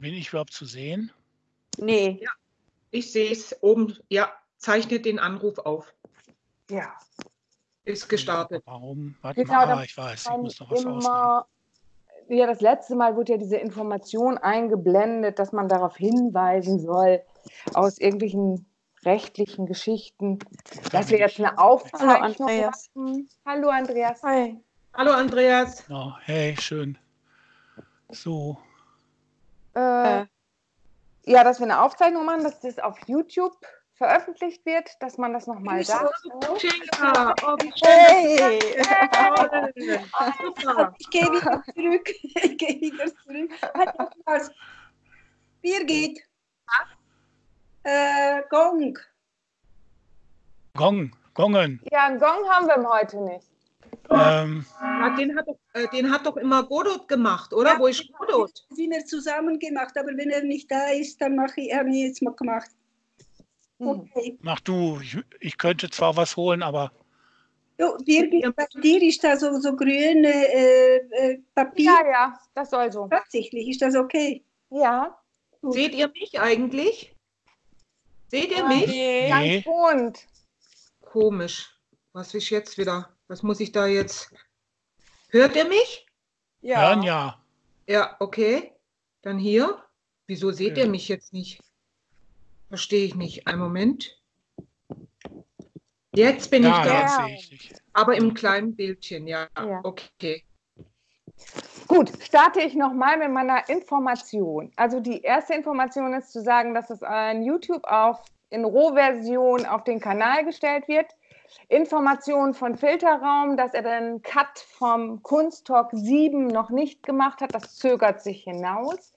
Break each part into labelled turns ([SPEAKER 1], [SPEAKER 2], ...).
[SPEAKER 1] Bin ich überhaupt zu sehen?
[SPEAKER 2] Nee.
[SPEAKER 3] Ja. Ich sehe es oben. Ja, zeichnet den Anruf auf.
[SPEAKER 2] Ja.
[SPEAKER 3] Ist gestartet.
[SPEAKER 1] Warum? Warte
[SPEAKER 2] Genau,
[SPEAKER 1] mal, ah, ich weiß, ich muss noch was ausmachen.
[SPEAKER 2] immer, ja, das letzte Mal wurde ja diese Information eingeblendet, dass man darauf hinweisen soll, aus irgendwelchen rechtlichen Geschichten, dass wir jetzt eine Aufzeichnung
[SPEAKER 4] Andreas.
[SPEAKER 2] machen. Hallo Andreas.
[SPEAKER 4] Hi.
[SPEAKER 3] Hallo Andreas.
[SPEAKER 1] Ja, hey, schön. So,
[SPEAKER 2] Äh,
[SPEAKER 4] Äh.
[SPEAKER 2] ja, dass wir eine Aufzeichnung machen, dass das auf YouTube veröffentlicht wird, dass man das nochmal sagt.
[SPEAKER 3] Schenker. Oh,
[SPEAKER 4] Hey.
[SPEAKER 3] Super.
[SPEAKER 4] Ich gehe wieder zurück. Ich gehe wieder zurück. Noch was? Birgit. Äh, Gong.
[SPEAKER 1] Gong, Gongen.
[SPEAKER 2] Ja, einen Gong haben wir heute nicht.
[SPEAKER 1] Ähm,
[SPEAKER 3] Ja, den, hat doch, äh, den hat doch immer Godot gemacht, oder? Wo ist Godot?
[SPEAKER 4] sind wir zusammen gemacht, aber wenn er nicht da ist, dann mache ich, habe ich jetzt mal gemacht.
[SPEAKER 2] Hm.
[SPEAKER 4] Okay.
[SPEAKER 1] mach du. Ich, ich könnte zwar was holen, aber
[SPEAKER 4] Jo, Birgit, bei dir ist da so, so grüne äh, äh, Papier.
[SPEAKER 2] Ja, ja, das soll so.
[SPEAKER 4] Tatsächlich, ist das okay?
[SPEAKER 2] Ja,
[SPEAKER 3] Seht ihr mich eigentlich? Seht ihr mich?
[SPEAKER 1] nee.
[SPEAKER 2] ganz bunt.
[SPEAKER 3] Komisch. Was ist jetzt wieder? Was muss ich da jetzt? Hört ihr mich?
[SPEAKER 1] Hören ja.
[SPEAKER 3] Ja, okay. Dann hier. Wieso seht
[SPEAKER 1] Ja.
[SPEAKER 3] ihr mich jetzt nicht? Verstehe ich nicht. Einen Moment. Jetzt bin
[SPEAKER 1] Ja,
[SPEAKER 3] ich da.
[SPEAKER 2] Ja.
[SPEAKER 1] ich.
[SPEAKER 3] Aber im kleinen Bildchen, ja.
[SPEAKER 2] Ja.
[SPEAKER 3] Okay.
[SPEAKER 2] Gut, starte ich nochmal mit meiner Information. Also die erste Information ist zu sagen, dass es an YouTube auf, in Rohversion auf den Kanal gestellt wird. Information von Filterraum, dass er den Cut vom Kunsttalk 7 noch nicht gemacht hat. Das zögert sich hinaus.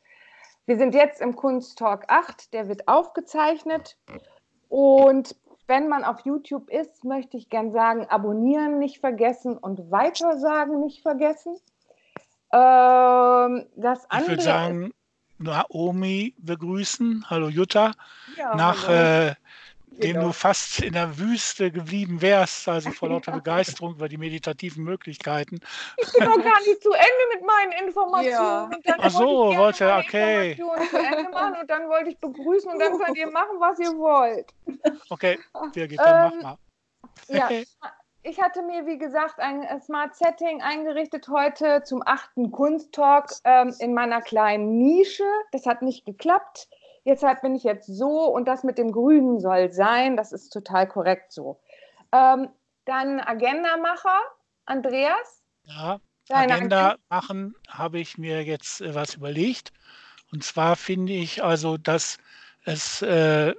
[SPEAKER 2] Wir sind jetzt im Kunsttalk 8, der wird aufgezeichnet. Und wenn man auf YouTube ist, möchte ich gern sagen, abonnieren nicht vergessen und weitersagen nicht vergessen. Ähm, das
[SPEAKER 1] Ich
[SPEAKER 2] andere
[SPEAKER 1] würde sagen, Naomi begrüßen. Hallo Jutta.
[SPEAKER 2] ja,
[SPEAKER 1] Nach
[SPEAKER 2] hallo.
[SPEAKER 1] äh, dem
[SPEAKER 3] Genau.
[SPEAKER 1] du fast in der Wüste geblieben wärst, also vor lauter Begeisterung über die meditativen Möglichkeiten.
[SPEAKER 2] ich bin noch gar nicht zu Ende mit meinen Informationen.
[SPEAKER 4] Ja.
[SPEAKER 1] Ach so,
[SPEAKER 2] wollte
[SPEAKER 1] wollte-
[SPEAKER 2] meine
[SPEAKER 1] okay.
[SPEAKER 2] Informationen zu Ende machen und dann wollte ich begrüßen und dann könnt ihr machen, was ihr wollt.
[SPEAKER 1] Okay, Birgit, dann
[SPEAKER 2] Ähm,
[SPEAKER 1] mach mal.
[SPEAKER 2] Ja, ich hatte mir, wie gesagt, ein äh, Smart Setting eingerichtet heute zum achten Kunsttalk ähm, in meiner kleinen Nische. Das hat nicht geklappt. Deshalb bin ich jetzt so und das mit dem Grünen soll sein. Das ist total korrekt so. Ähm, dann Agenda-Macher, Andreas.
[SPEAKER 1] Ja,
[SPEAKER 2] Deine
[SPEAKER 1] Agenda machen, habe ich mir jetzt äh, was überlegt. Und zwar finde ich also, dass es, äh,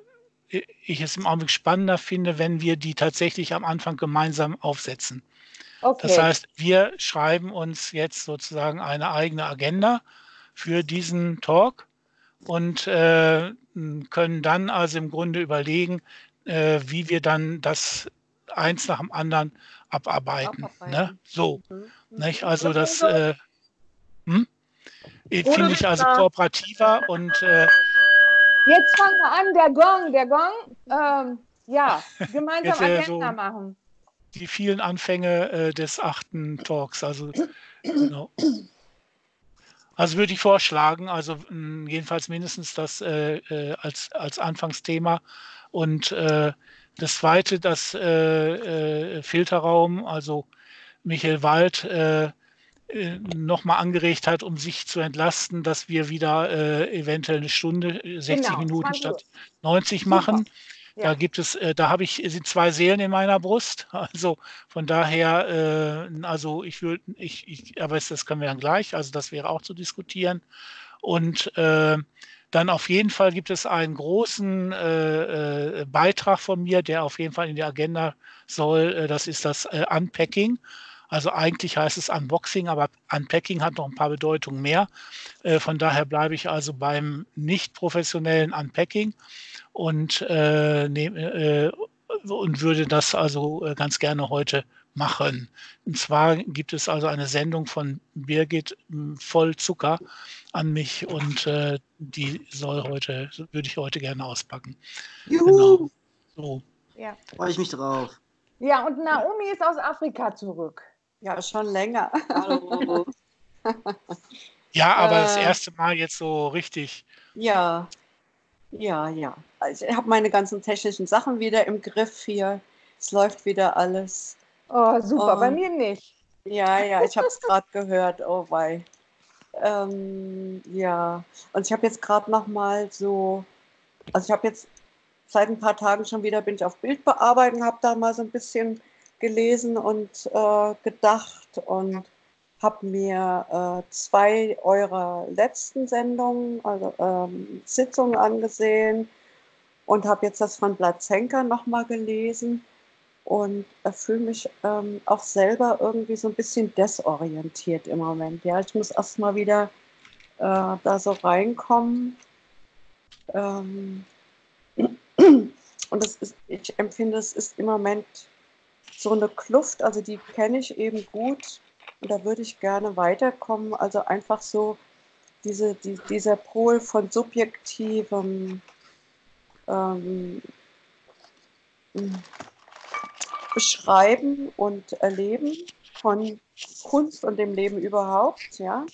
[SPEAKER 1] ich es im Augenblick spannender finde, wenn wir die tatsächlich am Anfang gemeinsam aufsetzen.
[SPEAKER 2] Okay.
[SPEAKER 1] Das heißt, wir schreiben uns jetzt sozusagen eine eigene Agenda für diesen Talk und äh, können dann also im Grunde überlegen, äh, wie wir dann das eins nach dem anderen abarbeiten.
[SPEAKER 4] Abarbeiten.
[SPEAKER 1] Ne? So,
[SPEAKER 4] Mhm.
[SPEAKER 1] nicht? Also das äh, hm? Äh, finde ich also kooperativer und äh,
[SPEAKER 2] Jetzt fangen wir an, der Gong, der Gong. Ähm, ja, gemeinsam
[SPEAKER 1] Jetzt, äh,
[SPEAKER 2] Agenda
[SPEAKER 1] so-
[SPEAKER 2] machen.
[SPEAKER 1] die vielen Anfänge äh, des achten Talks. Also, genau. Also würde ich vorschlagen, also mh, jedenfalls mindestens das äh, äh, als, als Anfangsthema. Und äh, das zweite, das äh, äh, Filterraum, also Michael Wald äh, äh, nochmal angeregt hat, um sich zu entlasten, dass wir wieder äh, eventuell eine Stunde, äh, 60
[SPEAKER 2] Genau,
[SPEAKER 1] Minuten
[SPEAKER 2] 20
[SPEAKER 1] statt 90
[SPEAKER 2] Super.
[SPEAKER 1] Machen. Da
[SPEAKER 2] Ja.
[SPEAKER 1] gibt es, äh, da habe ich sind zwei Seelen in meiner Brust. Also von daher, äh, also ich würde, ich, ich, aber das können wir dann gleich. Also das wäre auch zu diskutieren. Und äh, dann auf jeden Fall gibt es einen großen äh, äh, Beitrag von mir, der auf jeden Fall in die Agenda soll. Äh, das ist das Unpacking. Also eigentlich heißt es Unboxing, aber Unpacking hat noch ein paar Bedeutungen mehr. Äh, von daher bleibe ich also beim nicht professionellen Unpacking und, äh, nehm, äh, und würde das also äh, ganz gerne heute machen. Und zwar gibt es also eine Sendung von Birgit m, voll Zucker an mich und äh, die soll heute, würde ich heute gerne auspacken. Genau. So.
[SPEAKER 2] Ja.
[SPEAKER 5] Freue ich mich drauf.
[SPEAKER 2] ja, und Naomi ist aus Afrika zurück.
[SPEAKER 4] Ja, schon länger.
[SPEAKER 5] Hallo.
[SPEAKER 1] Ja, aber das
[SPEAKER 5] Äh.
[SPEAKER 1] erste Mal jetzt so richtig.
[SPEAKER 5] Ja, ja, ja. Also ich habe meine ganzen technischen Sachen wieder im Griff hier. Es läuft wieder alles.
[SPEAKER 2] Oh, super,
[SPEAKER 5] Oh.
[SPEAKER 2] bei mir nicht.
[SPEAKER 5] Ja, ja, ich habe es gerade gehört. Oh wei. Ähm, ja, und ich habe jetzt gerade noch mal so, also ich habe jetzt seit ein paar Tagen schon wieder bin ich auf Bildbearbeitung, habe da mal so ein bisschen gelesen und äh, gedacht und habe mir äh, zwei eurer letzten Sendungen, also ähm, Sitzungen angesehen und habe jetzt das von Blatzenka noch mal gelesen und fühle mich ähm, auch selber irgendwie so ein bisschen desorientiert im Moment. Ja, ich muss erst mal wieder äh, da so reinkommen. Ähm, und das ist, ich empfinde, es ist im Moment so eine Kluft, also die kenne ich eben gut und da würde ich gerne weiterkommen. Also einfach so diese, die, dieser Pol von subjektivem ähm, Beschreiben und Erleben von Kunst und dem Leben überhaupt, ja.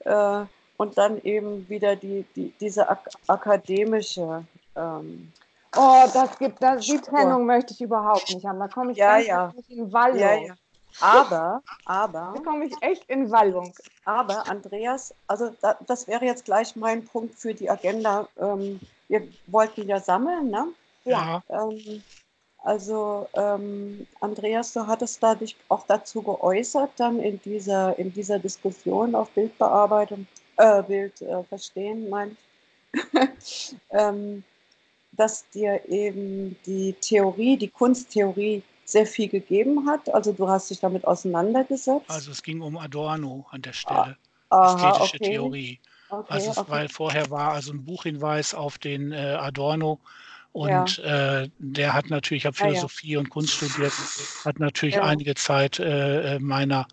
[SPEAKER 5] Äh, und dann eben wieder die, die, diese ak akademische. Ähm,
[SPEAKER 2] Oh, das gibt, das, die
[SPEAKER 5] Spur.
[SPEAKER 2] Trennung möchte ich überhaupt nicht haben. Da komme ich
[SPEAKER 5] Ja, ja.
[SPEAKER 2] in Wallung.
[SPEAKER 5] ja, ja. Aber, aber,
[SPEAKER 2] Da komme ich echt in Wallung.
[SPEAKER 5] aber, Andreas, also da, das wäre jetzt gleich mein Punkt für die Agenda. Ähm, wir wollten ja sammeln, ne?
[SPEAKER 1] Ja.
[SPEAKER 5] Ähm, also, ähm, Andreas, du hattest da dich auch dazu geäußert, dann in dieser, in dieser Diskussion auf Bildbearbeitung, äh, Bild äh, verstehen, meine ich, ähm, dass dir eben die Theorie, die Kunsttheorie sehr viel gegeben hat. Also, du hast dich damit auseinandergesetzt.
[SPEAKER 1] Also es ging um Adorno an der Stelle.
[SPEAKER 5] Aha,
[SPEAKER 1] Ästhetische
[SPEAKER 5] okay.
[SPEAKER 1] Theorie.
[SPEAKER 5] Okay,
[SPEAKER 1] Also es,
[SPEAKER 5] okay.
[SPEAKER 1] weil vorher war also ein Buchhinweis auf den äh, Adorno und äh, der hat natürlich, ich habe
[SPEAKER 5] Ja, ja.
[SPEAKER 1] Philosophie und Kunst studiert, hat natürlich
[SPEAKER 5] Ja.
[SPEAKER 1] einige Zeit äh, äh, meiner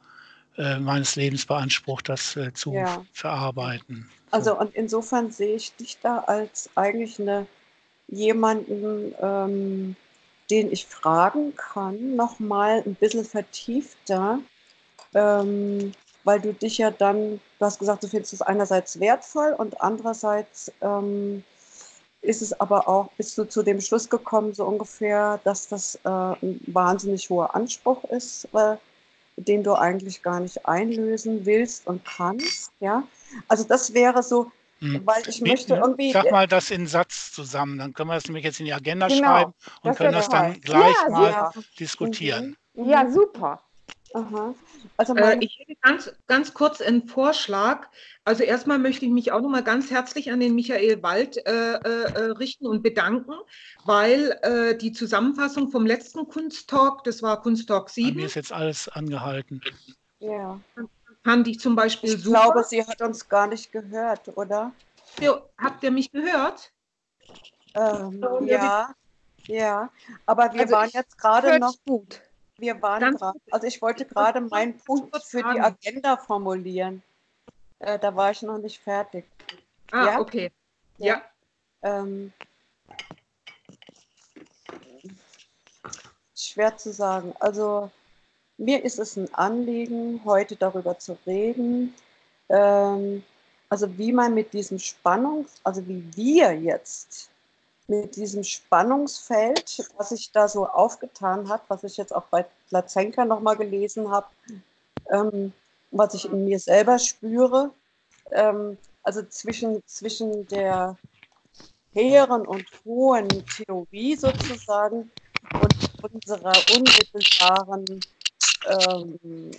[SPEAKER 1] äh, meines Lebens beansprucht, das äh, zu
[SPEAKER 5] Ja.
[SPEAKER 1] verarbeiten.
[SPEAKER 5] Also und insofern sehe ich dich da als eigentlich eine jemanden, ähm, den ich fragen kann, nochmal ein bisschen vertiefter, ähm, weil du dich ja dann, du hast gesagt, du findest es einerseits wertvoll und andererseits ähm, ist es aber auch, bist du zu dem Schluss gekommen, so ungefähr, dass das äh, ein wahnsinnig hoher Anspruch ist, äh, den du eigentlich gar nicht einlösen willst und kannst, ja. Also das wäre so. Weil ich möchte irgendwie,
[SPEAKER 1] Sag mal das in Satz zusammen, dann können wir das nämlich jetzt in die Agenda
[SPEAKER 2] Genau,
[SPEAKER 1] schreiben und
[SPEAKER 2] das
[SPEAKER 1] können das dann
[SPEAKER 2] toll.
[SPEAKER 1] gleich
[SPEAKER 2] Ja,
[SPEAKER 1] mal
[SPEAKER 5] Ja.
[SPEAKER 1] diskutieren.
[SPEAKER 5] Mhm.
[SPEAKER 2] Ja, super.
[SPEAKER 5] Aha. Also
[SPEAKER 3] Äh, ich hätte ganz, ganz kurz einen Vorschlag. Also erstmal möchte ich mich auch nochmal ganz herzlich an den Michael Wald äh, äh, äh, richten und bedanken, weil äh, die Zusammenfassung vom letzten Kunsttalk, das war Kunsttalk
[SPEAKER 1] Bei mir
[SPEAKER 3] 7,
[SPEAKER 1] ist jetzt alles angehalten.
[SPEAKER 5] ja.
[SPEAKER 3] Fand ich zum Beispiel
[SPEAKER 5] Ich
[SPEAKER 3] super.
[SPEAKER 5] glaube, sie hat uns gar nicht gehört, oder?
[SPEAKER 3] Ja, Habt ihr mich gehört?
[SPEAKER 5] Ähm, ja, ja. Aber wir
[SPEAKER 2] Also
[SPEAKER 5] waren jetzt gerade noch,
[SPEAKER 2] gut.
[SPEAKER 5] wir waren gerade, also ich wollte gerade meinen Punkt für die. Agenda formulieren. Äh, da war ich noch nicht fertig.
[SPEAKER 3] Ah,
[SPEAKER 5] Ja?
[SPEAKER 3] okay.
[SPEAKER 5] Ja.
[SPEAKER 3] Ja.
[SPEAKER 5] Ähm, schwer zu sagen. Also mir ist es ein Anliegen, heute darüber zu reden. Ähm, also wie man mit diesem Spannungs, also wie wir jetzt mit diesem Spannungsfeld, was sich da so aufgetan hat, was ich jetzt auch bei Plazenka nochmal gelesen habe, ähm, was ich in mir selber spüre, ähm, also zwischen, zwischen der hehren und hohen Theorie sozusagen und unserer unmittelbaren ähm,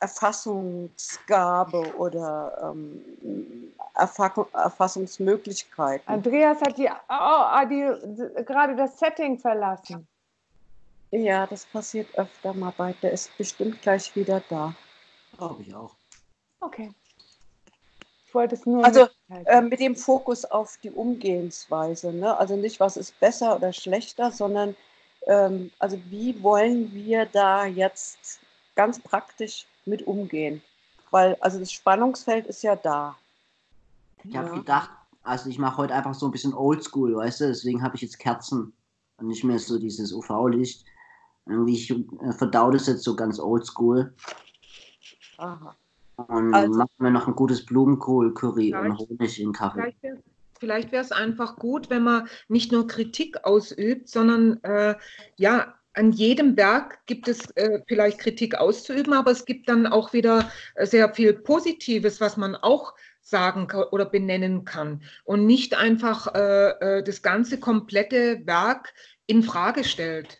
[SPEAKER 5] Erfassungsgabe oder ähm, Erfa Erfassungsmöglichkeiten.
[SPEAKER 2] Andreas hat die, oh, oh, die, gerade das Setting verlassen.
[SPEAKER 5] Ja, das passiert öfter mal bei. Der ist bestimmt gleich wieder da.
[SPEAKER 6] Glaube ich auch.
[SPEAKER 2] Okay. Ich wollte es nur
[SPEAKER 5] Also. Äh, mit dem Fokus auf die Umgehensweise. Ne? Also nicht, was ist besser oder schlechter, sondern ähm, also wie wollen wir da jetzt ganz praktisch mit umgehen? Weil also das Spannungsfeld ist ja da.
[SPEAKER 6] Ich habe
[SPEAKER 5] Ja.
[SPEAKER 6] gedacht, also ich mache heute einfach so ein bisschen Oldschool, weißt du, deswegen habe ich jetzt Kerzen und nicht mehr so dieses UV-Licht. Irgendwie, ich äh, verdau das jetzt so ganz oldschool.
[SPEAKER 5] Aha.
[SPEAKER 6] Und
[SPEAKER 5] Also-
[SPEAKER 6] machen wir noch ein gutes Blumenkohl-Curry und Honig in Kaffee.
[SPEAKER 3] Vielleicht wäre es einfach gut, wenn man nicht nur Kritik ausübt, sondern äh, ja, an jedem Werk gibt es äh, vielleicht Kritik auszuüben, aber es gibt dann auch wieder äh, sehr viel Positives, was man auch sagen oder benennen kann und nicht einfach äh, äh, das ganze komplette Werk in Frage stellt.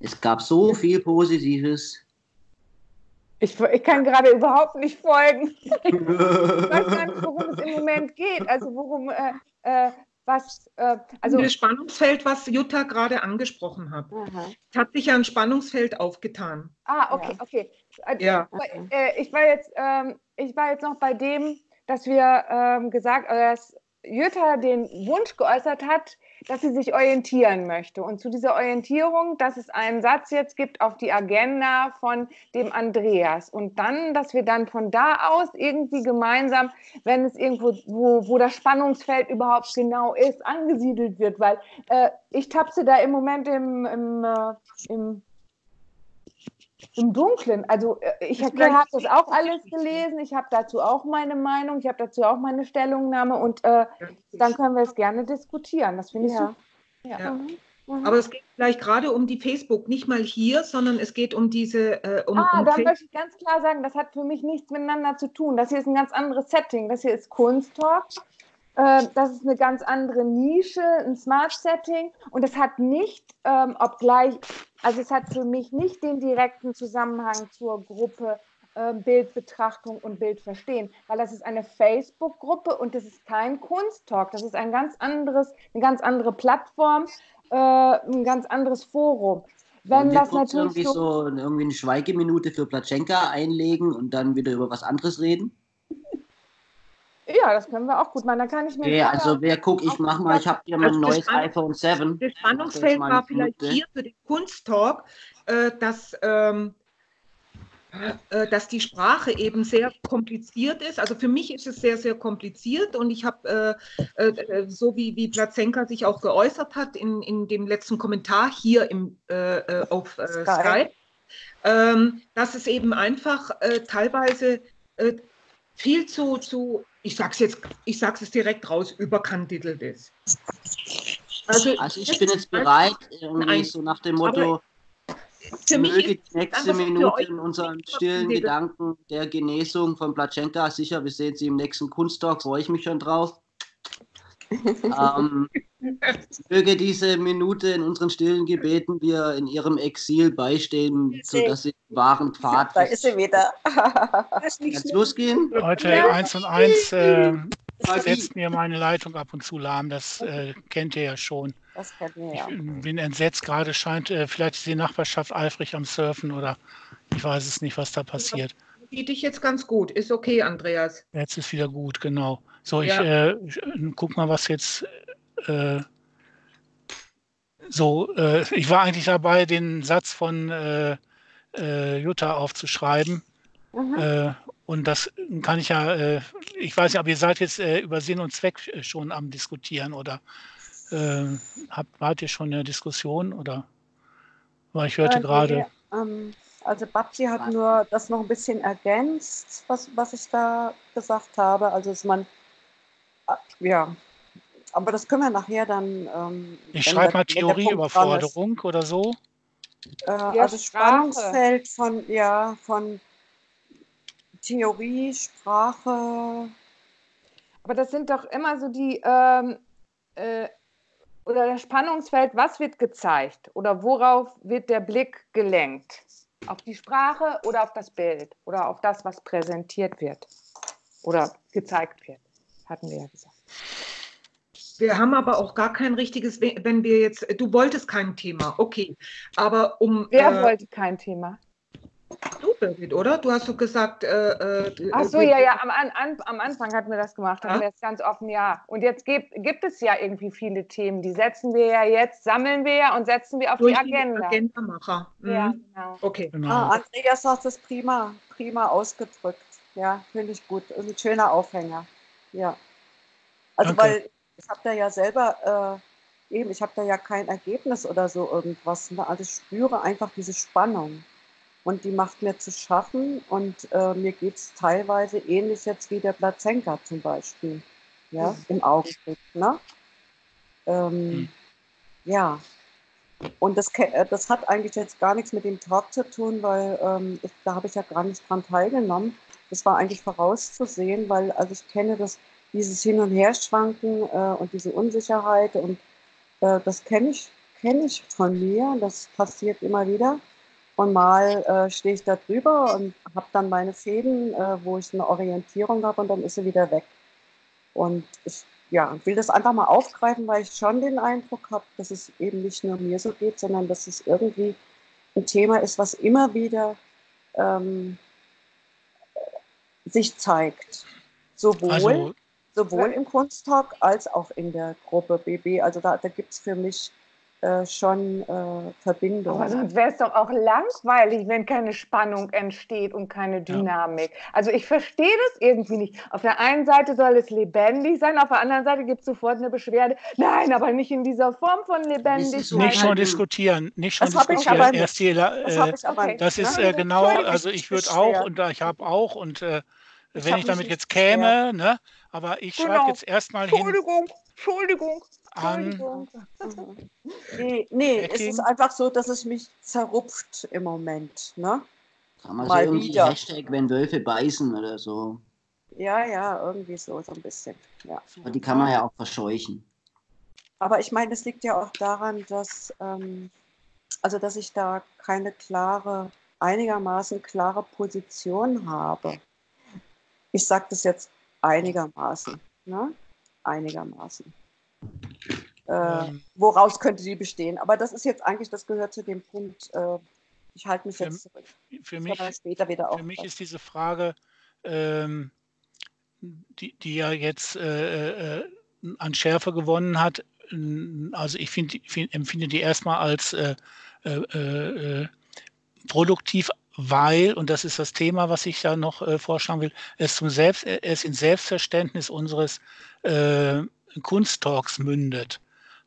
[SPEAKER 6] Es gab so viel Positives.
[SPEAKER 2] Ich, ich kann gerade überhaupt nicht folgen. Ich weiß gar nicht, worum es im Moment geht. Also worum, äh, äh, was, äh, also
[SPEAKER 3] Also das Spannungsfeld, was Jutta gerade angesprochen hat.
[SPEAKER 5] Aha.
[SPEAKER 3] Es hat sich ja ein Spannungsfeld aufgetan.
[SPEAKER 2] Ah, okay,
[SPEAKER 5] Ja.
[SPEAKER 2] okay. Äh,
[SPEAKER 3] Ja.
[SPEAKER 2] äh, ich war jetzt, ähm, ich war jetzt noch bei dem, dass wir ähm, gesagt, äh, dass Jutta den Wunsch geäußert hat, dass sie sich orientieren möchte. Und zu dieser Orientierung, dass es einen Satz jetzt gibt auf die Agenda von dem Andreas. Und dann, dass wir dann von da aus irgendwie gemeinsam, wenn es irgendwo, wo, wo das Spannungsfeld überhaupt genau ist, angesiedelt wird. Weil äh, ich tapse da im Moment im, im, äh, im im Dunklen. Also äh, ich habe das auch alles gelesen, ich habe dazu auch meine Meinung, ich habe dazu auch meine Stellungnahme und äh, dann können wir es gerne diskutieren. Das finde ich
[SPEAKER 5] Ja.
[SPEAKER 2] super.
[SPEAKER 3] Ja.
[SPEAKER 5] Mhm. Mhm.
[SPEAKER 3] Aber es geht vielleicht gerade um die Facebook, nicht mal hier, sondern es geht um diese, äh, um,
[SPEAKER 2] Ah,
[SPEAKER 3] um
[SPEAKER 2] da
[SPEAKER 3] Facebook.
[SPEAKER 2] möchte ich ganz klar sagen, das hat für mich nichts miteinander zu tun. Das hier ist ein ganz anderes Setting. Das hier ist Kunsttalk. Äh, das ist eine ganz andere Nische, ein Smart Setting. Und es hat nicht, ähm, obgleich, also es hat für mich nicht den direkten Zusammenhang zur Gruppe äh, Bildbetrachtung und Bildverstehen, weil das ist eine Facebook-Gruppe und das ist kein Kunsttalk. Das ist ein ganz anderes, eine ganz andere Plattform, äh, ein ganz anderes Forum. Wenn das natürlich
[SPEAKER 6] irgendwie so irgendwie eine Schweigeminute für Platschenka einlegen und dann wieder über was anderes reden?
[SPEAKER 2] Ja, das können wir auch gut machen. Da kann ich mir
[SPEAKER 6] Okay, also wer guckt, ich mach mal, ich habe hier mein
[SPEAKER 3] Also
[SPEAKER 6] neues
[SPEAKER 3] Spann-
[SPEAKER 6] iPhone 7.
[SPEAKER 3] Das Spannungsfeld war vielleicht
[SPEAKER 6] Minute.
[SPEAKER 3] hier für den Kunsttalk, äh, dass, ähm, äh, dass die Sprache eben sehr kompliziert ist. Also für mich ist es sehr, sehr kompliziert und ich habe, äh, äh, so wie, wie Plazenka sich auch geäußert hat in, in dem letzten Kommentar hier im, äh, äh, auf äh,
[SPEAKER 5] Skype.
[SPEAKER 3] Skype, ähm, dass es eben einfach äh, teilweise äh, viel zu, zu, ich sag's jetzt, ich sag's es direkt raus, überkandidelt ist. Also,
[SPEAKER 6] Also ich bin jetzt bereit, irgendwie
[SPEAKER 3] Nein.
[SPEAKER 6] so nach dem Motto,
[SPEAKER 3] für mich
[SPEAKER 6] möge die nächste Minute in unseren stillen Gedanken der Genesung von Platschenka. Sicher, wir sehen sie im nächsten Kunsttalk, freue ich mich schon drauf. Ähm, möge diese Minute in unseren stillen Gebeten wir in ihrem Exil beistehen, sodass sie den wahren Pfad
[SPEAKER 5] Da ist sie wieder.
[SPEAKER 4] Nur-
[SPEAKER 6] losgehen?
[SPEAKER 1] Leute,
[SPEAKER 2] Ja.
[SPEAKER 1] eins und eins äh, setzt mir meine Leitung ab und zu lahm. Das äh, kennt ihr ja schon.
[SPEAKER 5] Das wir
[SPEAKER 1] Ich
[SPEAKER 5] ja.
[SPEAKER 1] bin entsetzt. Gerade scheint äh, vielleicht ist die Nachbarschaft eifrig am Surfen oder ich weiß es nicht, was da passiert.
[SPEAKER 3] Sieht dich jetzt ganz gut. Ist okay, Andreas.
[SPEAKER 1] Jetzt ist wieder gut, genau. So, ich
[SPEAKER 3] Ja.
[SPEAKER 1] äh, äh, guck mal, was jetzt. Äh, so, äh, ich war eigentlich dabei, den Satz von äh, äh, Jutta aufzuschreiben.
[SPEAKER 5] Mhm.
[SPEAKER 1] Und das kann ich ja, ich weiß nicht, aber ihr seid jetzt über Sinn und Zweck schon am Diskutieren oder habt, wart ihr schon in der Diskussion oder? Weil ich hörte gerade,
[SPEAKER 5] ähm, also Babsi hat nur das noch ein bisschen ergänzt, was, was ich da gesagt habe. Also dass man, ja, aber das können wir nachher dann. Ähm,
[SPEAKER 1] ich schreibe mal. Theorieüberforderung oder so.
[SPEAKER 5] Äh,
[SPEAKER 2] Ja,
[SPEAKER 5] also
[SPEAKER 2] Sprache.
[SPEAKER 5] Spannungsfeld von, ja, von Theorie, Sprache.
[SPEAKER 2] Aber das sind doch immer so die, ähm, äh, oder das Spannungsfeld, was wird gezeigt oder worauf wird der Blick gelenkt? Auf die Sprache oder auf das Bild oder auf das, was präsentiert wird oder gezeigt wird, hatten wir ja gesagt.
[SPEAKER 3] Wir haben aber auch gar kein richtiges, wenn wir jetzt, du wolltest kein Thema, okay. Aber um.
[SPEAKER 2] Wer
[SPEAKER 3] äh,
[SPEAKER 2] wollte kein Thema?
[SPEAKER 3] Du, Birgit, oder? Du hast so gesagt. Äh, äh,
[SPEAKER 2] Ach so, ja, ja, am, an, an, am Anfang hatten wir das gemacht, haben
[SPEAKER 3] Ja.
[SPEAKER 2] wir jetzt ganz offen, ja. Und jetzt gibt, gibt es ja irgendwie viele Themen, die setzen wir ja jetzt, sammeln wir ja und setzen wir auf
[SPEAKER 3] Durch
[SPEAKER 2] die Agenda.
[SPEAKER 3] Agendamacher. Mhm.
[SPEAKER 2] Ja, genau.
[SPEAKER 3] Okay.
[SPEAKER 1] Genau.
[SPEAKER 5] Ah, Andreas hat es prima, prima ausgedrückt. Ja, finde ich gut. Und ein schöner Aufhänger. Ja. Also,
[SPEAKER 1] Danke.
[SPEAKER 5] weil ich habe da ja selber, äh, eben, ich habe da ja kein Ergebnis oder so irgendwas. Ne? Also, ich spüre einfach diese Spannung. und die macht mir zu schaffen und äh, mir geht es teilweise ähnlich jetzt wie der Plazenka zum Beispiel, ja, mhm. im Augenblick. Ne? Ähm, mhm. Ja, und das, äh, das hat eigentlich jetzt gar nichts mit dem Talk zu tun, weil ähm, ich, da habe ich ja gar nicht dran teilgenommen. Das war eigentlich vorauszusehen, weil also ich kenne das, dieses Hin- und Herschwanken äh, und diese Unsicherheit und äh, das kenne ich, kenn ich von mir. Das passiert immer wieder. Und mal äh, stehe ich da drüber und habe dann meine Fäden, äh, wo ich eine Orientierung habe und dann ist sie wieder weg. Und ich ja, will das einfach mal aufgreifen, weil ich schon den Eindruck habe, dass es eben nicht nur mir so geht, sondern dass es irgendwie ein Thema ist, was immer wieder ähm, sich zeigt. Sowohl, also, sowohl im Kunsttalk als auch in der Gruppe BB. Also da, da gibt es für mich äh, schon äh, Verbindung.
[SPEAKER 2] Aber sonst wäre es doch auch langweilig, wenn keine Spannung entsteht und keine Dynamik. Ja. Also ich verstehe das irgendwie nicht. Auf der einen Seite soll es lebendig sein, auf der anderen Seite gibt es sofort eine Beschwerde. Nein, aber nicht in dieser Form von lebendig.
[SPEAKER 1] Nicht schon diskutieren, nicht schon das diskutieren. Erst die, äh, das, okay. das ist äh, genau, also ich würde auch und ich habe auch und äh, wenn ich damit jetzt käme, ne, aber ich genau. schreibe jetzt erstmal
[SPEAKER 2] hin. Entschuldigung, Entschuldigung
[SPEAKER 5] an. Nee, nee es ist einfach so, dass es mich zerrupft im Moment. Ne?
[SPEAKER 6] Kann man Mal so irgendwie wieder. Hashtag, wenn Wölfe beißen oder so.
[SPEAKER 5] Ja, ja, irgendwie so, so ein bisschen. Ja.
[SPEAKER 6] Aber die kann man ja auch verscheuchen.
[SPEAKER 5] Aber ich meine, es liegt ja auch daran, dass, ähm, also dass ich da keine klare, einigermaßen klare Position habe. Ich sage das jetzt einigermaßen. Ne? Einigermaßen. Äh, ähm, woraus könnte die bestehen? Aber das ist jetzt eigentlich, das gehört zu dem Punkt, äh, ich halte mich jetzt zurück.
[SPEAKER 1] Für mich, später wieder für mich ist diese Frage, ähm, die, die ja jetzt äh, äh an Schärfe gewonnen hat, also ich find, find, empfinde die erstmal als äh, äh, produktiv, weil, und das ist das Thema, was ich da noch vorschlagen will, es, zum Selbst, es in Selbstverständnis unseres Kunsttalks mündet.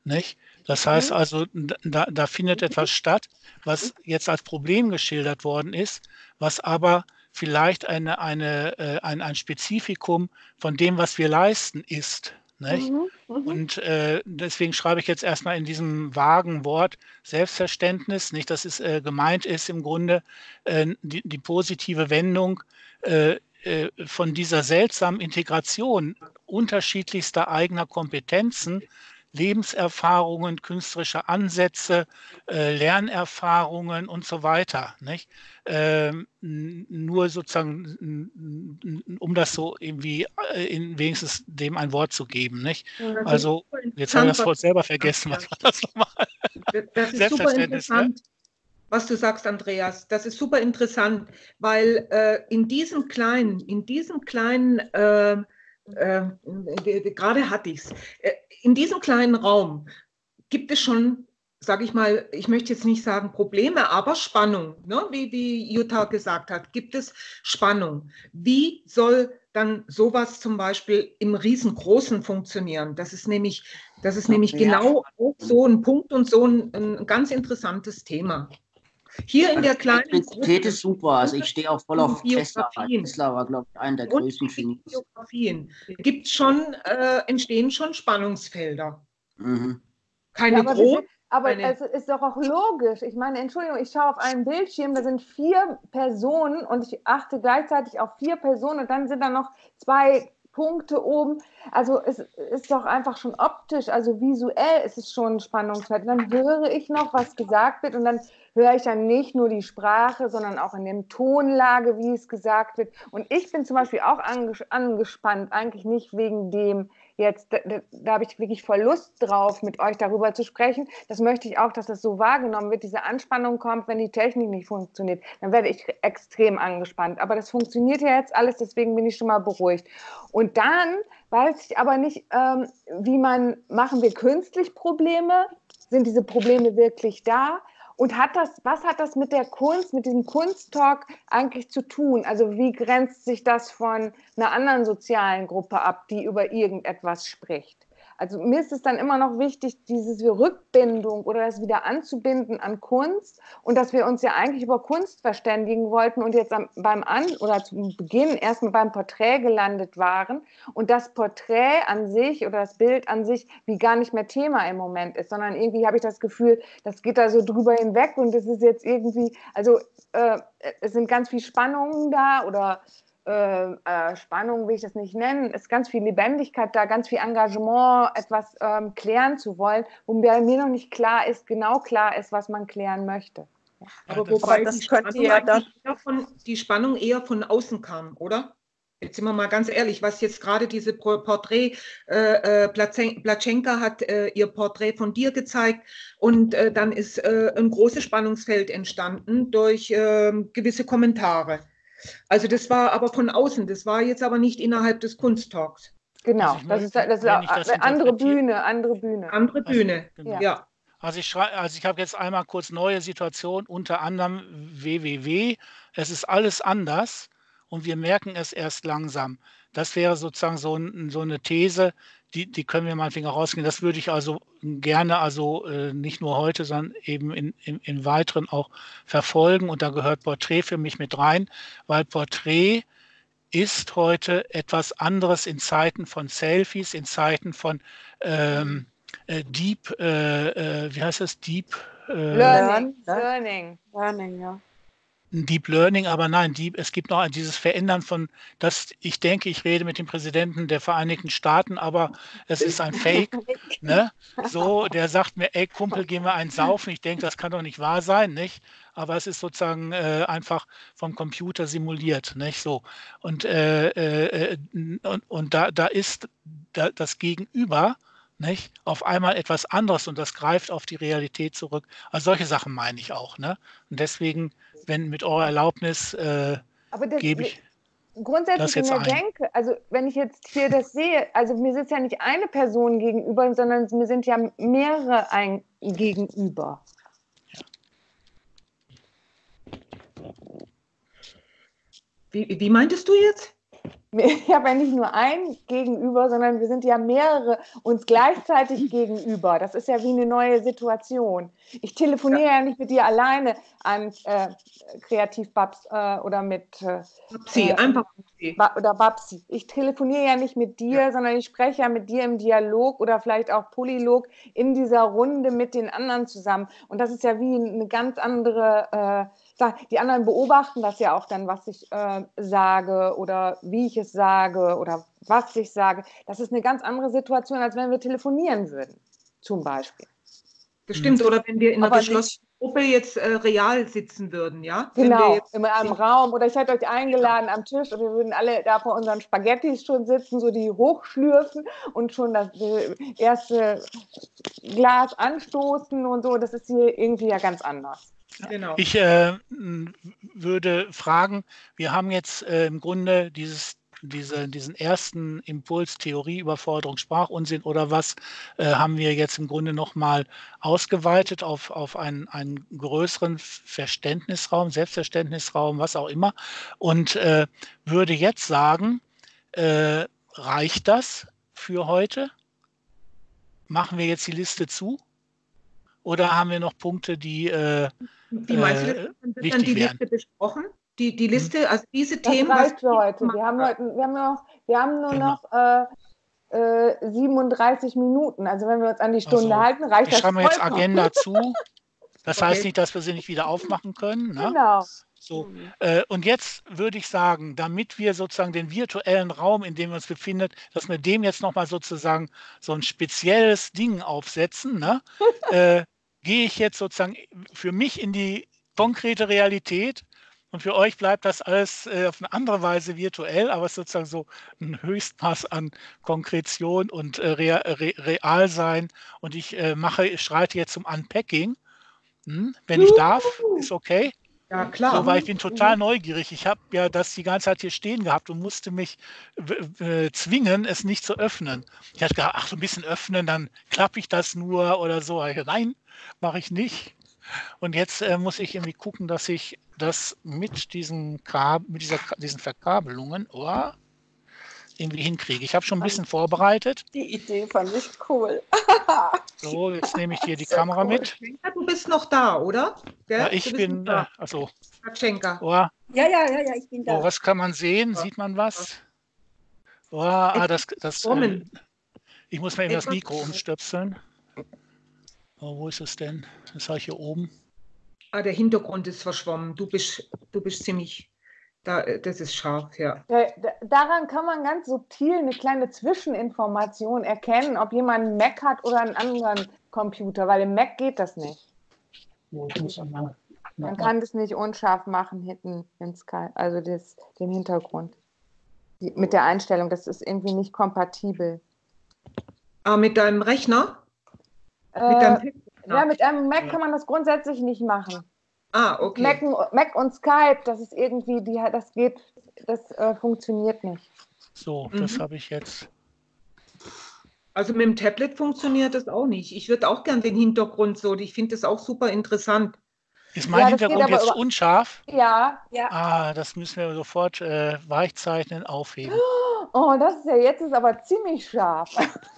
[SPEAKER 1] Nicht? Das heißt mhm. also, da, da findet etwas statt, was jetzt als Problem geschildert worden ist, was aber vielleicht eine, eine, äh, ein, ein Spezifikum von dem, was wir leisten, ist. Mhm, mhm. Und äh, deswegen schreibe ich jetzt erstmal in diesem vagen Wort Selbstverständnis, nicht, dass es äh, gemeint ist im Grunde äh, die, die, positive Wendung äh, von dieser seltsamen Integration unterschiedlichster eigener Kompetenzen, Lebenserfahrungen, künstlerische Ansätze, äh, Lernerfahrungen und so weiter. Nicht? Ähm, nur sozusagen, um das so irgendwie äh, in wenigstens dem ein Wort zu geben. Nicht? Also, jetzt habe ich das Wort selber vergessen. Was war das nochmal?
[SPEAKER 3] Das ist super ne? interessant. Ne? Was du sagst, Andreas. Das ist super interessant, weil äh, in diesem kleinen, in diesem kleinen, äh, äh, gerade hatte ich es, äh, in diesem kleinen Raum gibt es schon, sage ich mal, ich möchte jetzt nicht sagen Probleme, aber Spannung, ne? wie, wie Jutta gesagt hat, gibt es Spannung. Wie soll dann sowas zum Beispiel im Riesengroßen funktionieren? Das ist nämlich, das ist nämlich ja. genau so ein Punkt und so ein, ein ganz interessantes Thema. Hier in der kleinen.
[SPEAKER 6] Elektrizität ist super. Also ich stehe auch voll auf Tesla. Tesla war, glaube ich, einer der größten
[SPEAKER 3] Biografien. Gibt schon, äh, entstehen schon Spannungsfelder. Mhm. Keine ja, großen.
[SPEAKER 2] Aber es ist doch auch logisch. Ich meine, Entschuldigung, ich schaue auf einen Bildschirm, da sind vier Personen und ich achte gleichzeitig auf vier Personen und dann sind da noch zwei Punkte oben. Also es ist doch einfach schon optisch, also visuell ist es schon ein Spannungsfeld. Dann höre ich noch, was gesagt wird und dann höre ich dann nicht nur die Sprache, sondern auch in dem Tonlage, wie es gesagt wird. Und ich bin zum Beispiel auch angespannt, eigentlich nicht wegen dem jetzt, da, da habe ich wirklich voll Lust drauf, mit euch darüber zu sprechen. Das möchte ich auch, dass das so wahrgenommen wird. Diese Anspannung kommt, wenn die Technik nicht funktioniert. Dann werde ich extrem angespannt. Aber das funktioniert ja jetzt alles, deswegen bin ich schon mal beruhigt. Und dann weiß ich aber nicht, ähm, wie man, machen wir künstlich Probleme? Sind diese Probleme wirklich da? Und hat das, was hat das mit der Kunst, mit diesem Kunsttalk eigentlich zu tun? Also wie grenzt sich das von einer anderen sozialen Gruppe ab, die über irgendetwas spricht? Also mir ist es dann immer noch wichtig, diese Rückbindung oder das wieder anzubinden an Kunst und dass wir uns ja eigentlich über Kunst verständigen wollten und jetzt am, beim An oder zum Beginn erstmal beim Porträt gelandet waren und das Porträt an sich oder das Bild an sich wie gar nicht mehr Thema im Moment ist, sondern irgendwie habe ich das Gefühl, das geht da so drüber hinweg und es ist jetzt irgendwie, also äh, es sind ganz viele Spannungen da oder äh, äh, Spannung will ich das nicht nennen, ist ganz viel Lebendigkeit da, ganz viel Engagement, etwas ähm, klären zu wollen, wobei mir noch nicht klar ist, genau klar ist, was man klären möchte.
[SPEAKER 3] Aber ja, wobei das die, Spannung ja dann von, die Spannung eher von außen kam, oder? Jetzt sind wir mal ganz ehrlich, was jetzt gerade diese Porträt, äh, äh Platschenka hat äh, ihr Porträt von dir gezeigt und äh, dann ist äh, ein großes Spannungsfeld entstanden durch ähm, gewisse Kommentare. Also das war aber von außen, das war jetzt aber nicht innerhalb des Kunsttalks.
[SPEAKER 2] Genau, also das ist, das ist das andere Bühne, andere Bühne.
[SPEAKER 3] Andere Bühne, also, genau. ja.
[SPEAKER 1] Also ich, also ich habe jetzt einmal kurz neue Situation, unter anderem WWW. Es ist alles anders und wir merken es erst langsam. Das wäre sozusagen so, so eine These, die, die können wir meinetwegen auch rausgehen. Das würde ich also gerne, also äh, nicht nur heute, sondern eben in, in, in weiteren auch verfolgen. Und da gehört Porträt für mich mit rein, weil Porträt ist heute etwas anderes in Zeiten von Selfies, in Zeiten von ähm, äh, Deep, äh, äh wie heißt das, Deep
[SPEAKER 2] äh, Learning. Learning.
[SPEAKER 5] Learning, ja.
[SPEAKER 1] Deep Learning, aber nein, Deep, es gibt noch dieses Verändern von, dass ich denke, ich rede mit dem Präsidenten der Vereinigten Staaten, aber es ist ein Fake. Ne? So, der sagt mir, ey Kumpel, gehen wir einen saufen. Ich denke, das kann doch nicht wahr sein, nicht? Aber es ist sozusagen äh, einfach vom Computer simuliert, nicht so. Und, äh, äh, und, und da, da ist da, das Gegenüber, nicht? Auf einmal etwas anderes und das greift auf die Realität zurück. Also solche Sachen meine ich auch, ne? Und deswegen wenn mit eurer Erlaubnis äh, gebe ich
[SPEAKER 2] grundsätzlich der ein. Denke, also wenn ich jetzt hier das sehe, also mir sitzt ja nicht eine Person gegenüber, sondern mir sind ja mehrere ein gegenüber. Ja.
[SPEAKER 3] Wie, wie meintest du jetzt?
[SPEAKER 2] Ich habe ja nicht nur ein Gegenüber, sondern wir sind ja mehrere uns gleichzeitig gegenüber. Das ist ja wie eine neue Situation. Ich telefoniere ja, ja nicht mit dir alleine an äh, Kreativbabs äh, oder mit
[SPEAKER 3] äh, Babsi, einfach
[SPEAKER 2] Babsi. Ba oder Babsi. Ich telefoniere ja nicht mit dir, ja. sondern ich spreche ja mit dir im Dialog oder vielleicht auch Polylog in dieser Runde mit den anderen zusammen. Und das ist ja wie eine ganz andere äh, die anderen beobachten das ja auch dann, was ich äh, sage oder wie ich es sage oder was ich sage. Das ist eine ganz andere Situation, als wenn wir telefonieren würden, zum Beispiel.
[SPEAKER 3] Das stimmt, oder wenn wir in einer geschlossenen Gruppe jetzt äh, real sitzen würden, ja?
[SPEAKER 2] Genau, in einem Raum. Oder ich hätte euch eingeladen am Tisch und wir würden alle da vor unseren Spaghettis schon sitzen, so die hochschlürfen und schon das erste Glas anstoßen und so. Das ist hier irgendwie ja ganz anders.
[SPEAKER 1] Genau. Ich äh, würde fragen, wir haben jetzt äh, im Grunde dieses, diese, diesen ersten Impuls, Theorie, Überforderung, Sprachunsinn oder was, äh, haben wir jetzt im Grunde nochmal ausgeweitet auf, auf einen, einen größeren Verständnisraum, Selbstverständnisraum, was auch immer. Und äh, würde jetzt sagen, äh, reicht das für heute? Machen wir jetzt die Liste zu? Oder haben wir noch Punkte, die äh,
[SPEAKER 3] wie meinst du, äh, wird dann die Liste besprochen? Die, die hm. Liste, also diese
[SPEAKER 2] das
[SPEAKER 3] Themen.
[SPEAKER 2] Reicht für heute. Wir haben, heute wir, haben noch, wir haben nur genau. noch äh, äh, 37 Minuten. Also wenn wir uns an die Stunde also, halten, reicht
[SPEAKER 1] ich das. Schreiben wir jetzt Agenda zu. Das okay. heißt nicht, dass wir sie nicht wieder aufmachen können. Ne?
[SPEAKER 2] Genau.
[SPEAKER 1] So, mhm. äh, und jetzt würde ich sagen, damit wir sozusagen den virtuellen Raum, in dem wir uns befinden, dass wir dem jetzt nochmal sozusagen so ein spezielles Ding aufsetzen, ne? äh, gehe ich jetzt sozusagen für mich in die konkrete Realität und für euch bleibt das alles äh, auf eine andere Weise virtuell, aber es ist sozusagen so ein Höchstmaß an Konkretion und äh, Re Re Realsein. Und ich äh, mache, ich schreite jetzt zum Unpacking. Hm? Wenn ich darf, ist okay.
[SPEAKER 3] Ja, klar.
[SPEAKER 1] So, weil ich bin total neugierig. Ich habe ja das die ganze Zeit hier stehen gehabt und musste mich äh, zwingen, es nicht zu öffnen. Ich hatte gedacht, ach, so ein bisschen öffnen, dann klappe ich das nur oder so. Nein, mache ich nicht. Und jetzt äh, muss ich irgendwie gucken, dass ich das mit diesen, Kab mit dieser, diesen Verkabelungen, oh, irgendwie hinkriege. Ich habe schon ein bisschen vorbereitet.
[SPEAKER 5] Die Idee fand ich cool.
[SPEAKER 1] So, jetzt nehme ich hier die
[SPEAKER 5] Sehr
[SPEAKER 1] Kamera
[SPEAKER 5] cool.
[SPEAKER 1] mit.
[SPEAKER 3] Du bist noch da, oder?
[SPEAKER 1] Ja, ich bin, äh,
[SPEAKER 3] da.
[SPEAKER 1] also,
[SPEAKER 3] Schenker.
[SPEAKER 1] oh,
[SPEAKER 4] Ja, ja, ja, ja, ich bin
[SPEAKER 1] oh,
[SPEAKER 4] da.
[SPEAKER 1] was kann man sehen? Sieht man was? Oh, ah, das, das, äh, ich muss mir eben das
[SPEAKER 3] Etwas-
[SPEAKER 1] Mikro umstöpseln. Oh, wo ist es denn? Das habe ich hier oben.
[SPEAKER 3] Ah, der Hintergrund ist verschwommen. Du bist, du bist ziemlich, da, äh, das ist scharf, ja.
[SPEAKER 2] Da- da- Daran kann man ganz subtil eine kleine Zwischeninformation erkennen, ob jemand einen Mac hat oder einen anderen Computer, weil im Mac geht das nicht. Man kann das nicht unscharf machen hinten in Sky, also das, den Hintergrund. Die, mit der Einstellung, das ist irgendwie nicht kompatibel.
[SPEAKER 3] Ah, mit deinem Rechner? Mit
[SPEAKER 2] Äh,
[SPEAKER 3] deinem Rechner?
[SPEAKER 2] ja, mit einem Mac kann man das grundsätzlich nicht machen.
[SPEAKER 3] Ah, okay.
[SPEAKER 2] Mac, Mac und Skype, das ist irgendwie, die, das geht, das äh, funktioniert nicht.
[SPEAKER 1] So, das
[SPEAKER 3] Mhm.
[SPEAKER 1] habe ich jetzt.
[SPEAKER 3] Also mit dem Tablet funktioniert das auch nicht. Ich würde auch gern den Hintergrund so, ich finde das auch super interessant.
[SPEAKER 1] Ist mein
[SPEAKER 2] Ja,
[SPEAKER 1] Hintergrund
[SPEAKER 2] aber
[SPEAKER 1] jetzt
[SPEAKER 2] über-
[SPEAKER 1] unscharf?
[SPEAKER 2] Ja,
[SPEAKER 1] Ah, das müssen wir sofort äh, weichzeichnen, aufheben.
[SPEAKER 2] oh, das ist ja jetzt ist aber ziemlich scharf.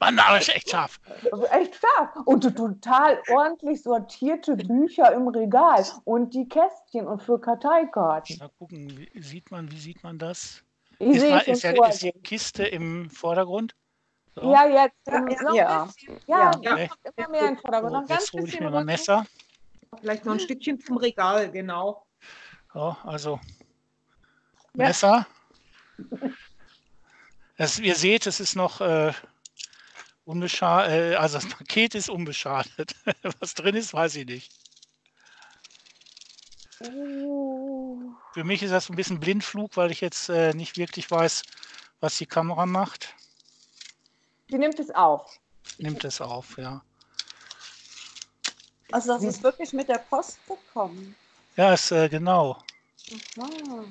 [SPEAKER 1] Mann, aber ist echt scharf.
[SPEAKER 2] Echt scharf. Und total ordentlich sortierte Bücher im Regal und die Kästchen und für Karteikarten.
[SPEAKER 1] Mal gucken, wie sieht man, wie sieht man das?
[SPEAKER 2] Ich
[SPEAKER 1] Ist, mal, ist, ja, ist die Kiste im Vordergrund? So.
[SPEAKER 2] Ja, jetzt.
[SPEAKER 4] Ja, ja.
[SPEAKER 2] ein
[SPEAKER 5] Ja.
[SPEAKER 2] bisschen. Ja,
[SPEAKER 5] Ja.
[SPEAKER 1] Okay.
[SPEAKER 2] kommt immer mehr in den Vordergrund.
[SPEAKER 1] So,
[SPEAKER 2] Noch ein ganz
[SPEAKER 1] jetzt hole ich mir mein
[SPEAKER 2] rüber.
[SPEAKER 1] Messer.
[SPEAKER 3] Vielleicht noch ein Stückchen zum Regal, genau.
[SPEAKER 1] So, also
[SPEAKER 4] Ja.
[SPEAKER 1] Messer. Das, ihr seht, es ist noch äh, unbeschadet, äh, also das Paket ist unbeschadet. Was drin ist, weiß ich nicht.
[SPEAKER 2] Oh.
[SPEAKER 1] Für mich ist das ein bisschen Blindflug, weil ich jetzt äh, nicht wirklich weiß, was die Kamera macht.
[SPEAKER 2] Die nimmt es auf.
[SPEAKER 1] Nimmt es auf, ja.
[SPEAKER 5] Also das ist wirklich mit der Post gekommen.
[SPEAKER 1] Ja, ist äh, genau.
[SPEAKER 5] Aha.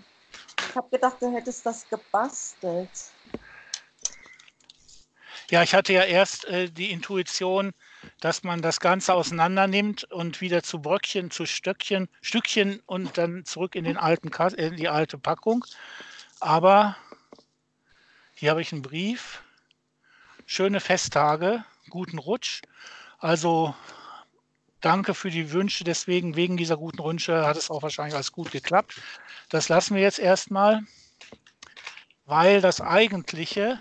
[SPEAKER 5] Ich habe gedacht, du hättest das gebastelt.
[SPEAKER 1] Ja, ich hatte ja erst äh, die Intuition, dass man das Ganze auseinander nimmt und wieder zu Bröckchen, zu Stöckchen, Stückchen und dann zurück in, den alten Kas in die alte Packung. Aber hier habe ich einen Brief. Schöne Festtage, guten Rutsch. Also danke für die Wünsche. Deswegen, wegen dieser guten Wünsche, hat es auch wahrscheinlich alles gut geklappt. Das lassen wir jetzt erstmal, weil das eigentliche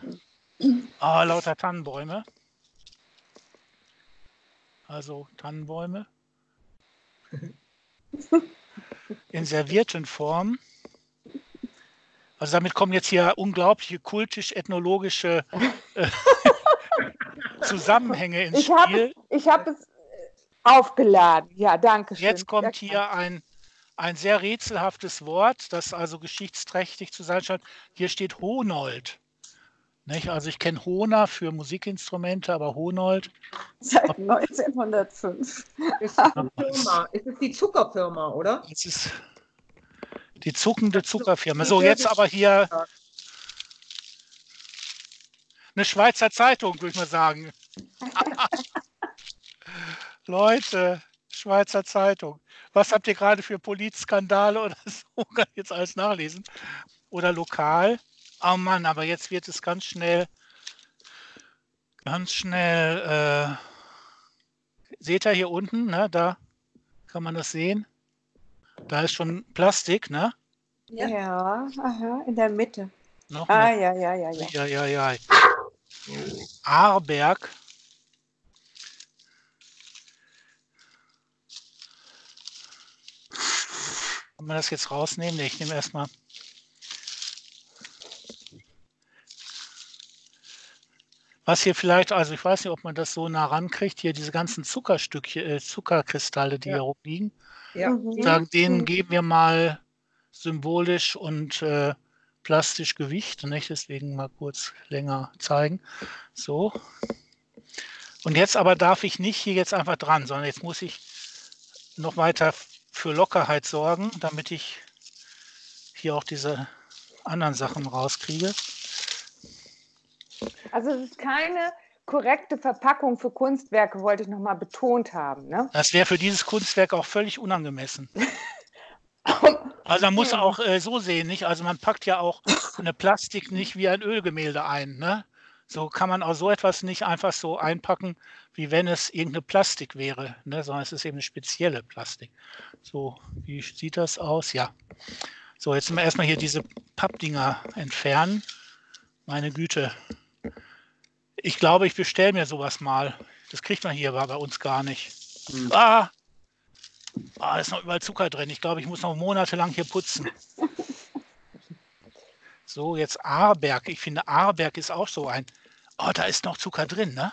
[SPEAKER 1] Ah, lauter Tannenbäume. Also Tannenbäume. In servierten Form. Also damit kommen jetzt hier unglaubliche kultisch-ethnologische äh, Zusammenhänge ins
[SPEAKER 2] Ich habe
[SPEAKER 1] Spiel.
[SPEAKER 2] ich hab es aufgeladen. Ja, danke schön.
[SPEAKER 1] Jetzt kommt hier ein, ein sehr rätselhaftes Wort, das also geschichtsträchtig zu sein scheint. Hier steht Honold. Nicht? Also ich kenne Hona für Musikinstrumente, aber Honold,
[SPEAKER 5] Seit 1905.
[SPEAKER 3] Das ist Firma. Es ist die Zuckerfirma, oder?
[SPEAKER 1] das ist die zuckende Zuckerfirma. So, jetzt aber hier eine Schweizer Zeitung, würde ich mal sagen. Leute, Schweizer Zeitung. Was habt ihr gerade für Polizskandale oder so? Kann ich jetzt alles nachlesen. Oder lokal. Oh Mann, aber jetzt wird es ganz schnell, ganz schnell, äh, seht ihr hier unten, ne, da kann man das sehen. Da ist schon Plastik, ne?
[SPEAKER 5] Ja, aha, in der Mitte.
[SPEAKER 1] Noch
[SPEAKER 5] Ah, ja, ja, ja, ja.
[SPEAKER 1] ja, ja, ja. Aarberg. Kann man das jetzt rausnehmen? Nee, ich nehme erstmal. Was hier vielleicht, also ich weiß nicht, ob man das so nah rankriegt, hier diese ganzen Zuckerstückchen, äh, Zuckerkristalle, die
[SPEAKER 3] Ja.
[SPEAKER 1] hier rumliegen.
[SPEAKER 3] Ja.
[SPEAKER 5] Mhm.
[SPEAKER 1] Sagen, denen
[SPEAKER 5] Mhm.
[SPEAKER 1] geben wir mal symbolisch und äh, plastisch Gewicht. Nicht? Deswegen mal kurz länger zeigen. So. Und jetzt aber darf ich nicht hier jetzt einfach dran, sondern jetzt muss ich noch weiter für Lockerheit sorgen, damit ich hier auch diese anderen Sachen rauskriege.
[SPEAKER 2] Also es ist keine korrekte Verpackung für Kunstwerke, wollte ich nochmal betont haben. Ne?
[SPEAKER 1] Das wäre für dieses Kunstwerk auch völlig unangemessen. Also man muss auch äh, so sehen, nicht? Also man packt ja auch eine Plastik nicht wie ein Ölgemälde ein, ne? So kann man auch so etwas nicht einfach so einpacken, wie wenn es irgendeine Plastik wäre, ne? Sondern es ist eben eine spezielle Plastik. So, wie sieht das aus? Ja. So, jetzt müssen wir erstmal hier diese Pappdinger entfernen. Meine Güte. Ich glaube, ich bestelle mir sowas mal. Das kriegt man hier aber bei uns gar nicht.
[SPEAKER 6] Hm.
[SPEAKER 1] Ah! Ah, ist noch überall Zucker drin. Ich glaube, ich muss noch monatelang hier putzen. So, jetzt Aarberg. Ich finde, Aarberg ist auch so ein. Oh, da ist noch Zucker drin, ne?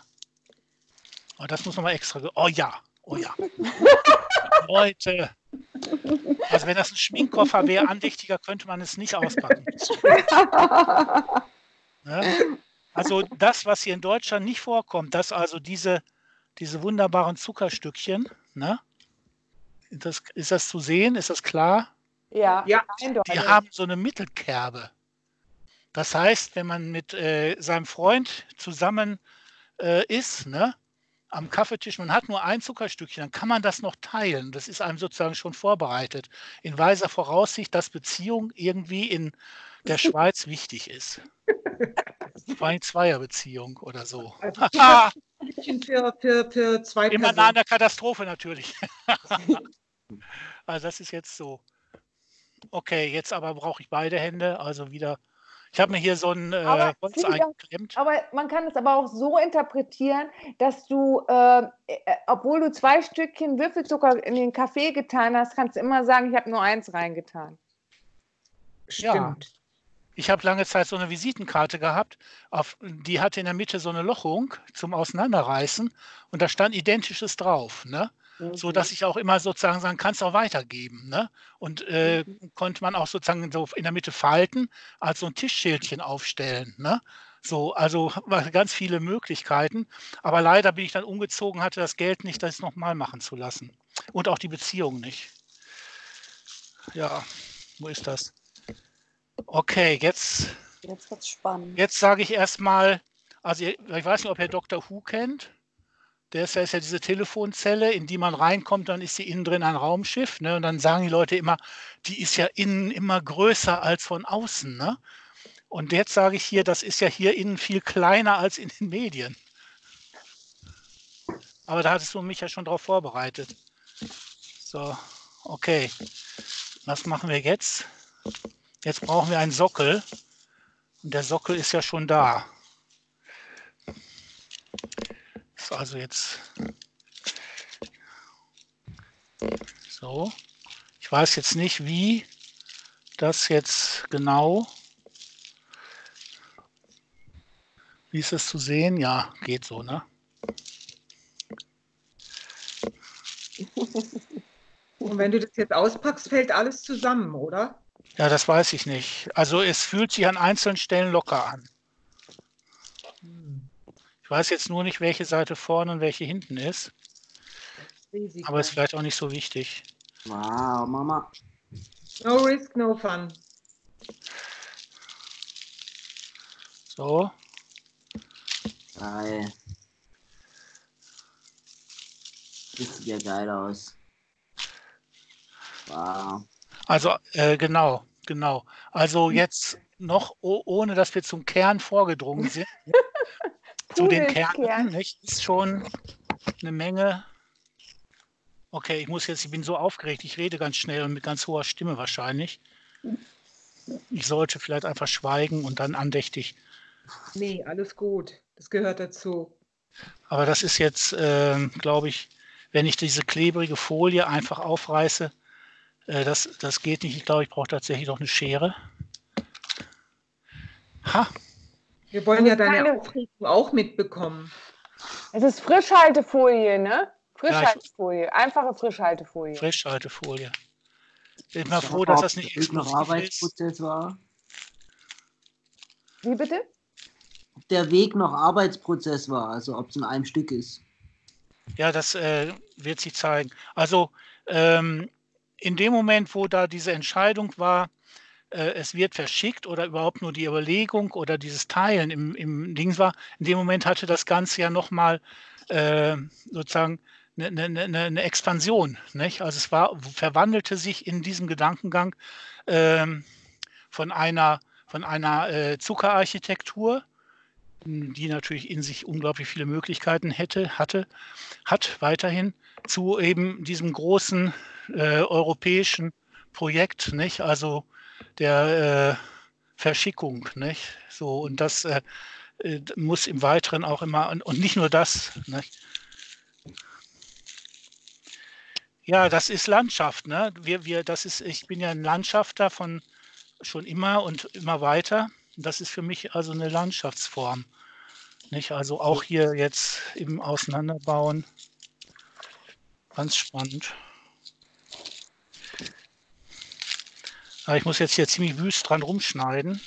[SPEAKER 1] Oh, das muss nochmal extra. Oh ja, oh ja. Leute. Also, wenn das ein Schminkkoffer wäre, andächtiger, könnte man es nicht auspacken. Ne? Also, das, was hier in Deutschland nicht vorkommt, dass also diese, diese wunderbaren Zuckerstückchen, ne? Ist das, ist das zu sehen? Ist das klar?
[SPEAKER 2] Ja,
[SPEAKER 3] Ja.
[SPEAKER 2] eindeutig.
[SPEAKER 1] Die haben so eine Mittelkerbe. Das heißt, wenn man mit äh, seinem Freund zusammen äh, ist, ne, am Kaffeetisch, man hat nur ein Zuckerstückchen, dann kann man das noch teilen. Das ist einem sozusagen schon vorbereitet. In weiser Voraussicht, dass Beziehung irgendwie in der Schweiz wichtig ist. Vor allem Zweierbeziehung oder so.
[SPEAKER 3] Also für, für, für zwei
[SPEAKER 1] immer nah an der Katastrophe natürlich. also das ist jetzt so. Okay, jetzt aber brauche ich beide Hände, also wieder. Ich habe mir hier so ein äh, Holz eingeklemmt.
[SPEAKER 2] Aber man kann es aber auch so interpretieren, dass du, äh, äh, obwohl du zwei Stückchen Würfelzucker in den Kaffee getan hast, kannst du immer sagen, ich habe nur eins reingetan.
[SPEAKER 3] Stimmt.
[SPEAKER 1] Ich habe lange Zeit so eine Visitenkarte gehabt, auf, die hatte in der Mitte so eine Lochung zum Auseinanderreißen und da stand Identisches drauf, ne? So dass ich auch immer sozusagen sagen, kannst auch weitergeben, ne? Und äh, konnte man auch sozusagen so in der Mitte falten, als so ein Tischschildchen aufstellen, ne? So, also ganz viele Möglichkeiten. Aber leider bin ich dann umgezogen, hatte das Geld nicht, das nochmal machen zu lassen. Und auch die Beziehung nicht. Ja, wo ist das? Okay, jetzt
[SPEAKER 5] Jetzt wird's spannend.
[SPEAKER 1] Jetzt sage ich erstmal, also ich weiß nicht, ob ihr Dr. Who kennt. Ja, ist ja diese Telefonzelle, in die man reinkommt, dann ist sie innen drin ein Raumschiff. Ne? Und dann sagen die Leute immer, die ist ja innen immer größer als von außen. Ne? Und jetzt sage ich hier, das ist ja hier innen viel kleiner als in den Medien. Aber da hattest du mich ja schon darauf vorbereitet. So, okay. Was machen wir jetzt? Jetzt brauchen wir einen Sockel. Und der Sockel ist ja schon da. Ist also jetzt so. Ich weiß jetzt nicht, wie das jetzt genau. Wie ist es zu sehen? Ja, geht so, ne?
[SPEAKER 3] Und wenn du das jetzt auspackst, fällt alles zusammen, oder?
[SPEAKER 1] Ja, das weiß ich nicht. Also es fühlt sich an einzelnen Stellen locker an. Ich weiß jetzt nur nicht, welche Seite vorne und welche hinten ist,
[SPEAKER 3] Risiko.
[SPEAKER 1] aber ist vielleicht auch nicht so wichtig.
[SPEAKER 6] Wow, Mama.
[SPEAKER 3] No risk, no fun.
[SPEAKER 1] So,
[SPEAKER 6] Geil. Das sieht ja geil aus. Wow.
[SPEAKER 1] also äh, genau, genau. Also jetzt noch, oh, ohne dass wir zum Kern vorgedrungen sind, zu den. Kernen, nicht? Ist schon eine Menge. Okay, ich muss jetzt, ich bin so aufgeregt, ich rede ganz schnell und mit ganz hoher Stimme wahrscheinlich. Ich sollte vielleicht einfach schweigen und dann andächtig.
[SPEAKER 3] Nee, alles gut. Das gehört dazu.
[SPEAKER 1] Aber das ist jetzt, ähm, glaube ich, wenn ich diese klebrige Folie einfach aufreiße, äh, das, das geht nicht. Ich glaube, ich brauche tatsächlich noch eine Schere. Ha,
[SPEAKER 3] Wir wollen ja deine
[SPEAKER 2] Keine-
[SPEAKER 3] Aufregung auch mitbekommen.
[SPEAKER 2] Es ist Frischhaltefolie, ne? Frischhaltefolie, einfache Frischhaltefolie.
[SPEAKER 1] Frischhaltefolie. Bin mal froh, dass das nicht ist.
[SPEAKER 6] Arbeitsprozess war.
[SPEAKER 2] Wie bitte?
[SPEAKER 6] Ob der Weg noch Arbeitsprozess war, also ob es in einem Stück ist.
[SPEAKER 1] Ja, das äh, wird sich zeigen. Also ähm, in dem Moment, wo da diese Entscheidung war, äh, es wird verschickt oder überhaupt nur die Überlegung oder dieses Teilen im, im Dings war, in dem Moment hatte das Ganze ja nochmal äh, sozusagen eine, eine, eine ne Expansion. Nicht? Also es war, verwandelte sich in diesem Gedankengang ähm, von einer, von einer äh, Zuckerarchitektur, die natürlich in sich unglaublich viele Möglichkeiten hätte, hatte, hat weiterhin, zu eben diesem großen äh, europäischen Projekt, nicht? Also der äh, Verschickung, nicht? So, und das äh, äh muss im Weiteren auch immer, und, und nicht nur das, nicht? Ja, das ist Landschaft. Ne? Wir, wir, das ist, ich bin ja ein Landschafter von schon immer und immer weiter. Das ist für mich also eine Landschaftsform. Nicht? Also auch hier jetzt im Auseinanderbauen. Ganz spannend. Ich muss jetzt hier ziemlich wüst dran rumschneiden.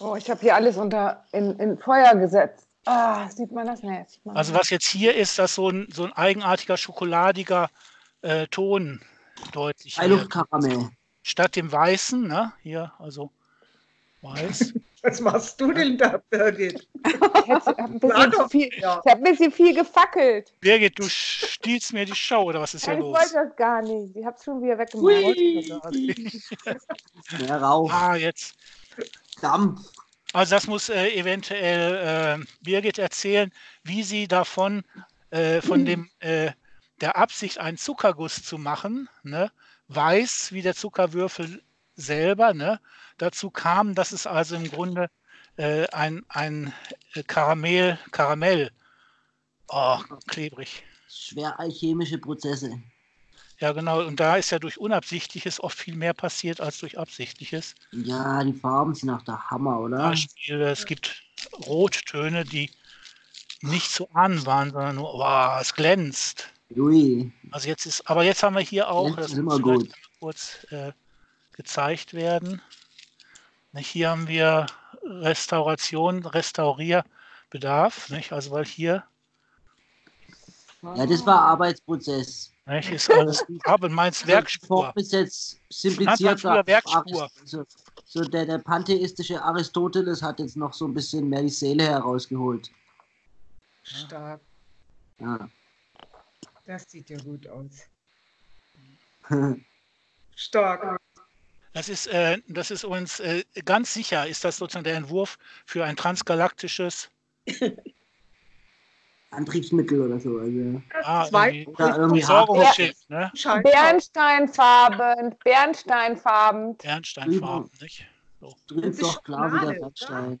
[SPEAKER 2] Oh, ich habe hier alles unter in, in Feuer gesetzt. Ah, sieht man das nicht?
[SPEAKER 1] Also was jetzt hier ist, das so ein, so ein eigenartiger schokoladiger äh, Ton deutlich.
[SPEAKER 6] Freiluftkaramell.
[SPEAKER 1] Statt dem Weißen, ne? Hier, also weiß.
[SPEAKER 3] Was machst du denn da, Birgit?
[SPEAKER 2] Ich habe ein, bisschen viel, ja. hab ein bisschen viel gefackelt.
[SPEAKER 1] Birgit, du stiehlst mir die Show, oder was ist hier
[SPEAKER 2] ich
[SPEAKER 1] los?
[SPEAKER 2] Ich wollte das gar nicht. Ich habe es schon wieder weggemacht.
[SPEAKER 6] Mehr Rauch.
[SPEAKER 1] Ah, jetzt.
[SPEAKER 6] Dampf.
[SPEAKER 1] Also das muss äh, eventuell äh, Birgit erzählen, wie sie davon, äh, von dem äh, der Absicht, einen Zuckerguss zu machen, ne, weiß wie der Zuckerwürfel selber. Ne, dazu kam, dass es also im Grunde äh, ein, ein Karamell, Karamell, oh, klebrig.
[SPEAKER 6] Schwer alchemische Prozesse.
[SPEAKER 1] Ja, genau. Und da ist ja durch Unabsichtliches oft viel mehr passiert als durch Absichtliches.
[SPEAKER 6] Ja, die Farben sind auch der Hammer, oder?
[SPEAKER 1] Beispiel, es gibt Rottöne, die nicht zu ahnen waren, sondern nur, wow, es glänzt.
[SPEAKER 6] Ui.
[SPEAKER 1] Also jetzt ist, aber jetzt haben wir hier auch, das
[SPEAKER 6] ist immer gut.
[SPEAKER 1] kurz äh, gezeigt werden. Nicht, Hier haben wir Restauration, Restaurierbedarf, nicht? Also weil hier
[SPEAKER 6] Ja, das war Arbeitsprozess.
[SPEAKER 1] nicht, ist alles aber meins Werkspur.
[SPEAKER 6] Form ist jetzt
[SPEAKER 1] Nannte man
[SPEAKER 6] simpliziert.
[SPEAKER 1] früher Werkspur.
[SPEAKER 6] Also, so der, der pantheistische Aristoteles hat jetzt noch so ein bisschen mehr die Seele herausgeholt.
[SPEAKER 3] Stark.
[SPEAKER 6] Ja.
[SPEAKER 3] Das sieht ja gut aus. Stark.
[SPEAKER 1] Das ist, äh, das ist uns äh, ganz sicher, ist das sozusagen der Entwurf für ein transgalaktisches
[SPEAKER 6] Antriebsmittel oder so. Also,
[SPEAKER 1] ah,
[SPEAKER 3] Zwei-
[SPEAKER 1] Versorgungsschiff, ne?
[SPEAKER 2] Bernsteinfarben, Bernsteinfarben.
[SPEAKER 1] Bernsteinfarben, nicht?
[SPEAKER 6] drückt
[SPEAKER 3] Das ist
[SPEAKER 6] doch klar wie der
[SPEAKER 3] Schokolade,
[SPEAKER 6] Bernstein.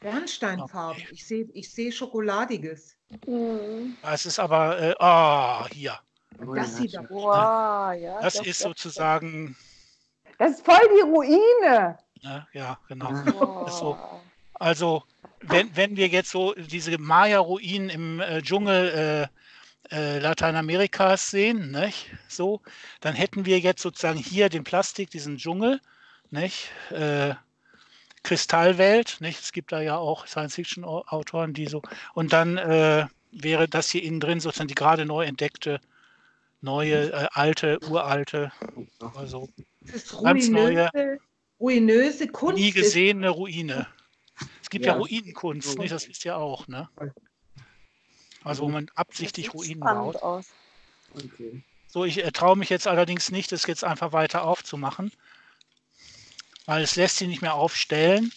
[SPEAKER 3] Bernsteinfarben. Ich sehe ich seh Schokoladiges.
[SPEAKER 2] Mhm.
[SPEAKER 1] Es ist aber, äh, ah, hier.
[SPEAKER 6] Jawohl,
[SPEAKER 3] Das
[SPEAKER 6] ja,
[SPEAKER 3] sieht aber
[SPEAKER 5] Wow, ja.
[SPEAKER 1] Das
[SPEAKER 5] doch,
[SPEAKER 1] ist sozusagen,
[SPEAKER 2] Das ist voll die Ruine.
[SPEAKER 1] ne, ja, genau.
[SPEAKER 6] Ja.
[SPEAKER 5] doch.
[SPEAKER 1] ist so. Also, wenn, wenn wir jetzt so diese Maya-Ruinen im äh, Dschungel äh, äh, Lateinamerikas sehen, nicht? So, dann hätten wir jetzt sozusagen hier den Plastik, diesen Dschungel, nicht? Äh, Kristallwelt, nicht? Es gibt da ja auch Science-Fiction-Autoren, die so, und dann äh, wäre das hier innen drin sozusagen die gerade neu entdeckte, neue, äh, alte, uralte, also
[SPEAKER 3] ist
[SPEAKER 1] Ganz neue-
[SPEAKER 3] ruinöse, Kunst.
[SPEAKER 1] nie
[SPEAKER 3] ist-
[SPEAKER 1] gesehene Ruine. Es gibt ja,
[SPEAKER 6] Ja.
[SPEAKER 1] Ruinenkunst, nicht? das wisst ihr auch, ne? Also wo man absichtlich Ruinen baut.
[SPEAKER 5] aus.
[SPEAKER 6] Okay.
[SPEAKER 1] So, ich äh, traue mich jetzt allerdings nicht, das jetzt einfach weiter aufzumachen, weil es lässt sich nicht mehr aufstellen.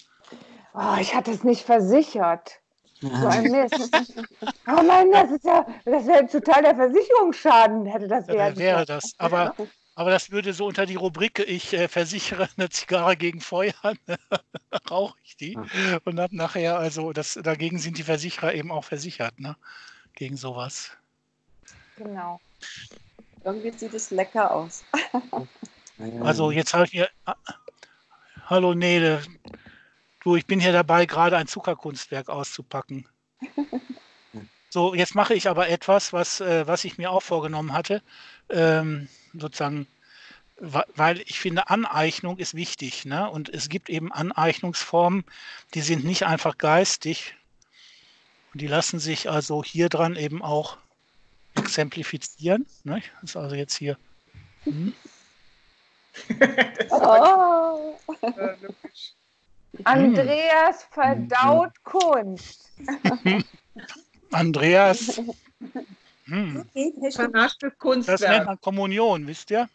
[SPEAKER 2] Oh, ich hatte es nicht versichert. So
[SPEAKER 6] Ja.
[SPEAKER 2] ein Mist. Oh Mann, das ist ja, das wäre total der Versicherungsschaden, hätte das werden
[SPEAKER 1] wäre
[SPEAKER 2] können.
[SPEAKER 1] das. Aber, aber das würde so unter die Rubrik, ich äh, versichere eine Zigarre gegen Feuer, rauche ich die. Und habe nachher, also das, dagegen sind die Versicherer eben auch versichert, ne? Gegen sowas.
[SPEAKER 2] Genau.
[SPEAKER 5] Irgendwie sieht es lecker aus.
[SPEAKER 6] Ja, ja.
[SPEAKER 1] Also jetzt habe ich mir. Ah, Hallo Nele. Du, ich bin hier dabei, gerade ein Zuckerkunstwerk auszupacken. So, jetzt mache ich aber etwas, was, äh, was ich mir auch vorgenommen hatte. Ähm, sozusagen, weil ich finde, Aneignung ist wichtig. Ne? Und es gibt eben Aneignungsformen, die sind nicht einfach geistig. Und die lassen sich also hier dran eben auch exemplifizieren. Ne? Das ist also jetzt hier. Hm?
[SPEAKER 5] Oh.
[SPEAKER 3] Logisch.
[SPEAKER 2] Andreas verdaut Kunst.
[SPEAKER 1] Andreas. Hm.
[SPEAKER 4] Du
[SPEAKER 3] Vernachtes
[SPEAKER 1] Das nennt
[SPEAKER 3] Kunstwerk.
[SPEAKER 1] man Kommunion, wisst ihr?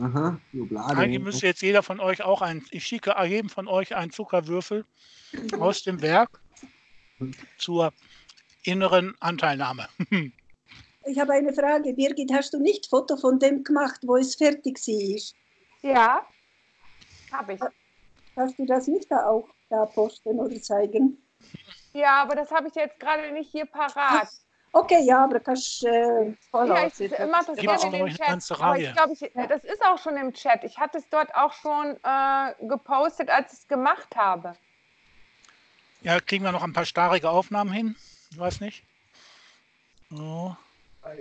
[SPEAKER 6] Aha, Jublade.
[SPEAKER 1] Eigentlich müsste jetzt jeder von euch auch ein, ich schicke jedem von euch einen Zuckerwürfel aus dem Werk zur inneren Anteilnahme.
[SPEAKER 4] Ich habe eine Frage. Birgit, hast du nicht Foto von dem gemacht, wo es fertig war?
[SPEAKER 2] Ja, habe ich.
[SPEAKER 4] Hast du das nicht da auch da posten oder zeigen?
[SPEAKER 2] Ja, aber das habe ich jetzt gerade nicht hier parat.
[SPEAKER 4] Okay, ja, aber kannst äh,
[SPEAKER 2] Ja, ich mache das gerne in den Chat. Aber ich glaube, ich, das ist auch schon im Chat. Ich hatte es dort auch schon äh, gepostet, als ich es gemacht habe.
[SPEAKER 1] Ja, kriegen wir noch ein paar starrige Aufnahmen hin? Ich weiß nicht. So.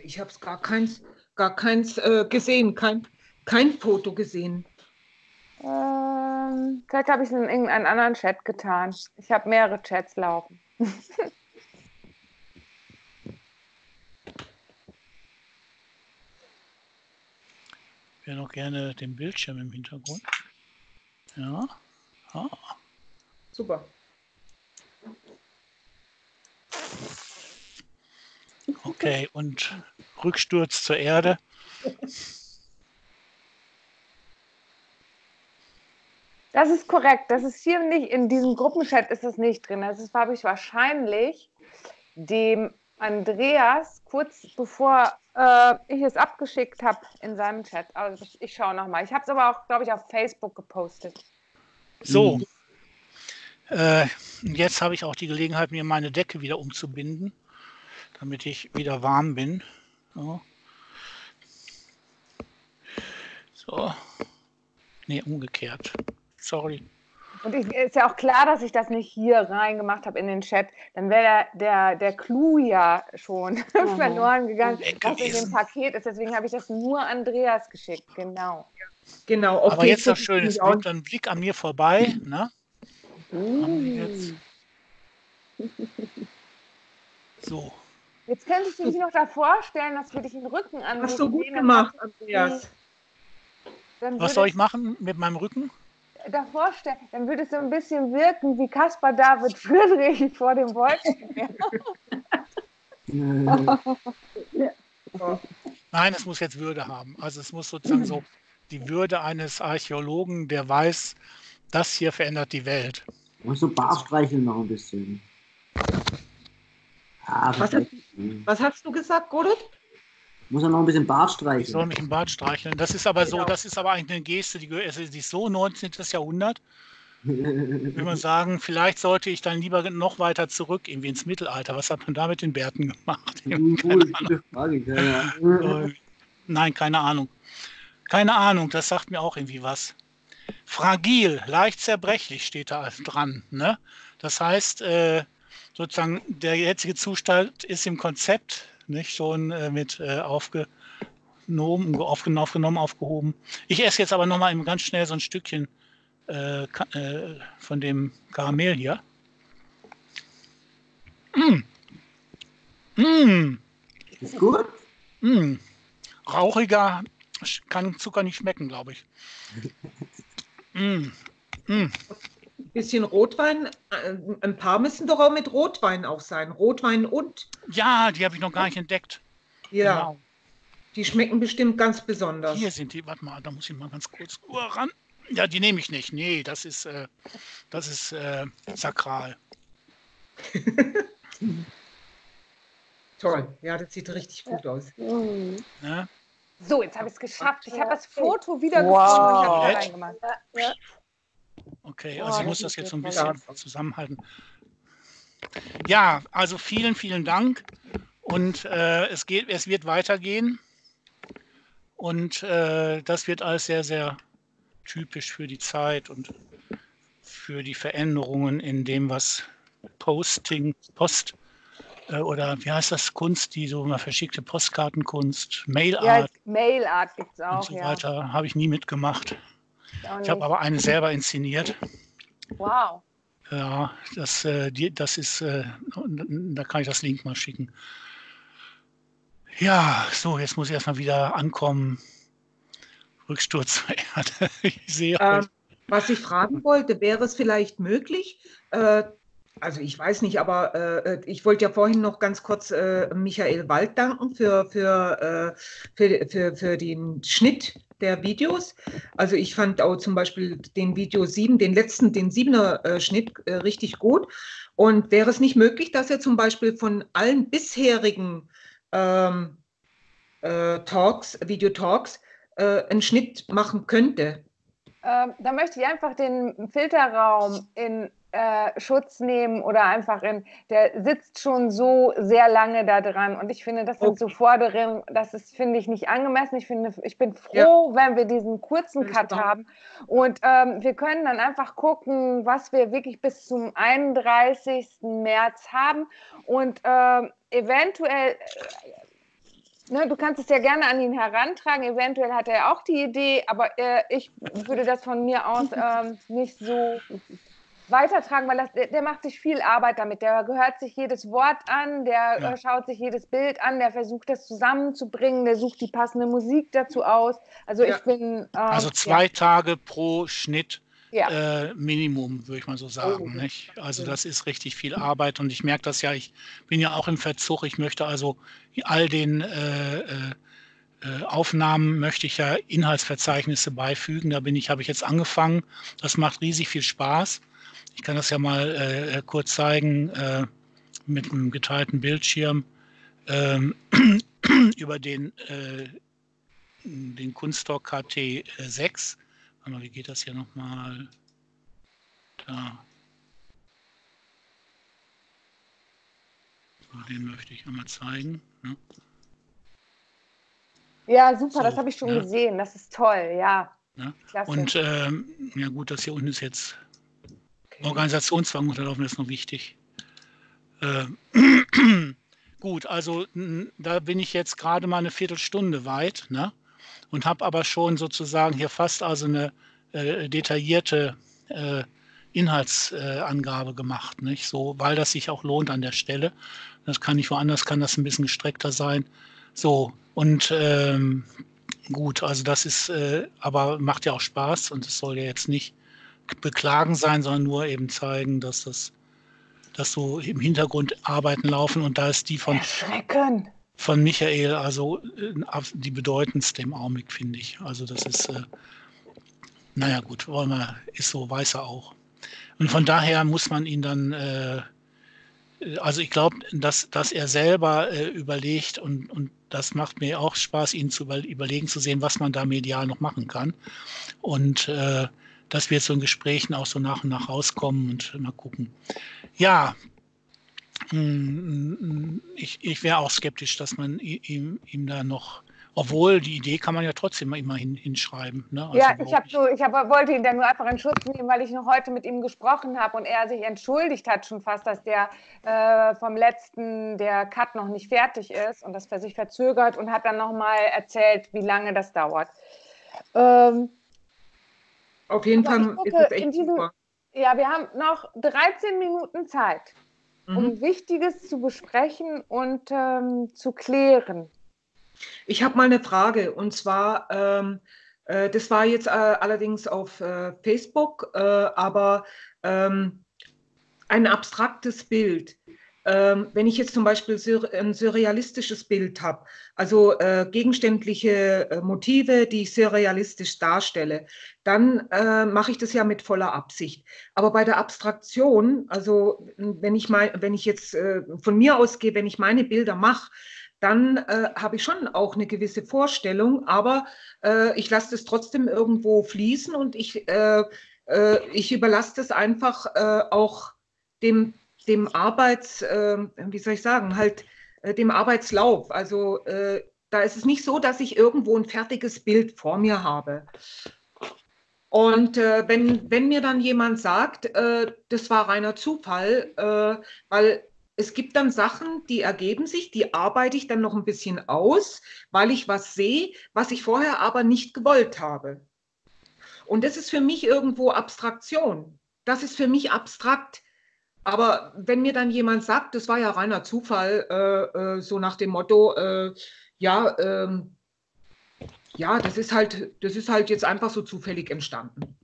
[SPEAKER 3] Ich habe es gar keins, gar keins äh, gesehen, kein, kein Foto gesehen.
[SPEAKER 2] Ähm, vielleicht habe ich es in irgendeinen anderen Chat getan. Ich habe mehrere Chats laufen.
[SPEAKER 1] Ich wäre noch gerne den Bildschirm im Hintergrund. Ja. Ah.
[SPEAKER 3] Super.
[SPEAKER 1] Okay, und Rücksturz zur Erde.
[SPEAKER 2] Das ist korrekt. Das ist hier nicht, in diesem Gruppenchat ist es nicht drin. Das ist- habe ich wahrscheinlich dem Andreas kurz bevor äh, ich es abgeschickt habe in seinem Chat. Also ich, ich schaue nochmal. Ich habe es aber auch, glaube ich, auf Facebook gepostet.
[SPEAKER 1] So. Äh, jetzt habe ich auch die Gelegenheit, mir meine Decke wieder umzubinden, damit ich wieder warm bin. So. so. Nee, umgekehrt. Sorry.
[SPEAKER 2] Und ich, ist ja auch klar, dass ich das nicht hier reingemacht habe in den Chat. Dann wäre der, der, der Clou ja schon verloren gegangen, was in dem. Paket ist. Deswegen habe ich das nur Andreas geschickt. Genau.
[SPEAKER 3] Genau. auf
[SPEAKER 1] Aber jetzt
[SPEAKER 3] Facebook
[SPEAKER 1] schön, es blickt ein Blick an mir vorbei. Ne? Jetzt. So.
[SPEAKER 2] Jetzt könnte ich dich noch davor stellen, dass wir dich den Rücken angucken.
[SPEAKER 3] Hast du gut gemacht, Andreas.
[SPEAKER 1] Was soll ich machen mit meinem Rücken?
[SPEAKER 2] Davor stellen, dann würde es so ein bisschen wirken wie Caspar David Friedrich vor dem Wolkenmeer.
[SPEAKER 1] Nein, es muss jetzt Würde haben. Also es muss sozusagen so die Würde eines Archäologen, der weiß, das hier verändert die Welt.
[SPEAKER 6] Und so Bart streicheln noch ein bisschen. Ah,
[SPEAKER 3] Was
[SPEAKER 6] perfekt.
[SPEAKER 3] Was hast du gesagt, Godot?
[SPEAKER 6] Muss er noch ein bisschen Bart
[SPEAKER 1] Ich soll
[SPEAKER 6] streicheln.
[SPEAKER 1] mich im Bart streicheln. Das ist aber so,
[SPEAKER 3] Genau.
[SPEAKER 1] das ist aber eigentlich eine Geste, die, gehört- also die ist so 19. Jahrhundert. Will man sagen, vielleicht sollte ich dann lieber noch weiter zurück, irgendwie ins Mittelalter. Was hat man da mit den Bärten gemacht?
[SPEAKER 6] Gute Frage.
[SPEAKER 1] Äh, Nein, keine Ahnung. Keine Ahnung, das sagt mir auch irgendwie was. Fragil, leicht zerbrechlich steht da dran. Ne? Das heißt, äh, sozusagen der jetzige Zustand ist im Konzept nicht schon äh, mit äh, aufgenommen, aufgenommen, aufgenommen, aufgehoben. Ich esse jetzt aber nochmal ganz schnell so ein Stückchen äh, äh, von dem Karamell hier. Mm. Mm.
[SPEAKER 6] Ist gut?
[SPEAKER 1] Mm. Rauchiger kann Zucker nicht schmecken, glaube ich. Mm. Mm.
[SPEAKER 3] Bisschen Rotwein. äh, Ein paar müssen doch auch mit Rotwein auch sein. Rotwein und.
[SPEAKER 1] Ja, die habe ich noch gar nicht entdeckt.
[SPEAKER 3] Ja,
[SPEAKER 1] Genau.
[SPEAKER 3] die schmecken bestimmt ganz besonders.
[SPEAKER 1] Hier sind die. Warte mal, da muss ich mal ganz kurz ran. Ja, die nehme ich nicht. Nee, das ist, äh, das ist äh, sakral.
[SPEAKER 3] Toll. Ja, das sieht richtig gut aus.
[SPEAKER 5] Mhm.
[SPEAKER 1] Ne?
[SPEAKER 2] So, jetzt habe ich es geschafft. Ich habe das Foto wieder
[SPEAKER 5] Wow.
[SPEAKER 2] gefunden und habe es
[SPEAKER 1] Nett.
[SPEAKER 2] reingemacht.
[SPEAKER 1] Okay, also ich muss das jetzt so ein bisschen zusammenhalten. Ja, also vielen, vielen Dank. Und äh, es, geht, es wird weitergehen. Und äh, das wird alles sehr, sehr typisch für die Zeit und für die Veränderungen in dem, was Posting, Post äh, oder wie heißt das, Kunst, die so mal verschickte Postkartenkunst,
[SPEAKER 2] Ja,
[SPEAKER 1] Mailart
[SPEAKER 2] Mailart gibt es
[SPEAKER 1] und
[SPEAKER 2] auch.
[SPEAKER 1] so
[SPEAKER 2] Ja.
[SPEAKER 1] weiter, habe ich nie mitgemacht.
[SPEAKER 2] Ich
[SPEAKER 1] habe aber eine selber inszeniert.
[SPEAKER 2] Wow.
[SPEAKER 1] Ja, das, äh, die, das ist, äh, da kann ich das Link mal schicken. Ja, so, jetzt muss ich erstmal wieder ankommen. Rücksturz zur Erde. Ich sehe
[SPEAKER 3] Ähm, was ich fragen wollte, wäre es vielleicht möglich, äh, also ich weiß nicht, aber äh, ich wollte ja vorhin noch ganz kurz äh, Michael Wald danken für, für, äh, für, für, für den Schnitt der Videos. Also ich fand auch zum Beispiel den Video 7, den letzten, den 7er äh, Schnitt äh, richtig gut. Und wäre es nicht möglich, dass er zum Beispiel von allen bisherigen ähm, äh, Talks, Videotalks, äh, einen Schnitt machen könnte?
[SPEAKER 2] Ähm, da möchte ich einfach den Filterraum in äh, Schutz nehmen oder einfach in, der sitzt schon so sehr lange da dran. Und ich finde, das sind okay. so Forderungen, das ist, finde ich, nicht angemessen. Ich finde, ich bin froh, ja. wenn wir diesen kurzen Cut haben. Und ähm, wir können dann einfach gucken, was wir wirklich bis zum 31. März haben. Und ähm, eventuell Ne, du kannst es ja gerne an ihn herantragen. Eventuell hat er auch die Idee, aber äh, ich würde das von mir aus ähm, nicht so weitertragen, weil das, der, der, macht sich viel Arbeit damit. Der gehört sich jedes Wort an, der ja. äh, schaut sich jedes Bild an, der versucht das zusammenzubringen, der sucht die passende Musik dazu aus. Also ja. ich bin.
[SPEAKER 1] Äh, also zwei ja. Tage pro Schnitt. Äh, Minimum, würde ich mal so sagen. Oh. Nicht? Also das ist richtig viel Arbeit und ich merke das ja, ich bin ja auch im Verzug. Ich möchte also all den äh, äh, äh, Aufnahmen möchte ich ja Inhaltsverzeichnisse beifügen. Da bin ich, habe ich jetzt angefangen. Das macht riesig viel Spaß. Ich kann das ja mal äh, kurz zeigen äh, mit einem geteilten Bildschirm ähm, über den, äh, den Kunststock KT6. Wie geht das hier nochmal? Da. So, den möchte ich einmal zeigen. Ne?
[SPEAKER 2] Ja, super, so, das habe ich schon ja. gesehen. Das ist toll, ja.
[SPEAKER 1] ja. Und ähm, ja gut, das hier unten ist jetzt Organisationszwang unterlaufen ist noch wichtig. Äh, gut, also da bin ich jetzt gerade mal eine Viertelstunde weit ne? und habe aber schon sozusagen hier fast also eine äh, detaillierte äh, Inhaltsangabe gemacht, nicht? So, weil das sich auch lohnt an der Stelle. Das kann nicht woanders, kann das ein bisschen gestreckter sein. So, und ähm, gut, also das ist, äh, aber macht ja auch Spaß und es soll ja jetzt nicht beklagen sein, sondern nur eben zeigen, dass das, dass so im Hintergrund Arbeiten laufen und da ist die von, von Michael, also äh, die bedeutendste im Augenblick, finde ich. Also das ist, äh, naja gut, wollen wir, ist so, weiß er auch. Und von daher muss man ihn dann, äh, also ich glaube, dass, dass er selber äh, überlegt und, und das macht mir auch Spaß, ihn zu über, überlegen zu sehen, was man da medial noch machen kann. Und äh, dass wir so in Gesprächen auch so nach und nach rauskommen und mal gucken. Ja, mm, ich, ich wäre auch skeptisch, dass man ihm, ihm da noch, obwohl die Idee kann man ja trotzdem immer hin, hinschreiben. Ne?
[SPEAKER 2] Also ja, ich, hab so, ich hab, wollte ihn dann nur einfach in Schutz nehmen, weil ich noch heute mit ihm gesprochen habe und er sich entschuldigt hat schon fast, dass der äh, vom letzten, der Cut noch nicht fertig ist und das für sich verzögert und hat dann nochmal erzählt, wie lange das dauert. Ähm,
[SPEAKER 3] auf jeden Aber Fall ist es echt diesem, super.
[SPEAKER 2] Ja, wir haben noch 13 Minuten Zeit, mhm. um Wichtiges zu besprechen und ähm, zu klären.
[SPEAKER 3] Ich habe mal eine Frage und zwar, ähm, äh, das war jetzt äh, allerdings auf äh, Facebook, äh, aber ähm, ein abstraktes Bild ähm, wenn ich jetzt zum Beispiel ein surrealistisches Bild habe, also äh, gegenständliche äh, Motive, die ich surrealistisch darstelle, dann äh, mache ich das ja mit voller Absicht. Aber bei der Abstraktion, also wenn ich, mein, wenn ich jetzt äh, von mir ausgehe, wenn ich meine Bilder mache, dann äh, habe ich schon auch eine gewisse Vorstellung, aber äh, ich lasse das trotzdem irgendwo fließen und ich, ich überlasse das einfach auch dem dem Arbeits, äh, wie soll ich sagen, halt äh, dem Arbeitslauf. Also äh, da ist es nicht so, dass ich irgendwo ein fertiges Bild vor mir habe. Und äh, wenn, wenn mir dann jemand sagt, äh, das war reiner Zufall, äh, weil es gibt dann Sachen, die ergeben sich, die arbeite ich dann noch ein bisschen aus, weil ich was sehe, was ich vorher aber nicht gewollt habe. Und das ist für mich irgendwo Abstraktion. Das ist für mich abstrakt. Aber wenn mir dann jemand sagt, das war ja reiner Zufall, äh, äh, so nach dem Motto, äh, ja, ähm, ja, das ist halt, das ist halt jetzt einfach so zufällig entstanden.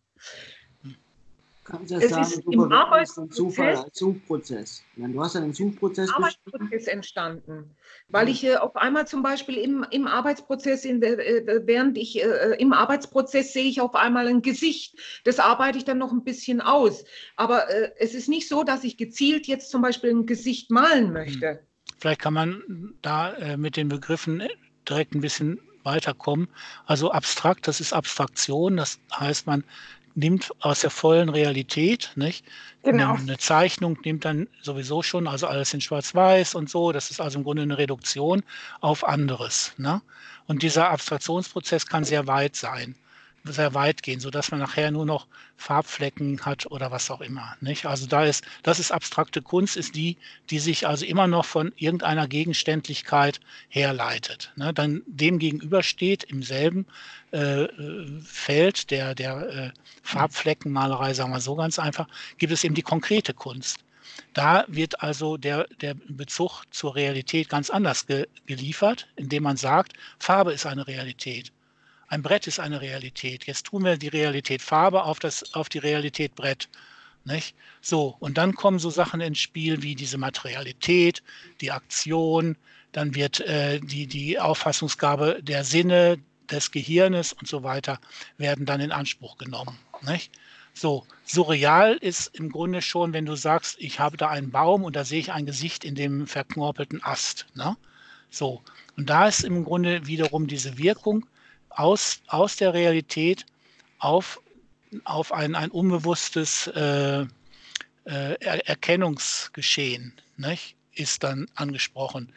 [SPEAKER 6] Kannst ja sagen, du im Arbeitsprozess, Zufall Suchprozess. du hast einen Suchprozess
[SPEAKER 3] Arbeitsprozess entstanden, weil ich äh, auf einmal zum Beispiel im, im Arbeitsprozess, in, äh, während ich äh, im Arbeitsprozess sehe ich auf einmal ein Gesicht. Das arbeite ich dann noch ein bisschen aus. Aber äh, es ist nicht so, dass ich gezielt jetzt zum Beispiel ein Gesicht malen hm. möchte.
[SPEAKER 1] Vielleicht kann man da äh, mit den Begriffen direkt ein bisschen weiterkommen. Also abstrakt, das ist Abstraktion, das heißt, man nimmt aus der vollen Realität, nicht? Genau. Eine, eine Zeichnung nimmt dann sowieso schon, also alles in Schwarz-Weiß und so. Das ist also im Grunde eine Reduktion auf anderes. Ne? Und dieser Abstraktionsprozess kann sehr weit sein sehr weit gehen, sodass man nachher nur noch Farbflecken hat oder was auch immer. Nicht? Also da ist, das ist abstrakte Kunst, ist die, die sich also immer noch von irgendeiner Gegenständlichkeit herleitet. Ne? Dann dem gegenüber steht im selben äh, Feld der, der äh, Farbfleckenmalerei, sagen wir so ganz einfach, gibt es eben die konkrete Kunst. Da wird also der, der Bezug zur Realität ganz anders ge geliefert, indem man sagt, Farbe ist eine Realität. Ein Brett ist eine Realität. Jetzt tun wir die Realität Farbe auf, das, auf die Realität Brett. Nicht? So, und dann kommen so Sachen ins Spiel wie diese Materialität, die Aktion, dann wird äh, die, die Auffassungsgabe der Sinne, des Gehirnes und so weiter, werden dann in Anspruch genommen. Nicht? So, surreal ist im Grunde schon, wenn du sagst, ich habe da einen Baum und da sehe ich ein Gesicht in dem verknorpelten Ast. Ne? So, und da ist im Grunde wiederum diese Wirkung, aus, aus der Realität auf, auf ein, ein unbewusstes äh, äh, Erkennungsgeschehen nicht, ist dann angesprochen.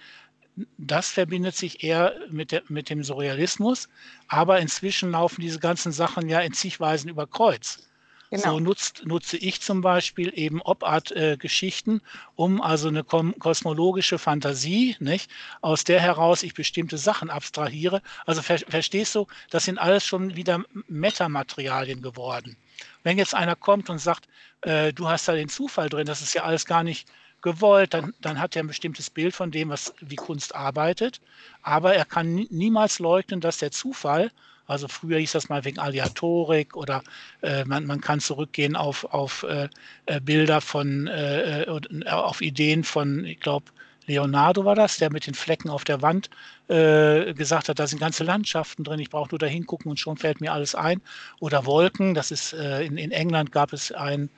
[SPEAKER 1] Das verbindet sich eher mit, der, mit dem Surrealismus, aber inzwischen laufen diese ganzen Sachen ja in zigweisen über Kreuz. Genau. So nutzt, nutze ich zum Beispiel eben Op-Art-Geschichten, äh, um also eine kosmologische Fantasie, nicht, aus der heraus ich bestimmte Sachen abstrahiere. Also ver verstehst du, das sind alles schon wieder Metamaterialien geworden. Wenn jetzt einer kommt und sagt, äh, du hast da den Zufall drin, das ist ja alles gar nicht gewollt, dann, dann hat er ein bestimmtes Bild von dem, was wie Kunst arbeitet. Aber er kann niemals leugnen, dass der Zufall also früher hieß das mal wegen Aleatorik oder äh, man, man kann zurückgehen auf, auf äh, äh Bilder von, äh, äh, auf Ideen von, ich glaube, Leonardo war das, der mit den Flecken auf der Wand äh, gesagt hat, da sind ganze Landschaften drin, ich brauche nur da hingucken und schon fällt mir alles ein. Oder Wolken, das ist äh, in, in England gab es ein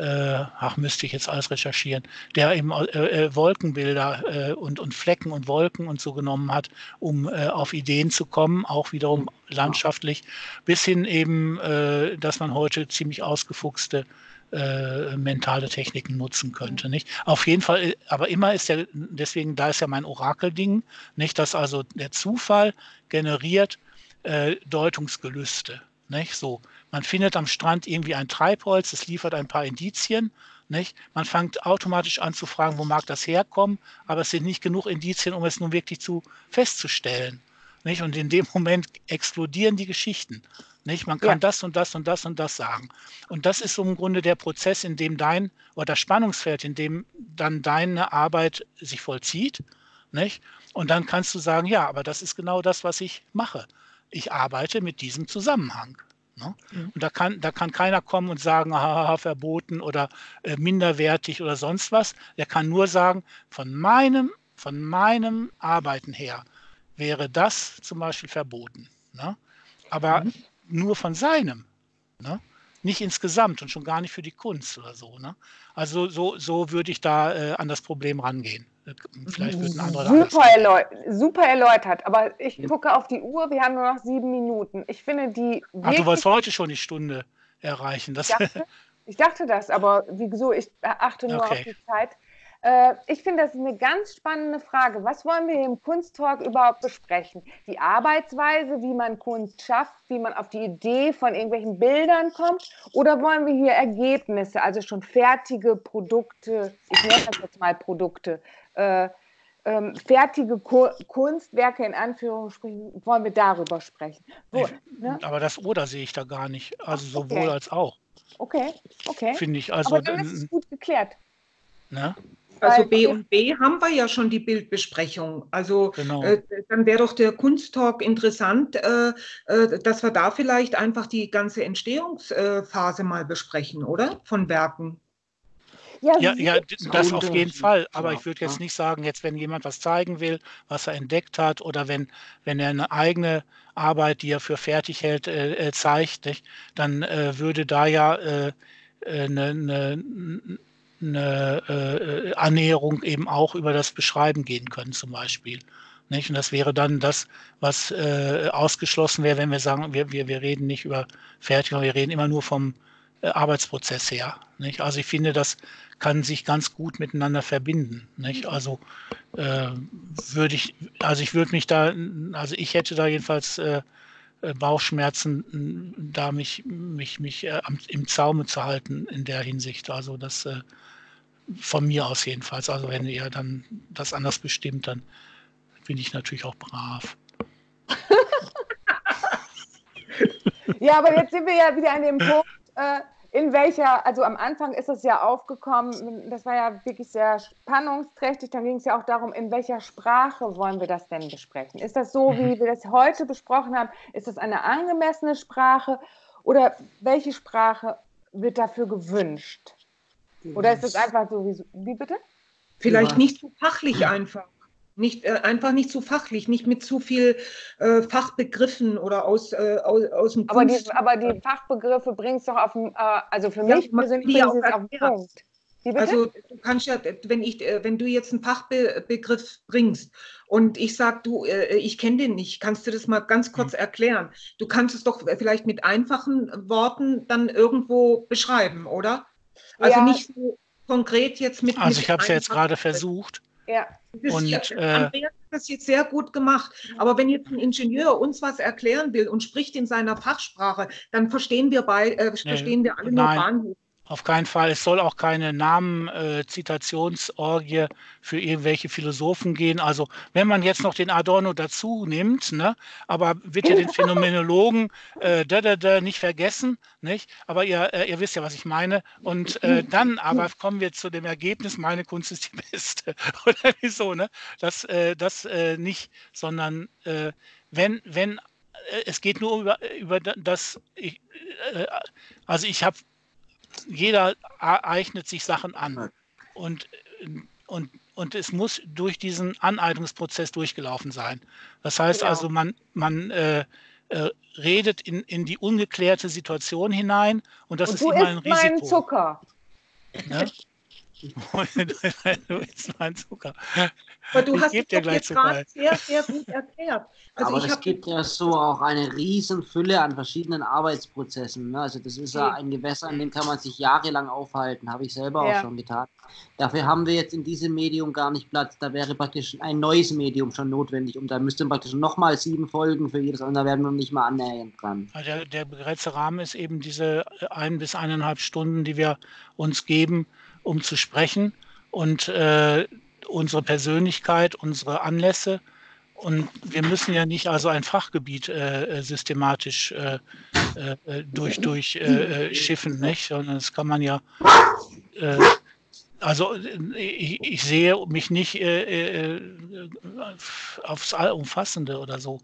[SPEAKER 1] äh, ach, müsste ich jetzt alles recherchieren, der eben äh, äh, Wolkenbilder äh, und, und Flecken und Wolken und so genommen hat, um äh, auf Ideen zu kommen, auch wiederum landschaftlich, bis hin eben, äh, dass man heute ziemlich ausgefuchste mentale Techniken nutzen könnte. Nicht? Auf jeden Fall, aber immer ist ja, deswegen, da ist ja mein Orakelding, nicht, dass also der Zufall generiert Deutungsgelüste. Nicht? So, man findet am Strand irgendwie ein Treibholz, es liefert ein paar Indizien. Nicht? Man fängt automatisch an zu fragen, wo mag das herkommen, aber es sind nicht genug Indizien, um es nun wirklich zu festzustellen. Nicht? Und in dem Moment explodieren die Geschichten. Nicht? Man kann ja. das und das und das und das sagen. Und das ist so im Grunde der Prozess, in dem dein, oder das Spannungsfeld, in dem dann deine Arbeit sich vollzieht. Nicht? Und dann kannst du sagen, ja, aber das ist genau das, was ich mache ich arbeite mit diesem Zusammenhang. Ne? Mhm. Und da kann, da kann keiner kommen und sagen, haha, verboten oder äh, minderwertig oder sonst was. Der kann nur sagen, von meinem, von meinem Arbeiten her wäre das zum Beispiel verboten. Ne? Aber mhm. nur von seinem. Ne? Nicht insgesamt und schon gar nicht für die Kunst oder so. Ne? Also so, so würde ich da äh, an das Problem rangehen. Vielleicht wird ein anderer
[SPEAKER 2] super, erläut super erläutert, aber ich ja. gucke auf die Uhr, wir haben nur noch sieben Minuten. Ich finde die.
[SPEAKER 1] Ach, du wolltest heute schon die Stunde erreichen.
[SPEAKER 2] Das ich, dachte, ich dachte das, aber wieso? Ich achte nur okay. auf die Zeit. Äh, ich finde, das ist eine ganz spannende Frage. Was wollen wir im Kunsttalk überhaupt besprechen? Die Arbeitsweise, wie man Kunst schafft, wie man auf die Idee von irgendwelchen Bildern kommt? Oder wollen wir hier Ergebnisse, also schon fertige Produkte, ich nenne das jetzt mal Produkte, ähm, fertige Ku Kunstwerke in Anführungsstrichen, wollen wir darüber sprechen.
[SPEAKER 1] Wo, ne? Aber das Oder sehe ich da gar nicht. Also sowohl okay. als auch.
[SPEAKER 2] Okay, okay.
[SPEAKER 1] Finde ich. Also,
[SPEAKER 2] Aber dann ist es gut geklärt.
[SPEAKER 1] Ne?
[SPEAKER 3] Also B und B haben wir ja schon die Bildbesprechung. Also genau. äh, dann wäre doch der Kunsttalk interessant, äh, äh, dass wir da vielleicht einfach die ganze Entstehungsphase mal besprechen, oder? Von Werken.
[SPEAKER 1] Ja, ja, ja das auf jeden Fall. Aber ich würde jetzt nicht sagen, jetzt wenn jemand was zeigen will, was er entdeckt hat, oder wenn, wenn er eine eigene Arbeit, die er für fertig hält, äh, äh zeigt, nicht? dann äh, würde da ja äh, eine, äh, eine, eine äh, Annäherung eben auch über das Beschreiben gehen können, zum Beispiel. Nicht? Und das wäre dann das, was äh, ausgeschlossen wäre, wenn wir sagen, wir, wir, wir reden nicht über Fertigung, wir reden immer nur vom äh, Arbeitsprozess her. Nicht? Also ich finde, das kann sich ganz gut miteinander verbinden. Nicht? Also äh, würde ich, also ich würde mich da, also ich hätte da jedenfalls äh, äh Bauchschmerzen, da mich, mich, mich äh, im Zaume zu halten in der Hinsicht. Also das äh, von mir aus jedenfalls. Also wenn ihr dann das anders bestimmt, dann bin ich natürlich auch brav.
[SPEAKER 2] ja, aber jetzt sind wir ja wieder an dem Punkt, äh, in welcher, also am Anfang ist es ja aufgekommen, das war ja wirklich sehr spannungsträchtig, dann ging es ja auch darum, in welcher Sprache wollen wir das denn besprechen? Ist das so, wie mhm. wir das heute besprochen haben? Ist das eine angemessene Sprache oder welche Sprache wird dafür gewünscht? Oder ist das einfach so, wie, wie bitte?
[SPEAKER 3] Vielleicht nicht so fachlich einfach. Nicht, äh, einfach nicht zu fachlich, nicht mit zu viel äh, Fachbegriffen oder aus, äh, aus, aus dem
[SPEAKER 2] aber die, aber die Fachbegriffe bringst du doch auf den, äh, also für mich persönlich bringst es auf den Punkt.
[SPEAKER 3] Also du kannst ja, wenn ich, äh, wenn du jetzt einen Fachbegriff bringst und ich sage, du, äh, ich kenne den nicht, kannst du das mal ganz kurz mhm. erklären? Du kannst es doch vielleicht mit einfachen Worten dann irgendwo beschreiben, oder? Also ja. nicht so konkret jetzt mit.
[SPEAKER 1] Also ich habe es ja jetzt gerade versucht.
[SPEAKER 3] Ja. Das und, ja, äh, Andreas hat das jetzt sehr gut gemacht. Aber wenn jetzt ein Ingenieur uns was erklären will und spricht in seiner Fachsprache, dann verstehen wir, bei, äh, verstehen wir alle
[SPEAKER 1] nur Bahnhof. Auf keinen Fall. Es soll auch keine Namen-Zitationsorgie äh, für irgendwelche Philosophen gehen. Also wenn man jetzt noch den Adorno dazu nimmt, ne, aber bitte den Phänomenologen äh, da, da, da nicht vergessen, nicht? Aber ihr, äh, ihr wisst ja, was ich meine. Und äh, dann aber kommen wir zu dem Ergebnis, meine Kunst ist die beste. Oder wieso, ne? Das, äh, das äh, nicht, sondern wenn, wenn es geht nur über, über das, ich, also ich habe jeder eignet sich Sachen an. Und, und, und es muss durch diesen Aneignungsprozess durchgelaufen sein. Das heißt genau. also, man, man äh, äh, redet in, in die ungeklärte Situation hinein und das und ist immer ein Risiko. Mein
[SPEAKER 2] Zucker.
[SPEAKER 1] Ne? Du isst meinen Zucker.
[SPEAKER 3] Aber du ich hast es dir jetzt gerade sehr, sehr gut erklärt.
[SPEAKER 6] Also Aber es gibt ja so auch eine riesen Fülle an verschiedenen Arbeitsprozessen. Ne? Also das ist ja ein Gewässer, an dem kann man sich jahrelang aufhalten. Habe ich selber ja. auch schon getan. Dafür haben wir jetzt in diesem Medium gar nicht Platz. Da wäre praktisch ein neues Medium schon notwendig. Und da müsste praktisch nochmal sieben Folgen für jedes. Und da werden wir nicht mal annähernd dran.
[SPEAKER 1] Der, der begrenzte Rahmen ist eben diese ein bis eineinhalb Stunden, die wir uns geben, um zu sprechen. Und äh, unsere Persönlichkeit, unsere Anlässe. Und wir müssen ja nicht also ein Fachgebiet äh, äh systematisch äh, äh, durch, durch äh, äh, schiffen, nicht? Sondern das kann man ja, also ich, ich, sehe mich nicht aufs Allumfassende oder so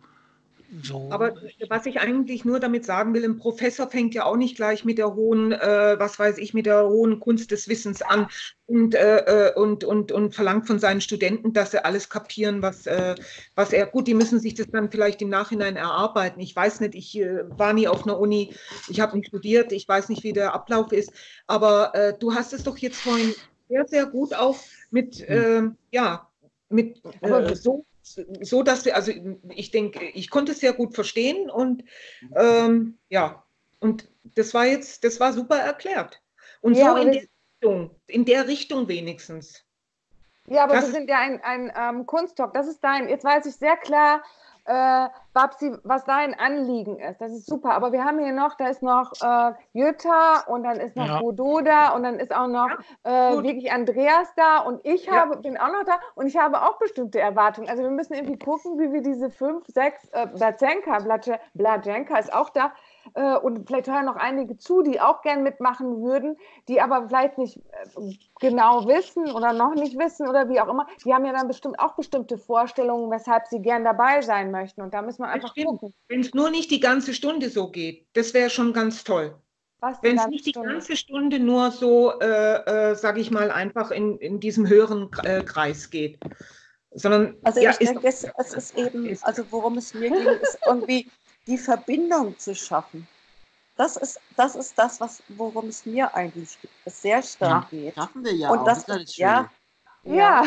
[SPEAKER 3] so. Aber was ich eigentlich nur damit sagen will, ein Professor fängt ja auch nicht gleich mit der hohen, äh, was weiß ich, mit der hohen Kunst des Wissens an und, äh, äh, und, und, und verlangt von seinen Studenten, dass sie alles kapieren, was, äh, was er, gut, die müssen sich das dann vielleicht im Nachhinein erarbeiten. Ich weiß nicht, ich äh, war nie auf einer Uni, ich habe nicht studiert, ich weiß nicht, wie der Ablauf ist, aber äh, du hast es doch jetzt vorhin sehr, sehr gut auch mit, hm. ja, mit so so, dass wir, also ich denke, ich konnte es sehr gut verstehen und ähm, ja, und das war jetzt, das war super erklärt. Und ja, so in der Richtung, in der Richtung wenigstens.
[SPEAKER 2] Ja, aber das, wir sind ja ein, ein ähm, Kunsttalk. Das ist dein, jetzt weiß ich sehr klar, äh, Babsi, was dein Anliegen ist. Das ist super. Aber wir haben hier noch, da ist noch äh, Jutta und dann ist noch ja. Bodo da und dann ist auch noch ja, äh, wirklich Andreas da und ich habe, ja. bin auch noch da und ich habe auch bestimmte Erwartungen. Also wir müssen irgendwie gucken, wie wir diese fünf, sechs, äh, Blazenka, Blazenka ist auch da, äh, und vielleicht hören noch einige zu, die auch gern mitmachen würden, die aber vielleicht nicht äh, genau wissen oder noch nicht wissen oder wie auch immer. Die haben ja dann bestimmt auch bestimmte Vorstellungen, weshalb sie gern dabei sein möchten. Und da müssen wir einfach gucken.
[SPEAKER 3] Wenn es nur nicht die ganze Stunde so geht, das wäre schon ganz toll. Wenn es nicht die ganze Stunde nur so, äh, äh, sage ich mal, einfach in, in diesem höheren äh, Kreis geht. Sondern,
[SPEAKER 5] also ja, ich denke, es, es, ist eben, ist, also worum es mir ging, ist irgendwie die Verbindung zu schaffen. Das ist das, ist das was, worum es mir eigentlich sehr stark ja, geht.
[SPEAKER 6] Schaffen wir ja
[SPEAKER 5] Und
[SPEAKER 6] auch.
[SPEAKER 5] Das, das ist ja,
[SPEAKER 2] ja.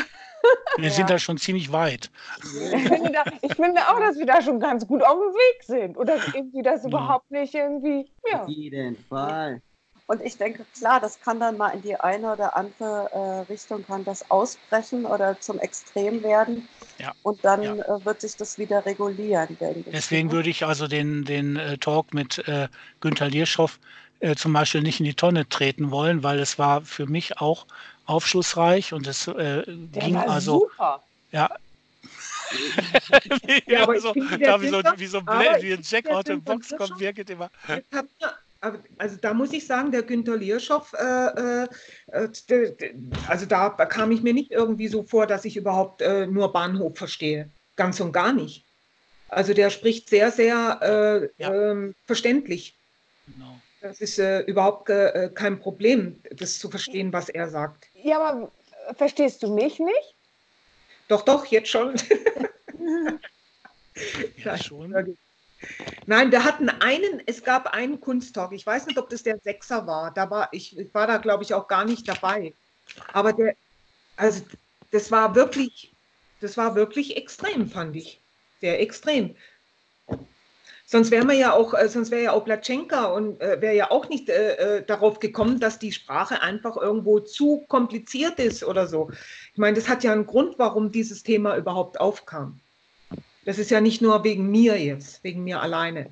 [SPEAKER 1] Wir ja. sind da schon ziemlich weit.
[SPEAKER 2] Ich finde, da, ich finde, auch, dass wir da schon ganz gut auf dem Weg sind. Oder irgendwie das überhaupt nicht irgendwie.
[SPEAKER 6] Ja. Auf jeden Fall.
[SPEAKER 5] Und ich denke, klar, das kann dann mal in die eine oder andere äh, Richtung kann das ausbrechen oder zum Extrem werden. Ja. Und dann ja. äh, wird sich das wieder regulieren, denke ich.
[SPEAKER 1] Deswegen würde ich also den, den äh, Talk mit äh, Günther Lierschow äh, zum Beispiel nicht in die Tonne treten wollen, weil es war für mich auch aufschlussreich und es äh, ging also. Super. Ja, ja, aber so, da wie so, wie so ein, wie ein Jack out of Box kommt, Birgit immer.
[SPEAKER 3] Also da muss ich sagen, der Günter Lierschow, äh, äh, also da kam ich mir nicht irgendwie so vor, dass ich überhaupt äh, nur Bahnhof verstehe. Ganz und gar nicht. Also der spricht sehr, sehr äh, ja. ähm, verständlich. Genau. Das ist äh, überhaupt äh, kein Problem, das zu verstehen, was er sagt.
[SPEAKER 2] Ja, aber verstehst du mich nicht?
[SPEAKER 3] Doch, doch, jetzt schon.
[SPEAKER 1] ja, schon.
[SPEAKER 3] Nein, wir hatten einen, es gab einen Kunsttalk. Ich weiß nicht, ob das der Sechser war. Da war ich, ich war da, glaube ich, auch gar nicht dabei. Aber der, also das war wirklich, das war wirklich extrem, fand ich. Sehr extrem. Sonst wäre ja auch, äh, sonst wäre ja auch Platschenka und äh, wäre ja auch nicht äh, äh, darauf gekommen, dass die Sprache einfach irgendwo zu kompliziert ist oder so. Ich meine, das hat ja einen Grund, warum dieses Thema überhaupt aufkam. Das ist ja nicht nur wegen mir jetzt, wegen mir alleine.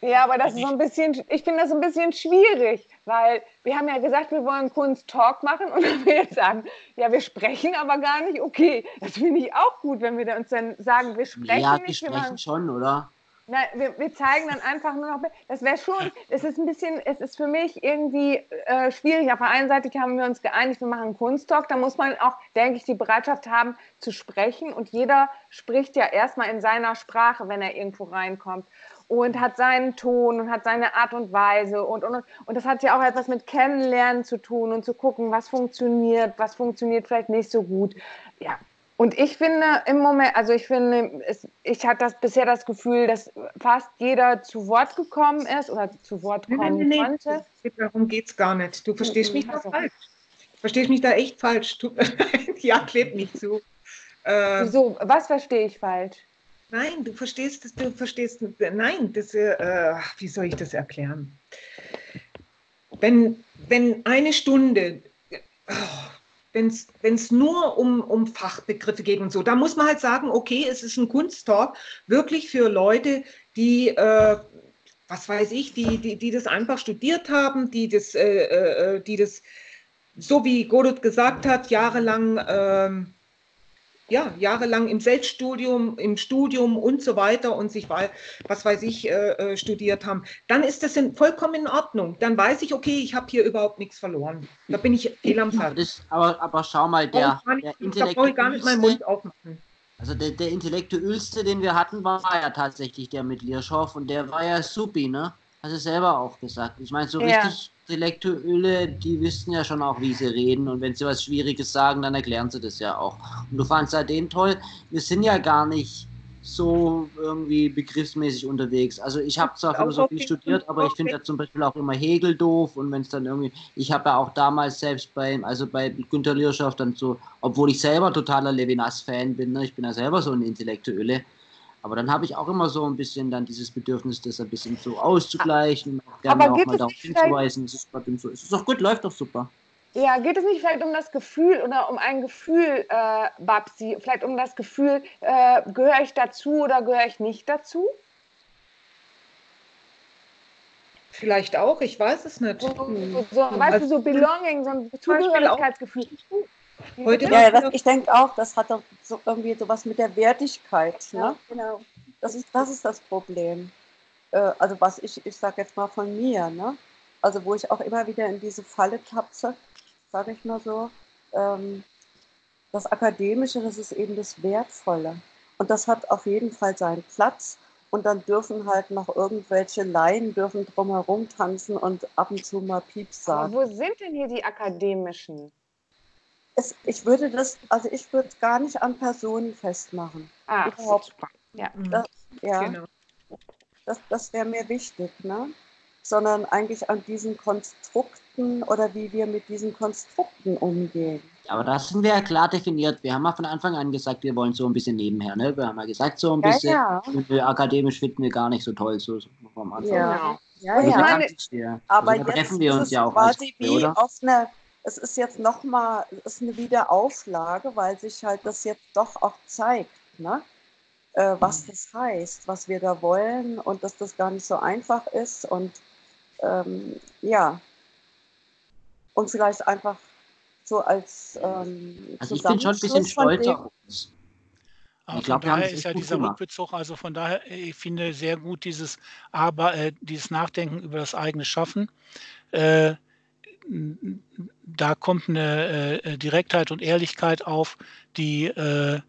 [SPEAKER 2] Ja, aber das ist so ein bisschen, ich finde das ein bisschen schwierig, weil wir haben ja gesagt, wir wollen Kunst-Talk machen und wenn wir jetzt sagen, ja, wir sprechen aber gar nicht, okay, das finde ich auch gut, wenn wir uns dann sagen, wir sprechen ja, nicht.
[SPEAKER 6] Ja, wir sprechen schon, oder?
[SPEAKER 2] Nein, wir, wir, zeigen dann einfach nur noch, das wäre schon, es ist ein bisschen, es ist für mich irgendwie äh, schwierig. Auf der einen Seite haben wir uns geeinigt, wir machen einen Kunsttalk, da muss man auch, denke ich, die Bereitschaft haben zu sprechen. Und jeder spricht ja erstmal in seiner Sprache, wenn er irgendwo reinkommt. Und hat seinen Ton und hat seine Art und Weise und, und, und das hat ja auch etwas mit Kennenlernen zu tun und zu gucken, was funktioniert, was funktioniert vielleicht nicht so gut. Ja, und ich finde im Moment, also ich finde, es, ich hatte das bisher das Gefühl, dass fast jeder zu Wort gekommen ist oder zu Wort kommen nee, nee, nee, konnte.
[SPEAKER 3] Darum geht es gar nicht. Du verstehst mich da also. falsch. Du verstehst mich da echt falsch. Du, ja, klebt nicht zu.
[SPEAKER 2] Äh, Wieso? Was verstehe ich falsch?
[SPEAKER 3] Nein, du verstehst, du verstehst, nein, das, äh, wie soll ich das erklären? Wenn, wenn eine Stunde, oh, wenn es nur um, um Fachbegriffe geht und so. Da muss man halt sagen, okay, es ist ein Kunsttalk, wirklich für Leute, die, äh, was weiß ich, die, die, die das einfach studiert haben, die das, äh, äh, die das so wie Godot gesagt hat, jahrelang ähm, ja, jahrelang im Selbststudium, im Studium und so weiter und sich, was weiß ich, äh, äh, studiert haben, dann ist das in, vollkommen in Ordnung. Dann weiß ich, okay, ich habe hier überhaupt nichts verloren. Da bin ich fehl am
[SPEAKER 6] Platz. Aber, aber, schau mal, der,
[SPEAKER 3] der Da brauche ich gar nicht meinen Mund aufmachen.
[SPEAKER 6] Also der, der Intellektuellste, den wir hatten, war ja tatsächlich der mit Lierschow und der war ja supi, ne? Hast du selber auch gesagt. Ich meine, so ja. richtig Intellektuelle, die wissen ja schon auch, wie sie reden. Und wenn sie was Schwieriges sagen, dann erklären sie das ja auch. Und du fandst ja den toll. Wir sind ja gar nicht so irgendwie begriffsmäßig unterwegs. Also ich habe zwar Philosophie studiert, aber ich finde ja zum Beispiel auch immer Hegel doof und wenn es dann irgendwie, ich habe ja auch damals selbst bei, also bei Günter Lierschaft dann so, obwohl ich selber totaler Levinas-Fan bin, ne, ich bin ja selber so ein Intellektuelle, aber dann habe ich auch immer so ein bisschen dann dieses Bedürfnis, das ein bisschen so auszugleichen, auch gerne auch mal darauf hinzuweisen, es ist gerade so. Es ist doch gut, läuft doch super.
[SPEAKER 2] Ja, geht es nicht vielleicht um das Gefühl oder um ein Gefühl, äh, Babsi, vielleicht um das Gefühl, äh, gehöre ich dazu oder gehöre ich nicht dazu?
[SPEAKER 3] Vielleicht auch, ich weiß es nicht. So, so,
[SPEAKER 2] so weißt also, du, so Belonging, so ein Zugehörigkeitsgefühl.
[SPEAKER 5] Heute ja, das, ich denke auch, das hat doch so irgendwie sowas mit der Wertigkeit. Ne? Ja, genau. Das ist, das ist das Problem. äh, also was ich, ich sage jetzt mal von mir, ne? also wo ich auch immer wieder in diese Falle tapse, sage ich mal so, ähm, das Akademische, das ist eben das Wertvolle. Und das hat auf jeden Fall seinen Platz. Und dann dürfen halt noch irgendwelche Laien dürfen drumherum tanzen und ab und zu mal Pieps sagen.
[SPEAKER 2] Aber wo sind denn hier die akademischen?
[SPEAKER 5] Es, ich würde das, also ich würde es gar nicht an Personen festmachen.
[SPEAKER 2] Ah,
[SPEAKER 5] Überhaupt.
[SPEAKER 2] super. Ja.
[SPEAKER 5] Das, ja,
[SPEAKER 3] Genau.
[SPEAKER 5] das, das wäre mir wichtig, ne? sondern eigentlich an diesen Konstrukten oder wie wir mit diesen Konstrukten umgehen.
[SPEAKER 6] Aber das sind wir ja klar definiert. Wir haben ja von Anfang an gesagt, wir wollen so ein bisschen nebenher. Ne? Wir haben ja gesagt, so ein
[SPEAKER 2] Ja,
[SPEAKER 6] bisschen
[SPEAKER 2] ja.
[SPEAKER 6] akademisch finden wir gar nicht so toll, so vom Anfang.
[SPEAKER 5] Ja. Ja,
[SPEAKER 2] ich
[SPEAKER 5] ja.
[SPEAKER 2] meine-
[SPEAKER 6] ja.
[SPEAKER 5] Aber
[SPEAKER 6] also, da
[SPEAKER 5] jetzt
[SPEAKER 6] treffen wir uns ja auch als
[SPEAKER 5] quasi
[SPEAKER 6] Gruppe,
[SPEAKER 5] wie
[SPEAKER 6] oder?
[SPEAKER 5] auf eine, es ist jetzt nochmal, es ist eine Wiederauflage, weil sich halt das jetzt doch auch zeigt, ne? äh, was das heißt, was wir da wollen und dass das gar nicht so einfach ist und ähm, ja, und vielleicht einfach so als ähm,
[SPEAKER 6] Also ich bin schon ein bisschen stolz auf uns.
[SPEAKER 1] Aber
[SPEAKER 6] Ich glaub,
[SPEAKER 1] von
[SPEAKER 6] haben
[SPEAKER 1] daher
[SPEAKER 6] das
[SPEAKER 1] ist ja dieser
[SPEAKER 6] gemacht.
[SPEAKER 1] Rückbezug, also von daher, äh, ich finde sehr gut dieses Aber, äh, dieses Nachdenken über das eigene Schaffen. Äh, da kommt eine äh, Direktheit und Ehrlichkeit auf, die äh,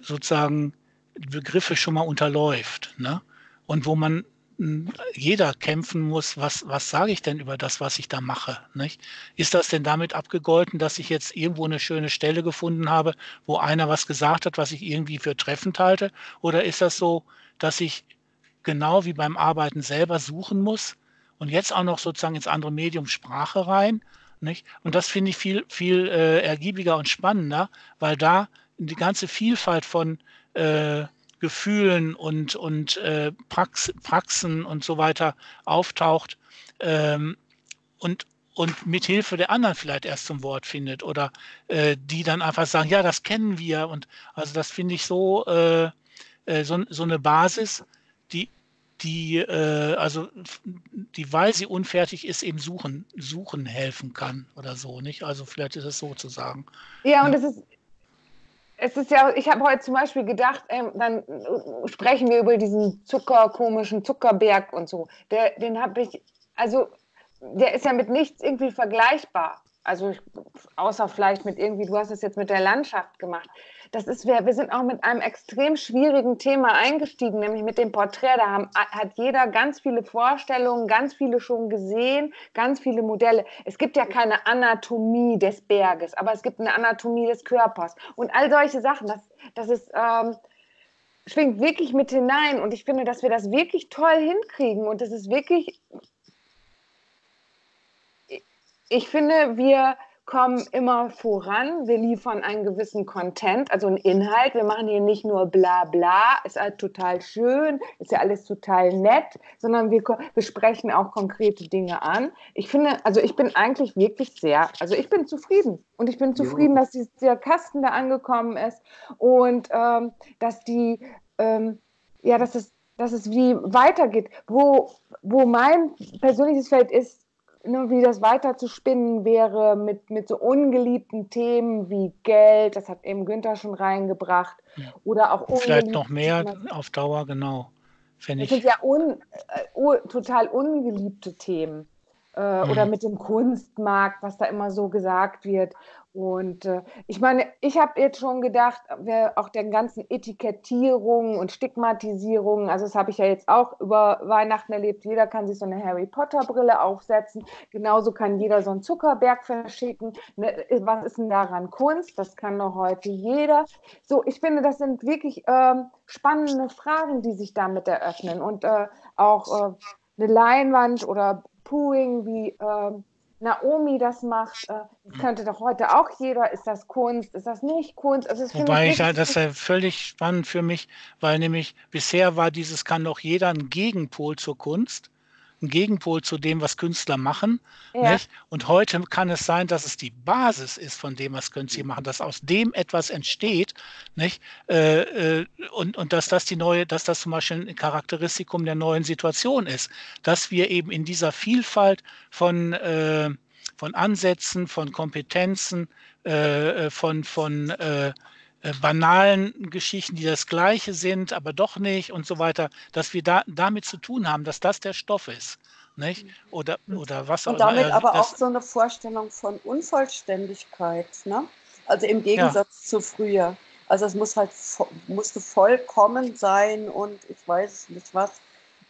[SPEAKER 1] sozusagen Begriffe schon mal unterläuft. Ne? Und wo man m, jeder kämpfen muss, was, was sage ich denn über das, was ich da mache? Nicht? Ist das denn damit abgegolten, dass ich jetzt irgendwo eine schöne Stelle gefunden habe, wo einer was gesagt hat, was ich irgendwie für treffend halte? Oder ist das so, dass ich genau wie beim Arbeiten selber suchen muss und jetzt auch noch sozusagen ins andere Medium Sprache rein? Nicht? Und das finde ich viel, viel äh, ergiebiger und spannender, weil da die ganze Vielfalt von äh, Gefühlen und, und äh, Prax, Praxen und so weiter auftaucht ähm, und, und mit Hilfe der anderen vielleicht erst zum Wort findet oder äh, die dann einfach sagen, ja, das kennen wir. Und also das finde ich so, äh, äh, so, so eine Basis, die, die, äh, also die, weil sie unfertig ist, eben suchen, suchen helfen kann oder so, nicht? Also vielleicht ist es so zu sagen.
[SPEAKER 2] Ja, und es ist, es ist ja, ich habe heute zum Beispiel gedacht, ähm, dann sprechen wir über diesen Zucker, komischen Zuckerberg und so. Der, den habe ich, also der ist ja mit nichts irgendwie vergleichbar. Also ich, außer vielleicht mit irgendwie, du hast es jetzt mit der Landschaft gemacht. Das ist, wir, wir sind auch mit einem extrem schwierigen Thema eingestiegen, nämlich mit dem Porträt. Da haben, hat jeder ganz viele Vorstellungen, ganz viele schon gesehen, ganz viele Modelle. Es gibt ja keine Anatomie des Berges, aber es gibt eine Anatomie des Körpers. Und all solche Sachen, das, das ist, ähm, schwingt wirklich mit hinein. Und ich finde, dass wir das wirklich toll hinkriegen. Und das ist wirklich, ich finde, wir kommen immer voran. Wir liefern einen gewissen Content, also einen Inhalt. Wir machen hier nicht nur bla bla, ist halt total schön, ist ja alles total nett, sondern wir, wir sprechen auch konkrete Dinge an. Ich finde, also ich bin eigentlich wirklich sehr, also ich bin zufrieden. Und ich bin zufrieden, dass dieser Kasten da angekommen ist und ähm, dass die, ähm, ja, dass es, dass es wie weitergeht. Wo, wo mein persönliches Feld ist, ne, wie das weiter zu spinnen wäre mit, mit so ungeliebten Themen wie Geld, das hat eben Günther schon reingebracht,
[SPEAKER 1] Ja.
[SPEAKER 2] oder auch
[SPEAKER 1] Vielleicht noch mehr
[SPEAKER 2] Themen.
[SPEAKER 1] auf Dauer, genau.
[SPEAKER 2] Das sind
[SPEAKER 1] ich.
[SPEAKER 2] ja un, äh, total ungeliebte Themen. Äh,
[SPEAKER 1] Mhm.
[SPEAKER 2] Oder mit dem Kunstmarkt, was da immer so gesagt wird. Und äh, ich meine, ich habe jetzt schon gedacht, auch der ganzen Etikettierung und Stigmatisierung, also das habe ich ja jetzt auch über Weihnachten erlebt, jeder kann sich so eine Harry Potter Brille aufsetzen, genauso kann jeder so einen Zuckerberg verschicken. Ne, was ist denn daran Kunst? Das kann doch heute jeder. So, ich finde, das sind wirklich ähm, spannende Fragen, die sich damit eröffnen und äh, auch äh, eine Leinwand oder Pooing, wie ähm, Naomi das macht, äh, das könnte doch heute auch jeder. Ist das Kunst? Ist das nicht Kunst? Also
[SPEAKER 1] Wobei
[SPEAKER 2] ich wirklich-
[SPEAKER 1] das ist ja völlig spannend für mich, weil nämlich bisher war dieses, kann doch jeder ein Gegenpol zur Kunst, ein Gegenpol zu dem, was Künstler machen.
[SPEAKER 2] ja.
[SPEAKER 1] Und heute kann es sein, dass es die Basis ist von dem, was Künstler machen, dass aus dem etwas entsteht, nicht? Äh, äh, und, und dass das die neue, dass das zum Beispiel ein Charakteristikum der neuen Situation ist, dass wir eben in dieser Vielfalt von, äh, von Ansätzen, von Kompetenzen, äh, äh, von, von äh, äh, banalen Geschichten, die das Gleiche sind, aber doch nicht und so weiter, dass wir da damit zu tun haben, dass das der Stoff ist. Nicht? Oder, oder was
[SPEAKER 5] auch immer. Und damit aber auch so eine Vorstellung von Unvollständigkeit. Ne? Also im Gegensatz ja. zu früher. Also es muss halt musste vollkommen sein und ich weiß nicht was.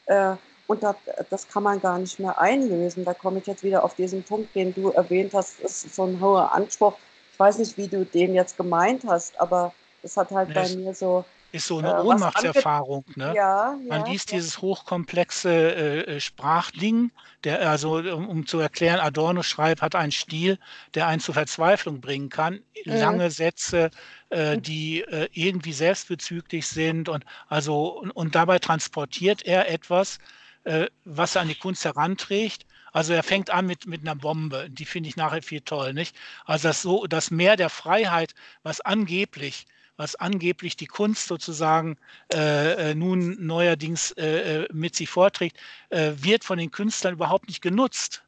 [SPEAKER 5] Äh, und das, das kann man gar nicht mehr einlösen. Da komme ich jetzt wieder auf diesen Punkt, den du erwähnt hast, ist so ein hoher Anspruch. Ich weiß nicht, wie du den jetzt gemeint hast, aber es hat halt bei mir so.
[SPEAKER 1] Ist so eine äh, Ohnmachtserfahrung. Ne?
[SPEAKER 5] Ja,
[SPEAKER 1] Man ja, liest ja. dieses hochkomplexe äh, äh, Sprachding, der, also um, um, zu erklären, Adorno schreibt, hat einen Stil, der einen zur Verzweiflung bringen kann. Mhm. Lange Sätze, äh, die äh, irgendwie selbstbezüglich sind und also und, und dabei transportiert er etwas, äh, was er an die Kunst heranträgt. Also er fängt an mit, mit einer Bombe, die finde ich nachher viel toll, nicht? Also das so, das Meer der Freiheit, was angeblich, was angeblich die Kunst sozusagen äh, äh nun neuerdings äh, äh, mit sich vorträgt, äh, wird von den Künstlern überhaupt nicht genutzt.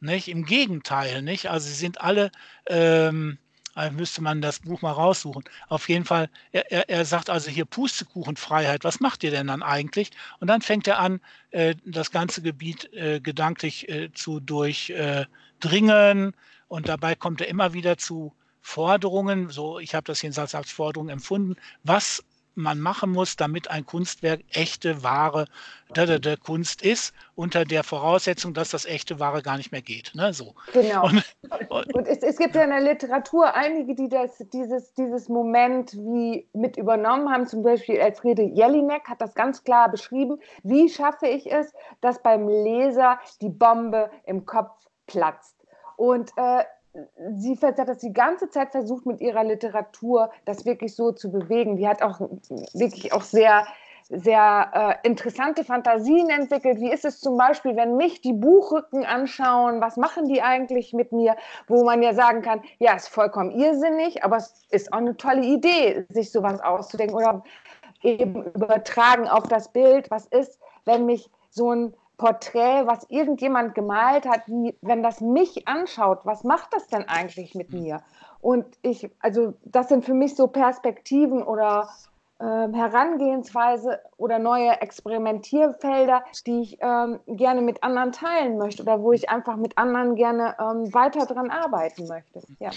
[SPEAKER 1] Nicht? Im Gegenteil, nicht? Also sie sind alle ähm, äh, müsste man das Buch mal raussuchen. Auf jeden Fall, er, er, er, sagt also hier Pustekuchenfreiheit, was macht ihr denn dann eigentlich? Und dann fängt er an, äh, das ganze Gebiet äh, gedanklich äh, zu durchdringen und dabei kommt er immer wieder zu Forderungen, so ich habe das jedenfalls als Forderung empfunden, was man machen muss, damit ein Kunstwerk echte, wahre da, da, da Kunst ist, unter der Voraussetzung, dass das echte, wahre gar nicht mehr geht. Ne? So.
[SPEAKER 2] Genau. Und, und, und es, es, gibt ja in der Literatur einige, die das, dieses, dieses Moment wie mit übernommen haben. Zum Beispiel Elfriede Jelinek hat das ganz klar beschrieben. Wie schaffe ich es, dass beim Leser die Bombe im Kopf platzt? Und äh, sie hat das die ganze Zeit versucht, mit ihrer Literatur das wirklich so zu bewegen. Die hat auch wirklich auch sehr, sehr äh, interessante Fantasien entwickelt. Wie ist es zum Beispiel, wenn mich die Buchrücken anschauen, was machen die eigentlich mit mir? Wo man ja sagen kann, ja, ist vollkommen irrsinnig, aber es ist auch eine tolle Idee, sich sowas auszudenken oder eben übertragen auf das Bild. Was ist, wenn mich so ein Porträt, was irgendjemand gemalt hat, wie, wenn das mich anschaut, was macht das denn eigentlich mit mir? Und ich, also das sind für mich so Perspektiven oder äh, Herangehensweise oder neue Experimentierfelder, die ich ähm, gerne mit anderen teilen möchte oder wo ich einfach mit anderen gerne ähm, weiter dran arbeiten möchte. Ja.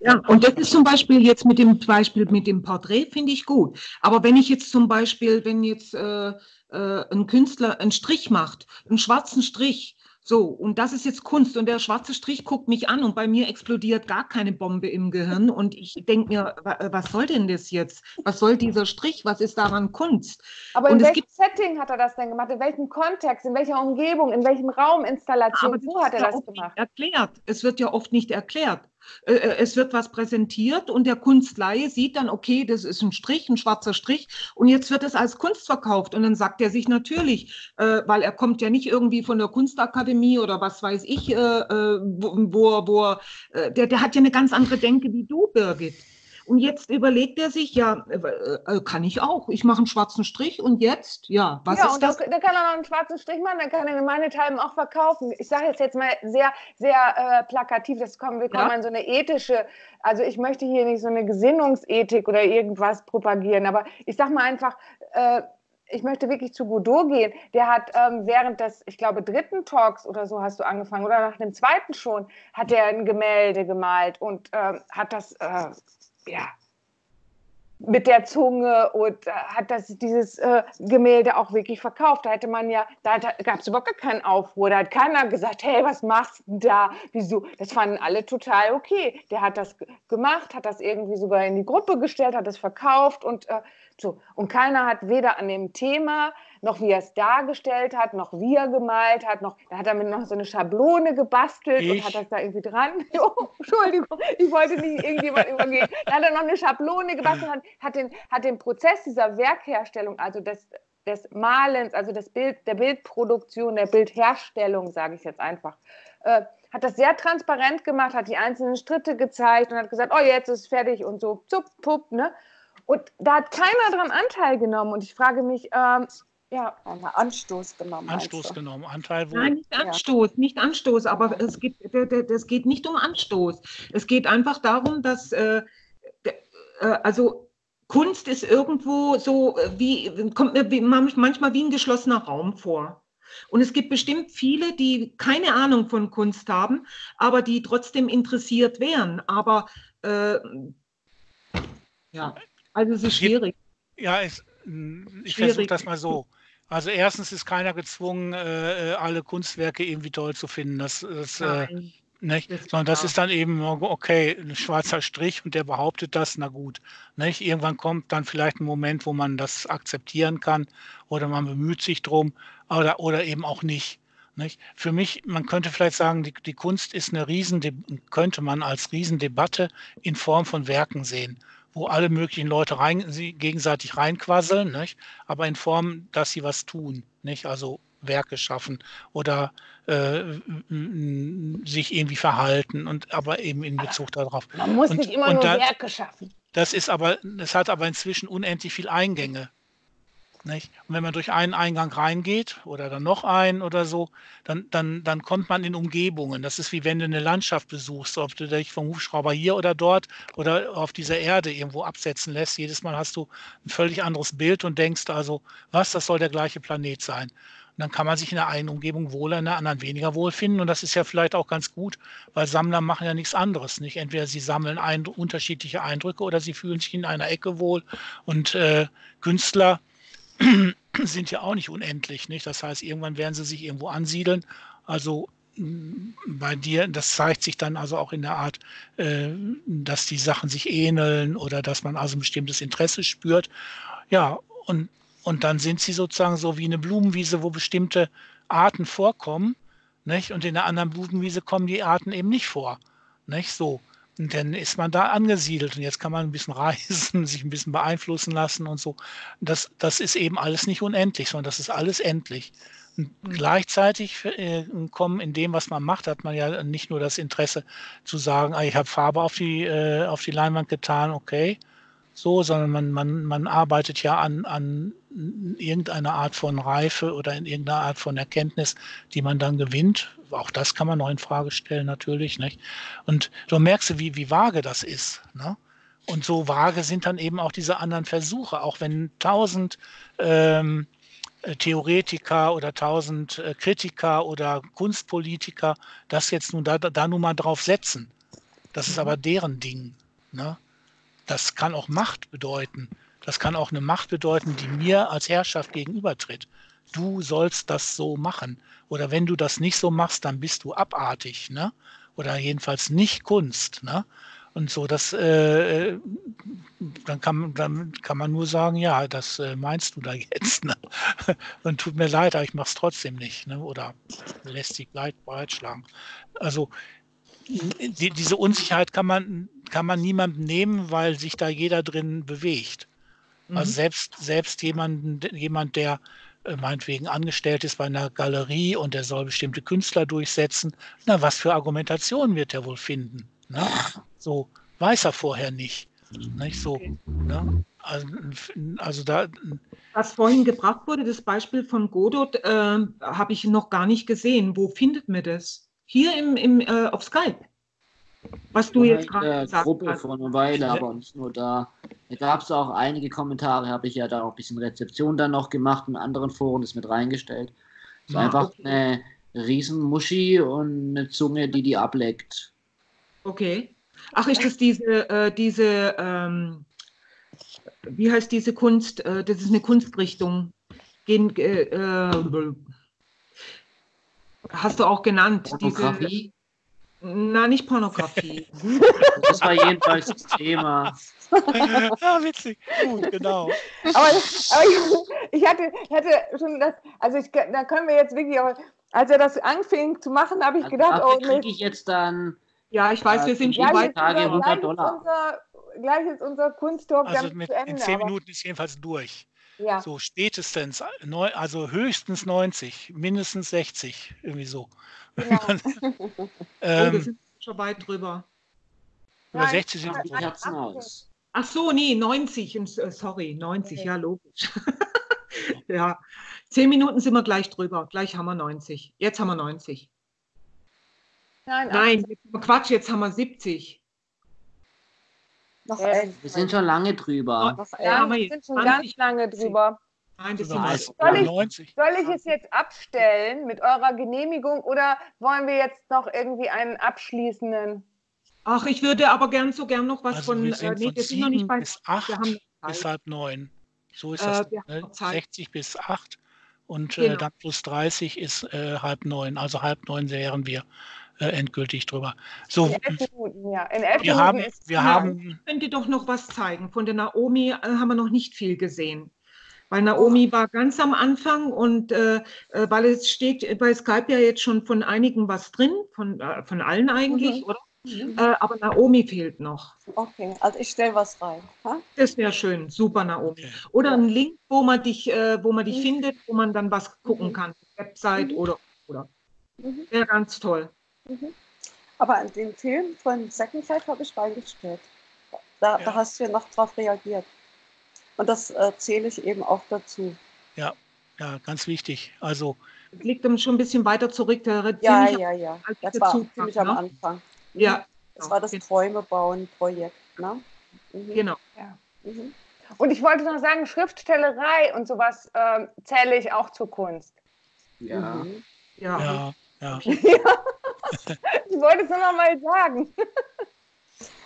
[SPEAKER 3] ja, und das ist zum Beispiel jetzt mit dem Beispiel mit dem Porträt, finde ich gut. Aber wenn ich jetzt zum Beispiel, wenn jetzt äh, äh, ein Künstler einen Strich macht, einen schwarzen Strich, so, und das ist jetzt Kunst. Und der schwarze Strich guckt mich an und bei mir explodiert gar keine Bombe im Gehirn. Und ich denke mir, was soll denn das jetzt? Was soll dieser Strich? Was ist daran Kunst?
[SPEAKER 2] Aber in welchem Setting hat er das denn gemacht? In welchem Kontext? In welcher Umgebung? In welchem Rauminstallation? Wo hat er das gemacht?
[SPEAKER 3] Erklärt. Es wird ja oft nicht erklärt. Äh, äh, es wird was präsentiert und der Kunstleihe sieht dann, okay, das ist ein Strich, ein schwarzer Strich und jetzt wird es als Kunst verkauft und dann sagt er sich natürlich, äh, weil er kommt ja nicht irgendwie von der Kunstakademie oder was weiß ich, wo, wo, wo der, der hat ja eine ganz andere Denke wie du, Birgit. Und jetzt überlegt er sich, ja, äh, äh, kann ich auch. Ich mache einen schwarzen Strich und jetzt, ja,
[SPEAKER 2] was ja, ist und das? Dann kann er noch einen schwarzen Strich machen, dann kann er meine Teilen auch verkaufen. Ich sage jetzt, jetzt mal sehr, sehr äh, plakativ, das kommen, wir kommen ja. an so eine ethische, also ich möchte hier nicht so eine Gesinnungsethik oder irgendwas propagieren, aber ich sage mal einfach, äh, ich möchte wirklich zu Godot gehen. Der hat ähm, während des, ich glaube, dritten Talks oder so hast du angefangen oder nach dem zweiten schon, hat er ein Gemälde gemalt und ähm, hat das äh, ja, mit der Zunge und äh, hat das, dieses äh, Gemälde auch wirklich verkauft. Da hätte man ja, da gab es überhaupt keinen Aufruhr. Da hat keiner gesagt, hey, was machst du da? Wieso? Das fanden alle total okay. Der hat das gemacht, hat das irgendwie sogar in die Gruppe gestellt, hat es verkauft und äh, so. Und keiner hat weder an dem Thema noch wie er es dargestellt hat, noch wie er gemalt hat, noch, da hat er mit noch so eine Schablone gebastelt ich? und hat das da irgendwie dran. Oh, Entschuldigung, ich wollte nicht irgendjemand übergehen. Da hat er noch eine Schablone gebastelt, hat, hat, den, hat den Prozess dieser Werkherstellung, also des, des Malens, also des Bild, der Bildproduktion, der Bildherstellung, sage ich jetzt einfach, äh, hat das sehr transparent gemacht, hat die einzelnen Schritte gezeigt und hat gesagt, oh, jetzt ist es fertig und so, zup, pup, ne? Und da hat keiner dran Anteil genommen. Und ich frage mich, ähm, ja, Anstoß genommen.
[SPEAKER 1] Anstoß genommen, Anteil
[SPEAKER 3] wo? Nein, nicht Anstoß, ja. nicht Anstoß, aber es geht, das geht nicht um Anstoß. Es geht einfach darum, dass, äh, äh, also Kunst ist irgendwo so äh, wie, kommt mir manchmal wie ein geschlossener Raum vor. Und es gibt bestimmt viele, die keine Ahnung von Kunst haben, aber die trotzdem interessiert wären. Aber äh, ja, also es ist schwierig.
[SPEAKER 1] Ja, es, ich versuche das mal so. Also erstens ist keiner gezwungen, äh, alle Kunstwerke irgendwie toll zu finden. Das, das äh, nicht? Sondern das ist dann eben, okay, ein schwarzer Strich und der behauptet das, na gut. Nicht? Irgendwann kommt dann vielleicht ein Moment, wo man das akzeptieren kann oder man bemüht sich drum oder, oder eben auch nicht. Nicht? Für mich, man könnte vielleicht sagen, die, die Kunst ist eine Riesen, könnte man als Riesendebatte in Form von Werken sehen, wo alle möglichen Leute rein, sie gegenseitig reinquasseln, nicht? aber in Form, dass sie was tun. Nicht? Also Werke schaffen oder äh, sich irgendwie verhalten und aber eben in Bezug darauf.
[SPEAKER 2] Man muss
[SPEAKER 1] und,
[SPEAKER 2] nicht immer nur da, Werke schaffen.
[SPEAKER 1] Das ist aber, das hat aber inzwischen unendlich viel Eingänge. Nicht? Und wenn man durch einen Eingang reingeht oder dann noch einen oder so, dann, dann, dann kommt man in Umgebungen. Das ist wie wenn du eine Landschaft besuchst, ob du dich vom Hubschrauber hier oder dort oder auf dieser Erde irgendwo absetzen lässt. Jedes Mal hast du ein völlig anderes Bild und denkst also, was, das soll der gleiche Planet sein. Und dann kann man sich in der einen Umgebung wohler, in der anderen weniger wohl finden. Und das ist ja vielleicht auch ganz gut, weil Sammler machen ja nichts anderes. Nicht? Entweder sie sammeln ein, unterschiedliche Eindrücke oder sie fühlen sich in einer Ecke wohl. Und äh, Künstler sind ja auch nicht unendlich. Nicht? Das heißt, irgendwann werden sie sich irgendwo ansiedeln. Also mm, bei dir, das zeigt sich dann also auch in der Art, äh, dass die Sachen sich ähneln oder dass man also ein bestimmtes Interesse spürt. Ja, und und dann sind sie sozusagen so wie eine Blumenwiese, wo bestimmte Arten vorkommen. Nicht? Und in der anderen Blumenwiese kommen die Arten eben nicht vor. Nicht? So. Und dann ist man da angesiedelt und jetzt kann man ein bisschen reisen, sich ein bisschen beeinflussen lassen und so. Das, das ist eben alles nicht unendlich, sondern das ist alles endlich. Und mhm. gleichzeitig äh, kommen in dem, was man macht, hat man ja nicht nur das Interesse zu sagen, ah, ich habe Farbe auf die, äh, auf die Leinwand getan, okay, so, sondern man, man, man arbeitet ja an, an irgendeiner Art von Reife oder in irgendeiner Art von Erkenntnis, die man dann gewinnt. Auch das kann man noch in Frage stellen, natürlich. Nicht? Und du merkst, wie, wie vage das ist. Ne? Und so vage sind dann eben auch diese anderen Versuche, auch wenn tausend ähm, äh, Theoretiker oder tausend äh, Kritiker oder Kunstpolitiker das jetzt nun da, da nun mal drauf setzen. Das ist mhm. aber deren Ding. Ne? Das kann auch Macht bedeuten. Das kann auch eine Macht bedeuten, die mir als Herrschaft gegenübertritt. Du sollst das so machen. Oder wenn du das nicht so machst, dann bist du abartig, ne? Oder jedenfalls nicht Kunst, ne? Und so, das, äh, dann, kann, dann kann man nur sagen, ja, das äh, meinst du da jetzt. Ne? Und tut mir leid, aber ich mache es trotzdem nicht. Ne? Oder lässt sich breitschlagen. Also die, diese Unsicherheit kann man, kann man niemandem nehmen, weil sich da jeder drin bewegt. Also mhm. Also selbst, selbst jemanden, jemand, der äh, meinetwegen angestellt ist bei einer Galerie und der soll bestimmte Künstler durchsetzen, na, was für Argumentationen wird er wohl finden? Ne? So weiß er vorher nicht. Nicht so. Ne? Also, also, da.
[SPEAKER 3] Was vorhin gebracht wurde, das Beispiel von Godot, äh, habe ich noch gar nicht gesehen. Wo findet man das? Hier im, im, äh, auf Skype. Was du jetzt gerade
[SPEAKER 6] gesagt Gruppe hast. vor einer Weile, aber nicht nur da. Da gab es auch einige Kommentare, habe ich ja da auch ein bisschen Rezeption dann noch gemacht, in anderen Foren das mit reingestellt. Es war ja, einfach okay. eine Riesenmuschi und eine Zunge, die die ableckt.
[SPEAKER 3] Okay. Ach, ist das diese, äh, diese ähm, wie heißt diese Kunst? Äh, das ist eine Kunstrichtung. Gen, äh, äh hast du auch genannt.
[SPEAKER 6] Pornografie?
[SPEAKER 3] Na, nicht Pornografie.
[SPEAKER 6] das war jedenfalls das Thema.
[SPEAKER 1] ja, witzig. Gut, genau.
[SPEAKER 2] Aber, aber ich, ich, hatte, hatte schon das, also ich, da können wir jetzt wirklich auch, als er das anfing zu machen, habe ich also gedacht,
[SPEAKER 6] oh, kriege ich jetzt dann.
[SPEAKER 3] Ja, ich weiß, wir sind schon
[SPEAKER 6] bei Tage 100 Dollar.
[SPEAKER 2] Unser, gleich ist unser Kunsttalk
[SPEAKER 1] also mit, Ende, in zehn Minuten ist jedenfalls durch. Ja. So spätestens, also höchstens 90, mindestens 60, irgendwie so. Ja.
[SPEAKER 3] ähm, oh, wir sind schon weit drüber.
[SPEAKER 1] Über 60 sind wir Herzen
[SPEAKER 3] aus. Ach so, nee, 90, äh, sorry, 90, okay. ja, logisch. ja, zehn Minuten sind wir gleich drüber. Gleich haben wir 90. Jetzt haben wir 90. Nein, Nein Quatsch, jetzt haben wir 70.
[SPEAKER 5] Noch elf.
[SPEAKER 6] Wir sind schon lange drüber.
[SPEAKER 2] Noch ja, wir sind schon ganz lange drüber.
[SPEAKER 1] Nein, das sind soll,
[SPEAKER 2] ich, soll ich es jetzt abstellen mit eurer Genehmigung oder wollen wir jetzt noch irgendwie einen abschließenden?
[SPEAKER 3] Ach, ich würde aber gern so gern noch was
[SPEAKER 1] also von.
[SPEAKER 3] Wir
[SPEAKER 1] sind äh, nee, wir sind noch nicht bei bis acht, bis halb neun. So ist das. Äh, ne? 60 bis acht und äh, genau. äh, dann plus 30 ist äh, halb neun. Also halb neun wären wir äh, endgültig drüber. So, in elf Minuten, ja. In elf wir Minuten haben, wir haben.
[SPEAKER 3] Ich könnte doch noch was zeigen. Von der Naomi haben wir noch nicht viel gesehen. Weil Naomi war ganz am Anfang und äh, äh, weil es steht bei Skype ja jetzt schon von einigen was drin, von, äh, von allen eigentlich, mhm. oder? Mhm. Äh, aber Naomi fehlt noch.
[SPEAKER 5] Okay, also ich stelle was rein. Ha?
[SPEAKER 3] Das wäre schön, super Naomi. Oder ein Link, wo man dich, äh, wo man dich mhm. findet, wo man dann was gucken mhm. kann, Website mhm. oder oder. Mhm. Wäre ganz toll.
[SPEAKER 5] Mhm. Aber den Film von Second Life habe ich reingestellt. Da, ja. da hast du ja noch drauf reagiert. Und das erzähle ich eben auch dazu.
[SPEAKER 1] Ja, ja, ganz wichtig. Also
[SPEAKER 3] das liegt dann schon ein bisschen weiter zurück.
[SPEAKER 5] ja, ja, ja. Das war Zugfach, ziemlich ne? am Anfang.
[SPEAKER 3] Ja.
[SPEAKER 5] Das war das genau. Träume bauen Projekt. Ne?
[SPEAKER 3] Mhm. Genau. Ja. Mhm.
[SPEAKER 2] Und ich wollte noch sagen, Schriftstellerei und sowas äh, zähle ich auch zur Kunst.
[SPEAKER 6] Ja. Mhm.
[SPEAKER 1] Ja. ja. ja.
[SPEAKER 2] ich wollte es nur noch mal sagen.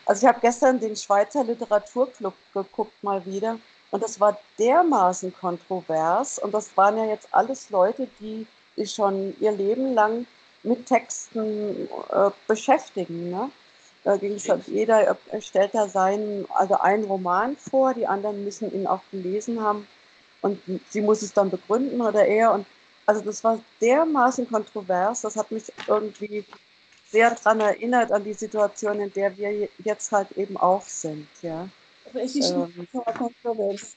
[SPEAKER 5] Also ich habe gestern den Schweizer Literaturclub geguckt mal wieder. Und das war dermaßen kontrovers. Und das waren ja jetzt alles Leute, die sich schon ihr Leben lang mit Texten äh, beschäftigen. Ne? Da ging es halt, jeder stellt da seinen, also einen Roman vor, die anderen müssen ihn auch gelesen haben und sie muss es dann begründen oder er. Und also das war dermaßen kontrovers, das hat mich irgendwie sehr daran erinnert an die Situation, in der wir jetzt halt eben auch sind. Ja.
[SPEAKER 4] Aber es ist ähm, so kontrovers.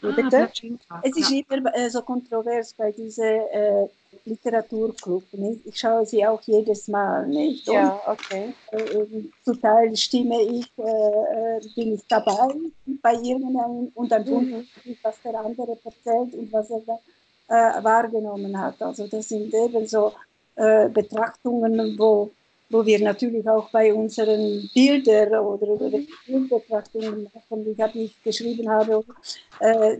[SPEAKER 4] Bitte? Ah, es ist immer äh, so kontrovers bei diesem äh, Literaturclub. Nicht? Ich schaue sie auch jedes Mal. Nicht?
[SPEAKER 5] Und, ja, okay.
[SPEAKER 4] Äh, zum Teil stimme ich, äh, äh, bin ich dabei bei irgendeinem und dann mhm. ich, was der andere erzählt und was er da äh, wahrgenommen hat. Also das sind eben so Betrachtungen, wo wo wir natürlich auch bei unseren Bildern oder, oder Bildbetrachtungen machen. Ich habe nicht geschrieben habe, äh,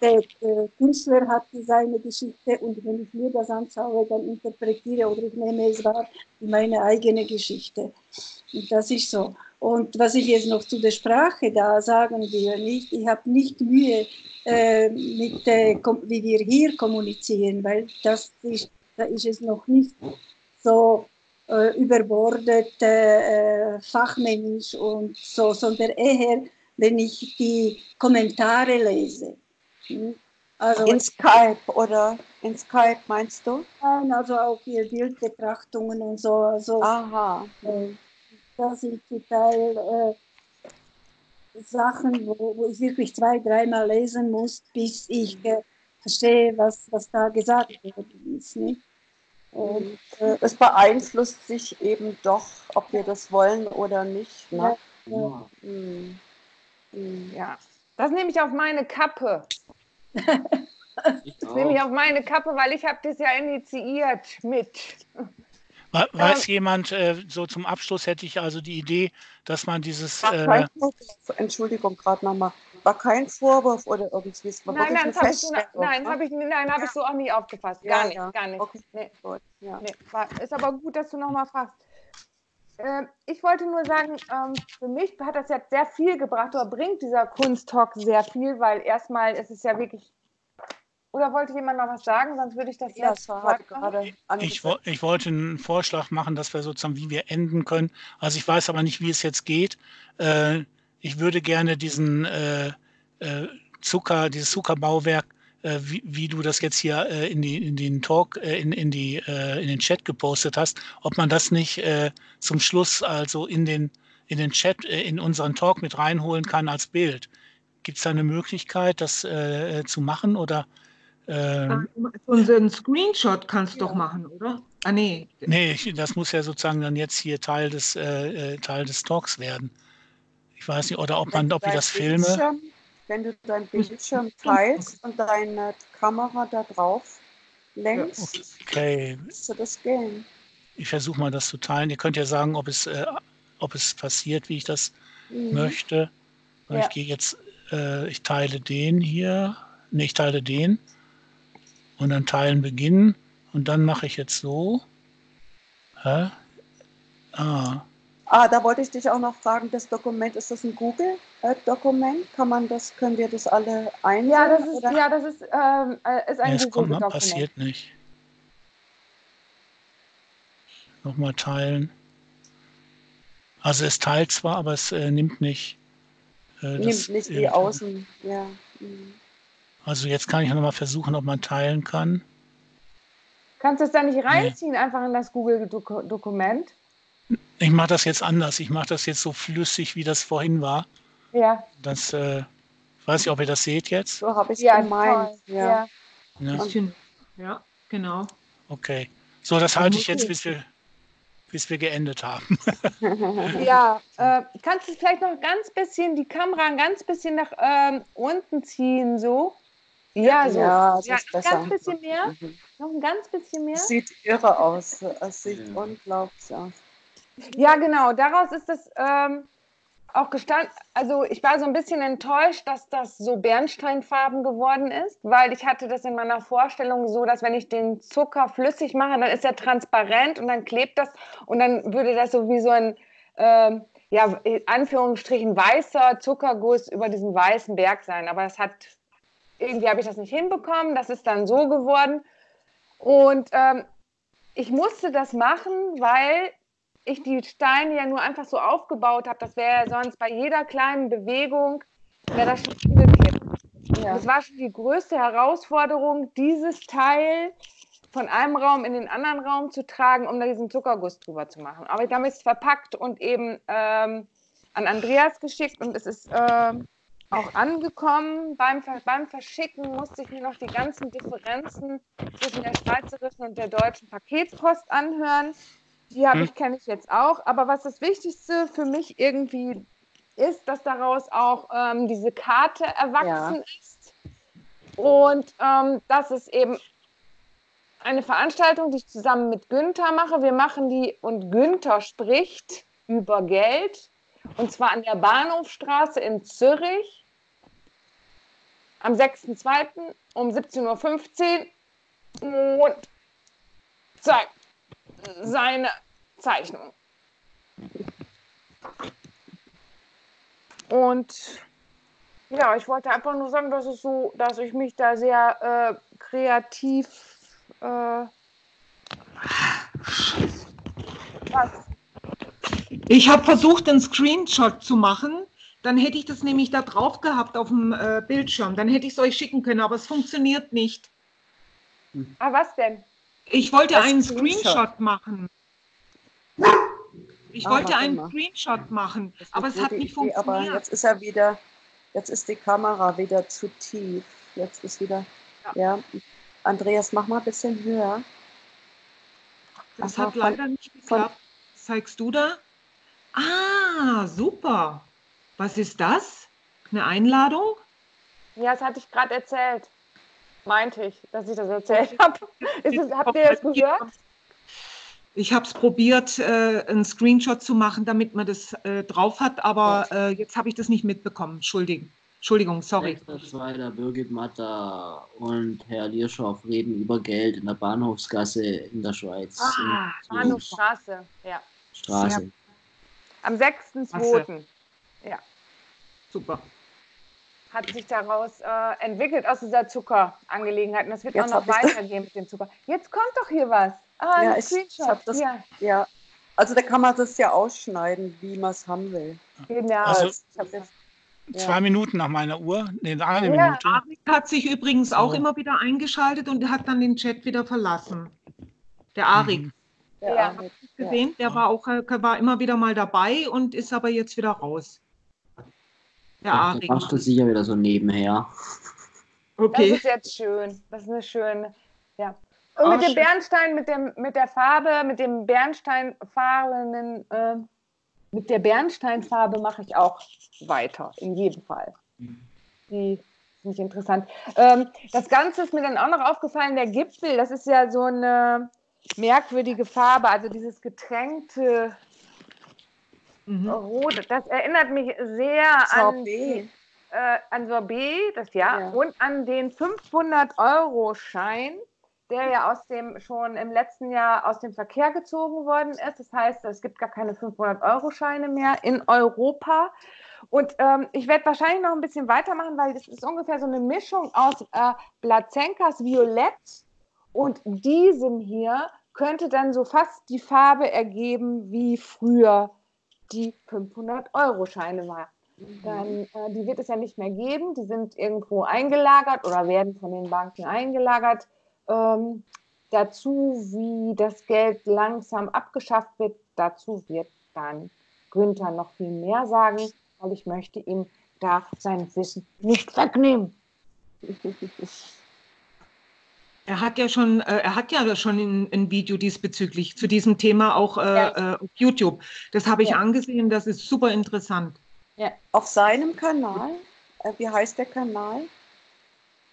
[SPEAKER 4] der, der, Künstler hat seine Geschichte und wenn ich mir das anschaue, dann interpretiere oder ich nehme es wahr meine eigene Geschichte. Und das ist so. Und was ich jetzt noch zu der Sprache da sagen will, nicht, ich habe nicht Mühe äh, mit, äh, wie wir hier kommunizieren, weil das ist, da ist es noch nicht so äh, überbordet äh, fachmännisch und so, sondern eher, wenn ich die Kommentare lese.
[SPEAKER 5] Hm? Also, in Skype oder in Skype meinst du?
[SPEAKER 4] Nein, also auch hier Bildbetrachtungen und so. Also,
[SPEAKER 5] Aha.
[SPEAKER 4] Äh, das sind zum Teil äh, Sachen, wo, wo, ich wirklich zwei, dreimal lesen muss, bis ich äh, verstehe, was, was da gesagt worden ist. Nicht?
[SPEAKER 5] Und äh, es beeinflusst sich eben doch, ob wir das wollen oder nicht. Ne?
[SPEAKER 2] Ja. Mhm. ja. Das nehme ich auf meine Kappe. das nehme ich auf meine Kappe, weil ich habe das ja initiiert mit.
[SPEAKER 1] Weiß ähm, jemand, äh, so zum Abschluss hätte ich also die Idee, dass man dieses.
[SPEAKER 5] Äh, Entschuldigung, gerade nochmal war kein Vorwurf oder irgendwie. Es
[SPEAKER 2] war nein, nein, das habe ich, so, nein, hab ich, nein, hab ich so auch nie aufgefasst. Gar ja, nicht, ja. gar nicht. Okay. Nee. Ja. Nee. War, ist aber gut, dass du nochmal fragst. Äh, ich wollte nur sagen, ähm, für mich hat das jetzt sehr viel gebracht oder bringt dieser Kunsttalk sehr viel, weil erstmal ist es ja wirklich oder wollte jemand noch was sagen? Sonst würde ich das
[SPEAKER 5] ja, jetzt gerade
[SPEAKER 1] ich, ich, wollte einen Vorschlag machen, dass wir sozusagen, wie wir enden können. Also ich weiß aber nicht, wie es jetzt geht. Äh, ich würde gerne diesen äh, äh, Zucker, dieses Zuckerbauwerk, äh, wie, wie, du das jetzt hier äh, in, die, in den Talk, äh, in, in, die, äh, in den Chat gepostet hast, ob man das nicht zum Schluss also in den, in den Chat, in unseren Talk mit reinholen kann als Bild. Gibt es da eine Möglichkeit, das zu machen oder?
[SPEAKER 3] Ähm, einen Screenshot kannst du ja. doch machen, oder? Ah, nee.
[SPEAKER 1] Nee, das muss ja sozusagen dann jetzt hier Teil des, Teil des Talks werden. Ich weiß nicht, oder ob man, ob ich das filme.
[SPEAKER 5] Wenn du deinen Bildschirm teilst und deine Kamera da drauf lenkst,
[SPEAKER 1] okay.
[SPEAKER 5] müsste das gehen.
[SPEAKER 1] Ich versuche mal das zu teilen. Ihr könnt ja sagen, ob es, äh, ob es passiert, wie ich das mhm. möchte. Ja. Ich gehe jetzt, äh, ich teile den hier, ne, ich teile den und dann teilen beginnen und dann mache ich jetzt so. Hä?
[SPEAKER 5] Ah. Ah, da wollte ich dich auch noch fragen, das Dokument, ist das ein Google-Dokument? Kann man das, können wir das alle einsehen?
[SPEAKER 2] Ja, das ist, ja, das ist, ähm, äh, ist ein
[SPEAKER 1] nee, Google-Dokument. passiert nicht. Nochmal teilen. Also es teilt zwar, aber es äh, nimmt nicht.
[SPEAKER 5] Äh, nimmt nicht die Außen, ja. Mhm.
[SPEAKER 1] Also jetzt kann ich nochmal versuchen, ob man teilen kann.
[SPEAKER 2] Kannst du es da nicht reinziehen, nee. einfach in das Google-Dokument?
[SPEAKER 1] Ich mache das jetzt anders. Ich mache das jetzt so flüssig, wie das vorhin war.
[SPEAKER 2] Ja.
[SPEAKER 1] Das, äh, weiß ich, ob ihr das seht jetzt.
[SPEAKER 5] So habe ich es ja, gemeint.
[SPEAKER 3] Ja. Ja. ja, genau.
[SPEAKER 1] Okay. So, das halte ich jetzt, bis wir, bis wir geendet haben.
[SPEAKER 2] ja, äh, kannst du vielleicht noch ganz bisschen die Kamera ein ganz bisschen nach ähm, unten ziehen, so? Ja, so.
[SPEAKER 5] Ja, das ja, ist besser.
[SPEAKER 2] Ein bisschen mehr. Mhm. Noch ein ganz bisschen mehr.
[SPEAKER 5] Es sieht irre aus. Es sieht ja. unglaublich aus.
[SPEAKER 2] Ja, genau. Daraus ist es ähm, auch gestanden. Also ich war so ein bisschen enttäuscht, dass das so Bernsteinfarben geworden ist, weil ich hatte das in meiner Vorstellung so, dass wenn ich den Zucker flüssig mache, dann ist er transparent und dann klebt das und dann würde das so wie so ein ähm, ja, in Anführungsstrichen weißer Zuckerguss über diesen weißen Berg sein. Aber das hat irgendwie habe ich das nicht hinbekommen. Das ist dann so geworden. Und ähm, ich musste das machen, weil ich die Steine ja nur einfach so aufgebaut habe, das wäre ja sonst bei jeder kleinen Bewegung, wäre das schon umgekippt. Ja. Das war schon die größte Herausforderung, dieses Teil von einem Raum in den anderen Raum zu tragen, um da diesen Zuckerguss drüber zu machen. Aber ich habe es verpackt und eben ähm, an Andreas geschickt und es ist äh, auch angekommen. Beim, beim Verschicken musste ich mir noch die ganzen Differenzen zwischen der schweizerischen und der deutschen Paketpost anhören. Die habe hm. ich, kenne ich jetzt auch. Aber was das Wichtigste für mich irgendwie ist, dass daraus auch ähm, diese Karte erwachsen ja. ist. Und ähm, das ist eben eine Veranstaltung, die ich zusammen mit Günther mache. Wir machen die und Günther spricht über Geld. Und zwar an der Bahnhofstraße in Zürich am 6.2. um 17.15 Uhr und zeigt seine Zeichnung. Und ja, ich wollte einfach nur sagen, dass es so, dass ich mich da sehr äh, kreativ äh,
[SPEAKER 3] was? Ich habe versucht, einen Screenshot zu machen. Dann hätte ich das nämlich da drauf gehabt auf dem äh, Bildschirm. Dann hätte ich es euch schicken können, aber es funktioniert nicht.
[SPEAKER 2] Ah, was denn?
[SPEAKER 3] Ich wollte einen Screenshot, Screenshot machen. Ich ah, wollte einen mal. Screenshot machen, aber es hat nicht Idee, funktioniert.
[SPEAKER 5] Aber jetzt ist er wieder, jetzt ist die Kamera wieder zu tief. Jetzt ist wieder, ja. ja. Andreas, mach mal ein bisschen höher.
[SPEAKER 3] Das Aha, hat leider nicht geklappt. Zeigst du da? Ah, super. Was ist das? Eine Einladung?
[SPEAKER 2] Ja, das hatte ich gerade erzählt meinte ich, dass ich das erzählt habe. habt ihr das gehört?
[SPEAKER 3] Ich habe es probiert, äh, einen Screenshot zu machen, damit man das äh, drauf hat, aber äh, jetzt habe ich das nicht mitbekommen. Entschuldigung. Entschuldigung, sorry.
[SPEAKER 6] Zweiter Birgit Matter und Herr Lierschow reden über Geld in der Bahnhofsgasse in der Schweiz.
[SPEAKER 2] Ah, Bahnhofstraße, ja.
[SPEAKER 6] Straße.
[SPEAKER 2] Am 6.2. Ja.
[SPEAKER 3] Super
[SPEAKER 2] hat sich daraus äh, entwickelt aus dieser Zuckerangelegenheit. Und das wird Jetzt auch noch weitergehen mit dem Zucker. Jetzt kommt doch hier was.
[SPEAKER 5] Ah, ja, ein ich, Screenshot. Ich das, ja. ja. Also da kann man das ja ausschneiden, wie man es haben will.
[SPEAKER 2] Genau.
[SPEAKER 1] Also, jetzt, ja. Zwei Minuten nach meiner Uhr. Nee, eine ja. Minute.
[SPEAKER 3] Arik hat sich übrigens so. auch immer wieder eingeschaltet und hat dann den Chat wieder verlassen. Der Arik. Mhm. Der ja. Arik. gesehen, der war auch äh, war immer wieder mal dabei und ist aber jetzt wieder raus.
[SPEAKER 6] Ja, Arik. Machst du sicher wieder so nebenher.
[SPEAKER 2] Okay. Das ist jetzt schön. Das ist eine schöne, ja. Und mit dem Bernstein, mit, dem, mit der Farbe, mit dem Bernsteinfarbenen, äh, mit der Bernsteinfarbe mache ich auch weiter, in jedem Fall. Die finde ich interessant. Ähm, das Ganze ist mir dann auch noch aufgefallen, der Gipfel, das ist ja so eine merkwürdige Farbe, also dieses getränkte Mhm. Rot, das erinnert mich sehr an, die, äh, an Sorbet, das ja, ja, und an den 500-Euro-Schein, der ja aus dem schon im letzten Jahr aus dem Verkehr gezogen worden ist. Das heißt, es gibt gar keine 500-Euro-Scheine mehr in Europa. Und ähm, ich werde wahrscheinlich noch ein bisschen weitermachen, weil das ist ungefähr so eine Mischung aus äh, Blazenkas Violett und diesem hier könnte dann so fast die Farbe ergeben, wie früher die 500-Euro-Scheine waren. Mhm. Dann, äh, die wird es ja nicht mehr geben. Die sind irgendwo eingelagert oder werden von den Banken eingelagert. Ähm, dazu, wie das Geld langsam abgeschafft wird, dazu wird dann Günther noch viel mehr sagen, weil ich möchte ihm da sein Wissen nicht wegnehmen.
[SPEAKER 3] Er hat ja schon, äh, er hat ja schon ein, Video diesbezüglich zu diesem Thema auch äh, ja. äh, auf YouTube. Das habe ich ja. angesehen, das ist super interessant.
[SPEAKER 5] Ja. Auf seinem Kanal, wie heißt der Kanal?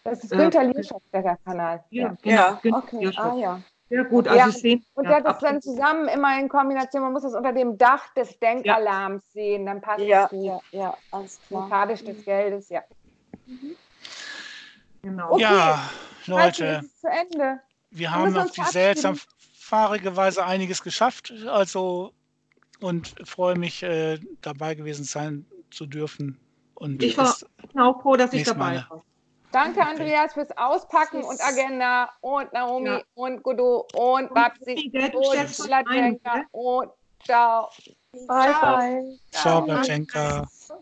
[SPEAKER 2] Das ist Günther äh, Lierschow, der Kanal.
[SPEAKER 5] Ja, genau. ja. Genau, okay. Ah, ja.
[SPEAKER 3] Sehr gut. Also ja.
[SPEAKER 2] sehen, und der hat das dann zusammen immer in Kombination, man muss das unter dem Dach des Denkalarms sehen, dann passt
[SPEAKER 5] ja, das gut. Ja, ja, alles
[SPEAKER 2] klar. Sympathisch des Geldes, ja.
[SPEAKER 1] Mhm. Genau. Okay. Ja, Leute.
[SPEAKER 2] Zu Ende.
[SPEAKER 1] Wir haben auf die seltsam fahrige Weise einiges geschafft, also und freue mich, äh, dabei gewesen sein zu dürfen. Und
[SPEAKER 3] ich war auch froh, dass ich dabei war.
[SPEAKER 2] Danke, Andreas, fürs Auspacken und Agenda und Naomi ja. und Gudu und Babsi und Latenka und ciao.
[SPEAKER 1] Bye, bye. Ciao, Ciao